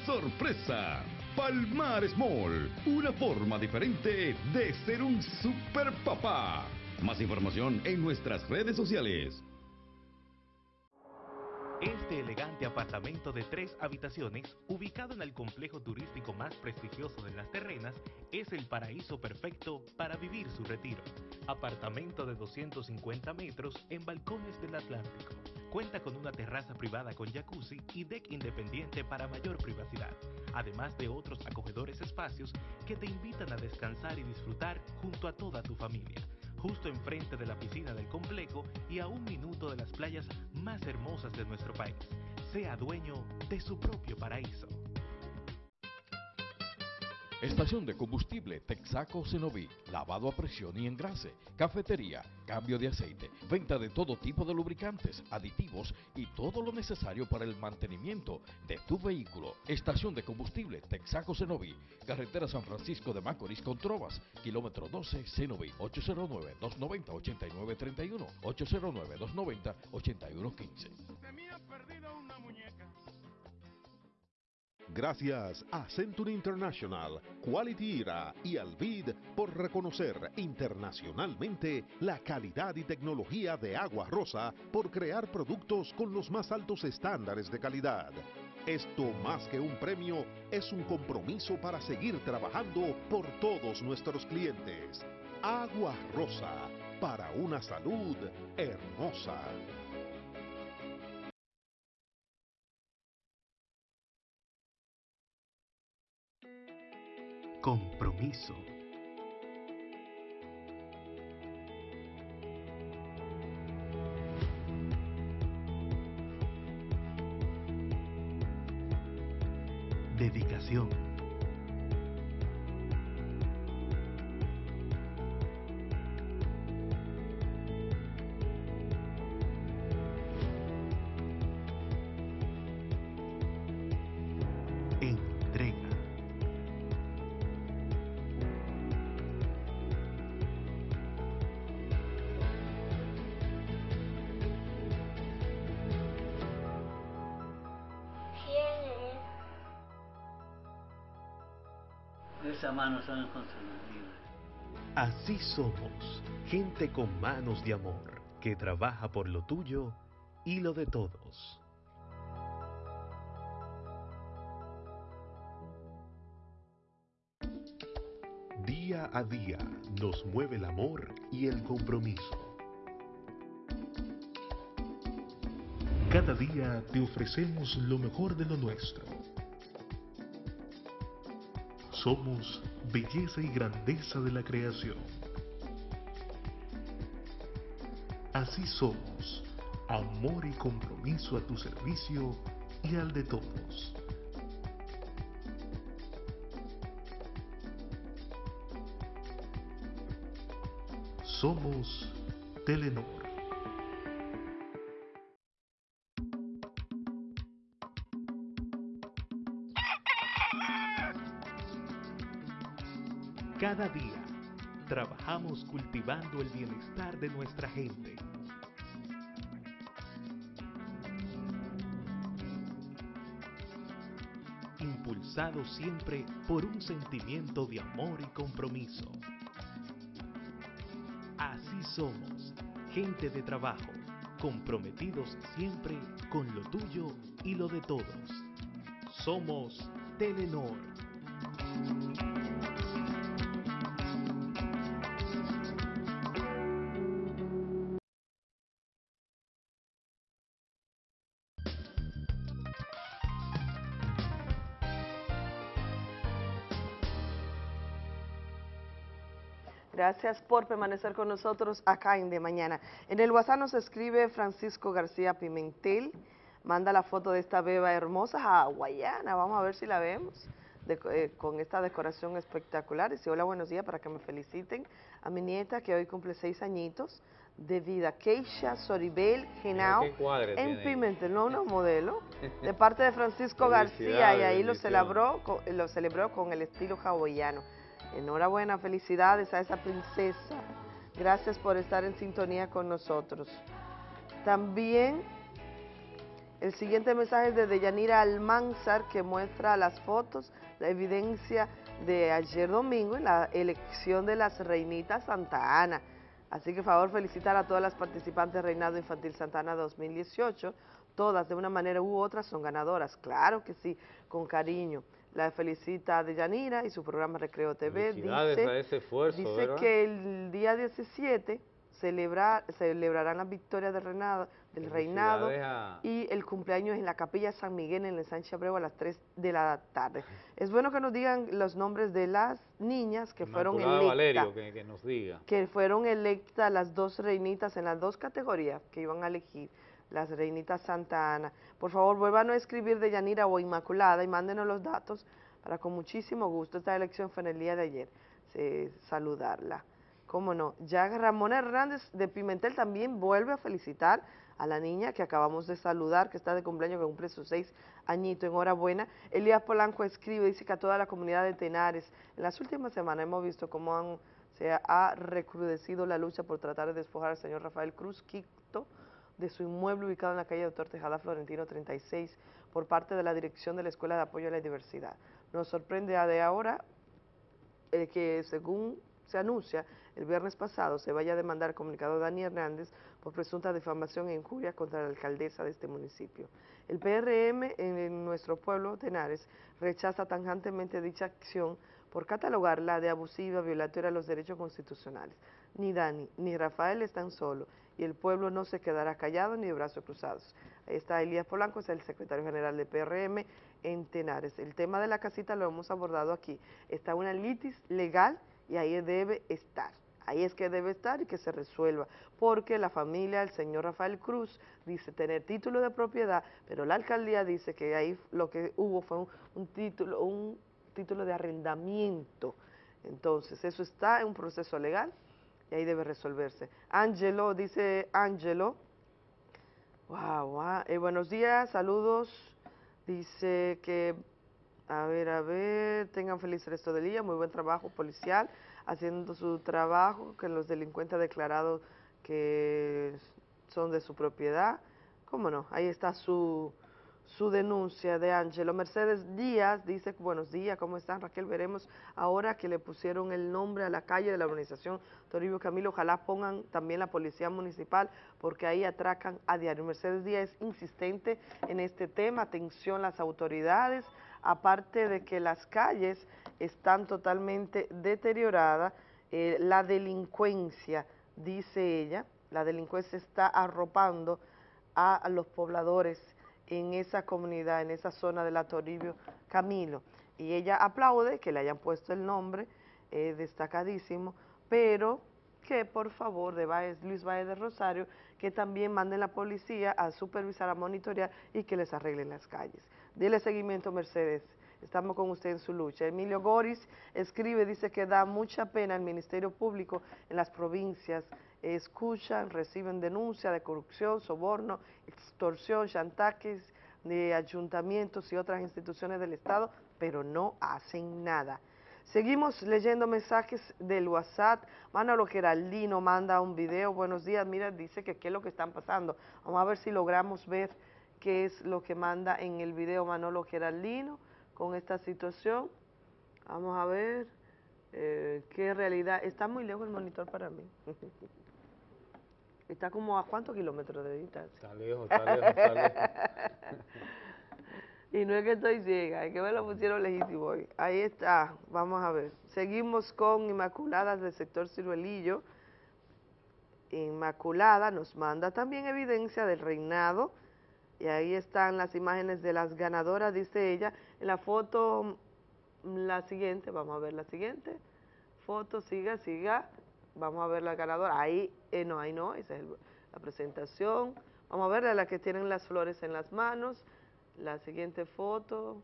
[SPEAKER 32] sorpresa. Palmares Mall, una forma diferente de ser un super papá. Más información en nuestras redes sociales.
[SPEAKER 37] Este elegante apartamento de tres habitaciones, ubicado en el complejo turístico más prestigioso de las terrenas, es el paraíso perfecto para vivir su retiro. Apartamento de 250 metros en balcones del Atlántico. Cuenta con una terraza privada con jacuzzi y deck independiente para mayor privacidad, además de otros acogedores espacios que te invitan a descansar y disfrutar junto a toda tu familia justo enfrente de la piscina del complejo y a un minuto de las playas más hermosas de nuestro país. Sea dueño de su propio paraíso.
[SPEAKER 30] Estación de combustible Texaco Cenoví, lavado a presión y engrase, cafetería, cambio de aceite, venta de todo tipo de lubricantes, aditivos y todo lo necesario para el mantenimiento de tu vehículo. Estación de combustible Texaco Cenoví, carretera San Francisco de Macorís con Trovas, kilómetro 12 Cenoví, 809-290-8931, 809-290-8115.
[SPEAKER 5] Gracias a Century International, Quality Era y Alvid por reconocer internacionalmente la calidad y tecnología de Agua Rosa por crear productos con los más altos estándares de calidad. Esto más que un premio es un compromiso para seguir trabajando por todos nuestros clientes. Agua Rosa, para una salud hermosa.
[SPEAKER 37] Compromiso. Dedicación.
[SPEAKER 38] Son.
[SPEAKER 37] Así somos, gente con manos de amor, que trabaja por lo tuyo y lo de todos. Día a día nos mueve el amor y el compromiso. Cada día te ofrecemos lo mejor de lo nuestro. Somos belleza y grandeza de la creación. Así somos, amor y compromiso a tu servicio y al de todos. Somos Telenor. Cultivando el bienestar de nuestra gente. Impulsado siempre por un sentimiento de amor y compromiso. Así somos, gente de trabajo, comprometidos siempre con lo tuyo y lo de todos. Somos Telenor.
[SPEAKER 25] Gracias por permanecer con nosotros acá en De Mañana. En el WhatsApp nos escribe Francisco García Pimentel, manda la foto de esta beba hermosa hawaiana, vamos a ver si la vemos, de- eh, con esta decoración espectacular. Dice, hola, buenos días, para que me feliciten a mi nieta que hoy cumple seis añitos de vida, Keisha Soribel Genao, en. Pimentel, no una modelo, de parte de Francisco García, y ahí lo celebró, lo celebró con el estilo hawaiano. Enhorabuena, felicidades a esa princesa. Gracias por estar en sintonía con nosotros. También el siguiente mensaje es de Deyanira Almanzar que muestra las fotos, la evidencia de ayer domingo en la elección de las reinitas Santa Ana. Así que, favor, felicitar a todas las participantes Reinado Infantil Santa Ana 2018. Todas, de una manera u otra, son ganadoras. Claro que sí, con cariño. La felicita Deyanira y su programa Recreo TV. Dice-
[SPEAKER 1] a ese esfuerzo,
[SPEAKER 25] Dice
[SPEAKER 1] ¿verdad?
[SPEAKER 25] que el día 17 celebra, celebrarán las victorias del reinado, del reinado
[SPEAKER 1] a-
[SPEAKER 25] y el cumpleaños en la capilla San Miguel en el Sánchez Abreu a las 3 de la tarde. Es bueno que nos digan los nombres de las niñas que fueron electas
[SPEAKER 1] Valerio, que, que nos diga.
[SPEAKER 25] que fueron electas las dos reinitas en las dos categorías que iban a elegir, las reinitas Santa Ana. Por favor, vuelvan a escribir de Yanira o Inmaculada y mándenos los datos para con muchísimo gusto. Esta elección fue en el día de ayer, saludarla. Cómo no. Ya Ramón Hernández de Pimentel también vuelve a felicitar a la niña que acabamos de saludar, que está de cumpleaños, que cumple sus seis añitos, enhorabuena. Elías Polanco escribe, dice que a toda la comunidad de Tenares, en las últimas semanas hemos visto cómo han, se ha recrudecido la lucha por tratar de despojar al señor Rafael Cruz Quito de su inmueble ubicado en la calle Doctor Tejada Florentino 36 por parte de la Dirección de la Escuela de Apoyo a la Diversidad. Nos sorprende a de ahora eh, que según se anuncia, el viernes pasado se vaya a demandar al comunicador Dani Hernández por presunta difamación e injuria contra la alcaldesa de este municipio. El PRM en, nuestro pueblo, Tenares, rechaza tajantemente dicha acción por catalogarla de abusiva, violatoria de los derechos constitucionales. Ni Dani ni Rafael están solos y el pueblo no se quedará callado ni de brazos cruzados. Ahí está Elías Polanco, es el secretario general de PRM en Tenares. El tema de la casita lo hemos abordado aquí. Está una litis legal y ahí debe estar. Ahí es que debe estar y que se resuelva, porque la familia del señor Rafael Cruz dice tener título de propiedad, pero la alcaldía dice que ahí lo que hubo fue un, un título, un título de arrendamiento. Entonces, eso está en un proceso legal y ahí debe resolverse. Angelo, dice Angelo, wow, wow, buenos días, saludos, dice que, a ver, a ver, tengan feliz resto del día, muy buen trabajo policial, haciendo su trabajo, que los delincuentes declarados que son de su propiedad, cómo no, ahí está su, su denuncia de Ángelo. Mercedes Díaz dice, buenos días, ¿cómo están Raquel? Veremos ahora que le pusieron el nombre a la calle de la organización Toribio Camilo, ojalá pongan también la policía municipal porque ahí atracan a diario. Mercedes Díaz es insistente en este tema, atención las autoridades, aparte de que las calles están totalmente deterioradas, eh, la delincuencia, dice ella, la delincuencia está arropando a los pobladores en esa comunidad, en esa zona de la Toribio Camilo. Y ella aplaude que le hayan puesto el nombre, eh, destacadísimo, pero que por favor de Luis Valle de Rosario, que también manden la policía a supervisar, a monitorear y que les arreglen las calles. Dile seguimiento, Mercedes. Estamos con usted en su lucha. Emilio Goris escribe, dice que da mucha pena el Ministerio Público en las provincias. Escuchan, reciben denuncias de corrupción, soborno, extorsión, chantajes de ayuntamientos y otras instituciones del Estado, pero no hacen nada. Seguimos leyendo mensajes del WhatsApp. Manolo Geraldino manda un video. Buenos días, mira, dice que qué es lo que están pasando. Vamos a ver si logramos ver qué es lo que manda en el video Manolo Geraldino con esta situación. Vamos a ver eh, qué realidad. Está muy lejos el monitor para mí. Está como a cuántos kilómetros de distancia.
[SPEAKER 1] Está lejos, está lejos, está lejos.
[SPEAKER 25] y no es que estoy ciega, es que me lo pusieron legítimo hoy. Ahí está, vamos a ver. Seguimos con Inmaculadas del sector Ciruelillo. Inmaculada nos manda también evidencia del reinado. Y ahí están las imágenes de las ganadoras, dice ella. En la foto, la siguiente, vamos a ver la siguiente. Foto, siga, siga. Vamos a ver la ganadora. Ahí, eh, no, ahí no, esa es la presentación. Vamos a ver a la que tienen las flores en las manos. La siguiente foto.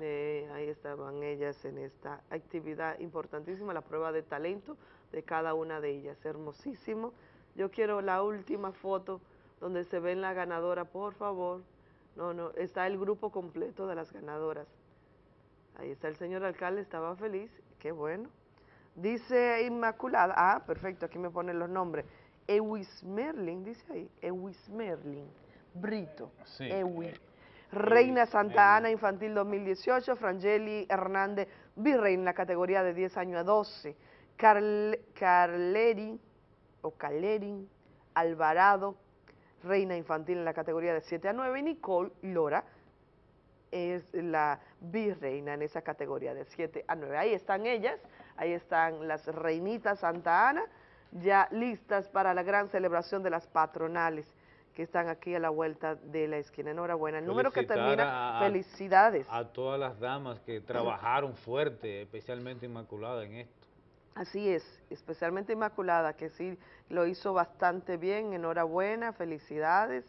[SPEAKER 25] ahí estaban ellas en esta actividad importantísima, la prueba de talento de cada una de ellas. Hermosísimo. Yo quiero la última foto donde se ven la ganadora, por favor. No, no, está el grupo completo de las ganadoras. Ahí está el señor alcalde, estaba feliz, qué bueno. Dice Inmaculada, ah, perfecto, aquí me ponen los nombres. Ewis Merlin, dice ahí, Ewis Merlin, Brito, sí. Reina Santa Ana Infantil 2018, Frangeli Hernández Virrey en la categoría de 10 años a 12, Carleri o Calerin Alvarado, Reina Infantil en la categoría de 7 a 9, y Nicole Lora es la virreina en esa categoría de 7 a 9. Ahí están ellas, ahí están las reinitas Santa Ana, ya listas para la gran celebración de las patronales que están aquí a la vuelta de la esquina. Enhorabuena. El número que termina, felicidades.
[SPEAKER 1] A todas las damas que trabajaron fuerte, especialmente Inmaculada en esto.
[SPEAKER 25] Así es, especialmente Inmaculada, que sí lo hizo bastante bien. Enhorabuena, felicidades.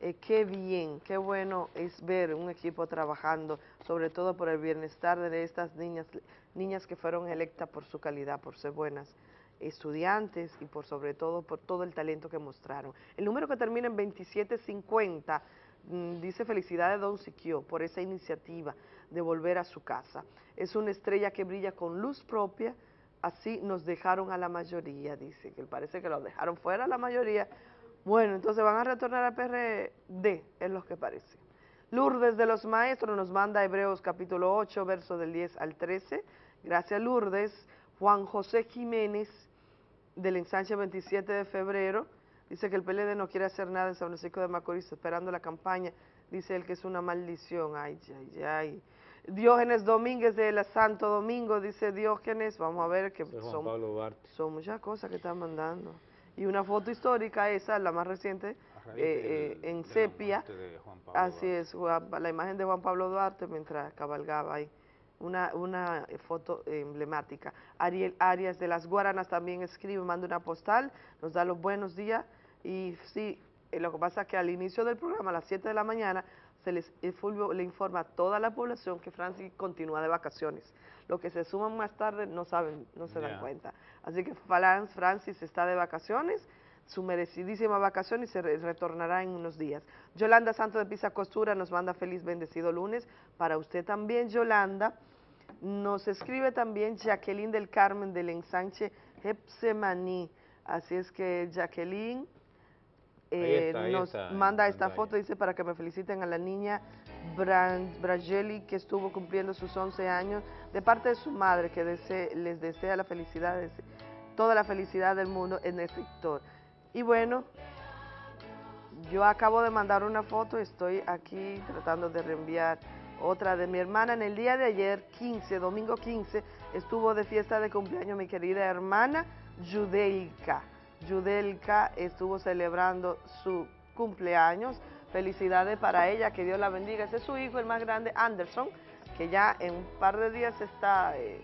[SPEAKER 25] Eh, qué bien, qué bueno es ver un equipo trabajando, sobre todo por el bienestar de estas niñas, niñas que fueron electas por su calidad, por ser buenas estudiantes y por sobre todo por todo el talento que mostraron. El número que termina en 2750 mm, dice felicidades Don Siquio por esa iniciativa de volver a su casa. Es una estrella que brilla con luz propia, así nos dejaron a la mayoría, dice, que parece que lo dejaron fuera la mayoría, bueno, entonces van a retornar a PRD, es lo que parece. Lourdes de los Maestros nos manda Hebreos capítulo 8, verso del 10 al 13. Gracias Lourdes. Juan José Jiménez del ensanche 27 de febrero dice que el PLD no quiere hacer nada en San Francisco de Macorís esperando la campaña. Dice él que es una maldición. Ay, ay, ay. Diógenes Domínguez de la Santo Domingo, dice Diógenes, vamos a ver que son, son muchas cosas que están mandando y una foto histórica, esa, la más reciente, eh, eh, en sepia, así es, la imagen de Juan Pablo Duarte mientras cabalgaba ahí, una, una foto emblemática. Ariel Arias de las Guaranas también escribe, manda una postal, nos da los buenos días, y sí, eh, lo que pasa es que al inicio del programa, a las 7 de la mañana, se les, Fulvio le informa a toda la población que Francis continúa de vacaciones. Los que se suman más tarde no saben, no se dan cuenta. Así que Francis está de vacaciones, su merecidísima vacación y se retornará en unos días. Yolanda Santo de Pisa Costura nos manda feliz bendecido lunes. Para usted también, Yolanda. Nos escribe también Jacqueline del Carmen del ensanche Hepsemaní. Así es que Jacqueline eh,
[SPEAKER 1] está,
[SPEAKER 25] nos
[SPEAKER 1] está,
[SPEAKER 25] manda esta foto, dice para que me feliciten a la niña Bran- Brangeli que estuvo cumpliendo sus 11 años, de parte de su madre que dese- les desea la felicidad, toda la felicidad del mundo en el sector. Y bueno, yo acabo de mandar una foto, estoy aquí tratando de reenviar otra de mi hermana. En el día de ayer, 15, domingo 15, estuvo de fiesta de cumpleaños mi querida hermana Judelka. Judelka estuvo celebrando su cumpleaños. Felicidades para ella, que Dios la bendiga. Ese es su hijo, el más grande, Anderson, que ya en un par de días está eh,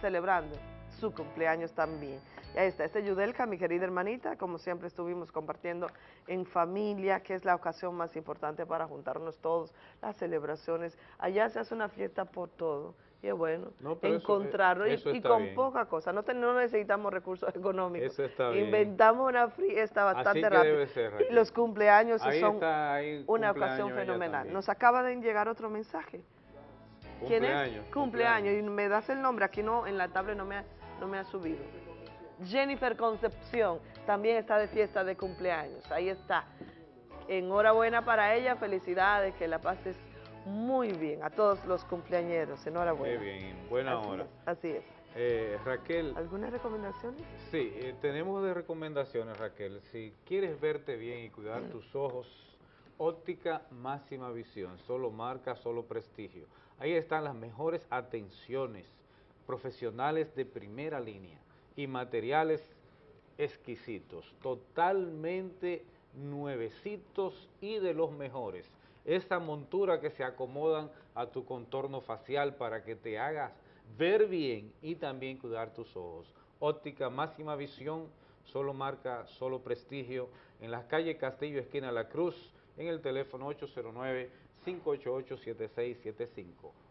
[SPEAKER 25] celebrando su cumpleaños también. Y ahí está, este Yudelka, mi querida hermanita, como siempre estuvimos compartiendo en familia, que es la ocasión más importante para juntarnos todos, las celebraciones. Allá se hace una fiesta por todo. Y es bueno
[SPEAKER 1] No, eso-
[SPEAKER 25] encontrarlo y-
[SPEAKER 1] eso
[SPEAKER 25] y,
[SPEAKER 1] está
[SPEAKER 25] con
[SPEAKER 1] bien.
[SPEAKER 25] poca cosa. No, te- no necesitamos recursos económicos.
[SPEAKER 1] Eso está bien.
[SPEAKER 25] Inventamos una fiesta bastante
[SPEAKER 1] Así que
[SPEAKER 25] rápida.
[SPEAKER 1] debe ser,
[SPEAKER 25] y los cumpleaños
[SPEAKER 1] Ahí
[SPEAKER 25] son
[SPEAKER 1] está, ahí
[SPEAKER 25] una ocasión fenomenal. Nos acaba de llegar otro mensaje. ¿Quién
[SPEAKER 1] Cumpleaños,
[SPEAKER 25] es? Cumpleaños. Y me das el nombre. Aquí no, en la tablet no me ha, no me ha subido. Jennifer Concepción también está de fiesta de cumpleaños. Ahí está. Enhorabuena para ella, felicidades, que la pases muy bien. A todos los cumpleañeros, enhorabuena.
[SPEAKER 1] Qué bien, buena
[SPEAKER 25] Así
[SPEAKER 1] hora.
[SPEAKER 25] es, así es.
[SPEAKER 1] Eh, Raquel,
[SPEAKER 25] ¿Algunas recomendaciones?
[SPEAKER 1] sí, eh, tenemos de recomendaciones, Raquel. Si quieres verte bien y cuidar tus ojos, óptica máxima visión, solo marca, solo prestigio. Ahí están las mejores atenciones, profesionales de primera línea y materiales exquisitos, totalmente nuevecitos y de los mejores. Esa montura que se acomodan a tu contorno facial para que te hagas ver bien y también cuidar tus ojos. Óptica máxima visión, solo marca, solo prestigio, en las calles Castillo, esquina La Cruz, en el teléfono 809-588-7675.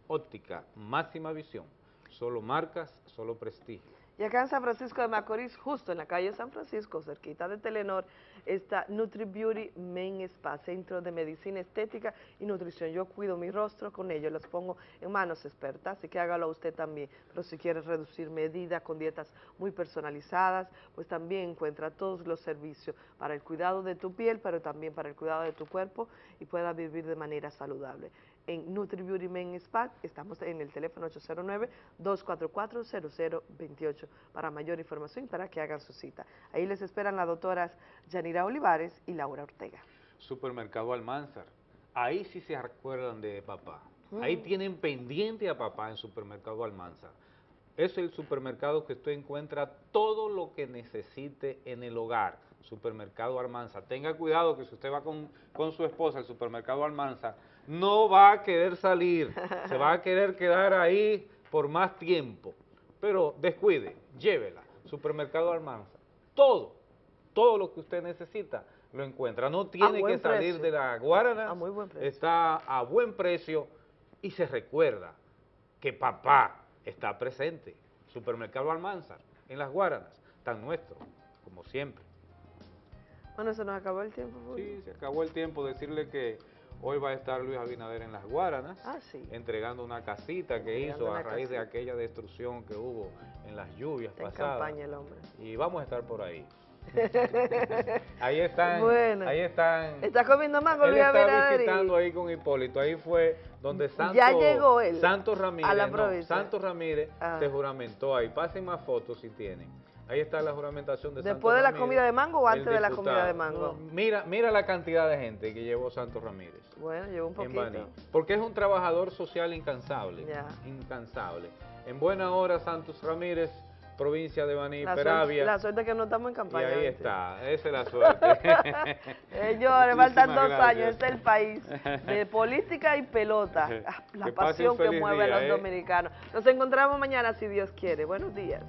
[SPEAKER 1] Óptica máxima visión, solo marcas, solo prestigio.
[SPEAKER 25] Y acá en San Francisco de Macorís, justo en la calle San Francisco, cerquita de Telenor, está Nutri Beauty Men Spa, Centro de Medicina Estética y Nutrición. Yo cuido mi rostro con ellos, los pongo en manos expertas, así que hágalo usted también. Pero si quiere reducir medidas con dietas muy personalizadas, pues también encuentra todos los servicios para el cuidado de tu piel, pero también para el cuidado de tu cuerpo y pueda vivir de manera saludable en Nutri Beauty Men Spa. Estamos en el teléfono 809-244-0028 para mayor información y para que hagan su cita. Ahí les esperan las doctoras Yanira Olivares y Laura Ortega.
[SPEAKER 1] Supermercado Almanzar. Ahí sí se acuerdan de papá. Ahí
[SPEAKER 25] Mm.
[SPEAKER 1] tienen pendiente a papá en Supermercado Almanzar. Es el supermercado que usted encuentra todo lo que necesite en el hogar. Supermercado Almanzar. Tenga cuidado que si usted va con, con su esposa al supermercado Almanzar, no va a querer salir. se va a querer quedar ahí por más tiempo. Pero descuide, llévela. Supermercado Almanzar. Todo, todo lo que usted necesita lo encuentra. No tiene que salir
[SPEAKER 25] precio.
[SPEAKER 1] de la Guarana.
[SPEAKER 25] A muy buen precio.
[SPEAKER 1] Está a buen precio y se recuerda que papá está presente. Supermercado Almanzar, en las Guaranas, tan nuestro, como siempre.
[SPEAKER 25] Bueno, se nos acabó el tiempo. Julio.
[SPEAKER 1] Sí, se acabó el tiempo. Decirle que hoy va a estar Luis Abinader en las Guaranas,
[SPEAKER 25] Ah, sí.
[SPEAKER 1] entregando una casita que
[SPEAKER 25] Entregando
[SPEAKER 1] hizo a raíz de aquella destrucción que hubo en las lluvias
[SPEAKER 25] Está en
[SPEAKER 1] pasadas.
[SPEAKER 25] campaña el hombre.
[SPEAKER 1] Y vamos a estar por ahí. ahí están,
[SPEAKER 25] Bueno.
[SPEAKER 1] ahí están.
[SPEAKER 25] ¿Está comiendo mango Luis Abinader? y-
[SPEAKER 1] visitando ahí con Hipólito. Ahí fue donde Santos,
[SPEAKER 25] Ya llegó él
[SPEAKER 1] Santos Ramírez,
[SPEAKER 25] a la
[SPEAKER 1] no,
[SPEAKER 25] provincia.
[SPEAKER 1] Santos Ramírez
[SPEAKER 25] Ah.
[SPEAKER 1] se juramentó ahí. Pasen más fotos si tienen. Ahí está la juramentación de
[SPEAKER 25] ¿Después
[SPEAKER 1] Santos
[SPEAKER 25] de la
[SPEAKER 1] Ramírez,
[SPEAKER 25] comida de mango o antes de la comida de mango?
[SPEAKER 1] No, mira, mira la cantidad de gente que llevó Santos Ramírez.
[SPEAKER 25] Bueno, llevo un
[SPEAKER 1] en
[SPEAKER 25] poquito.
[SPEAKER 1] Porque es un trabajador social incansable.
[SPEAKER 25] Ya.
[SPEAKER 1] Incansable. En buena hora, Santos Ramírez, provincia de Baní,
[SPEAKER 25] La suerte,
[SPEAKER 1] Peravia.
[SPEAKER 25] la suerte que no estamos en
[SPEAKER 1] y
[SPEAKER 25] campaña.
[SPEAKER 1] ahí
[SPEAKER 25] ¿viste?
[SPEAKER 1] está, esa es la suerte.
[SPEAKER 25] Señores, faltan dos
[SPEAKER 1] gracias.
[SPEAKER 25] años, este es el país de política y pelota. La
[SPEAKER 1] Que
[SPEAKER 25] pasión que mueve a los
[SPEAKER 1] ¿eh?
[SPEAKER 25] dominicanos. Nos encontramos mañana si Dios quiere. Buenos días.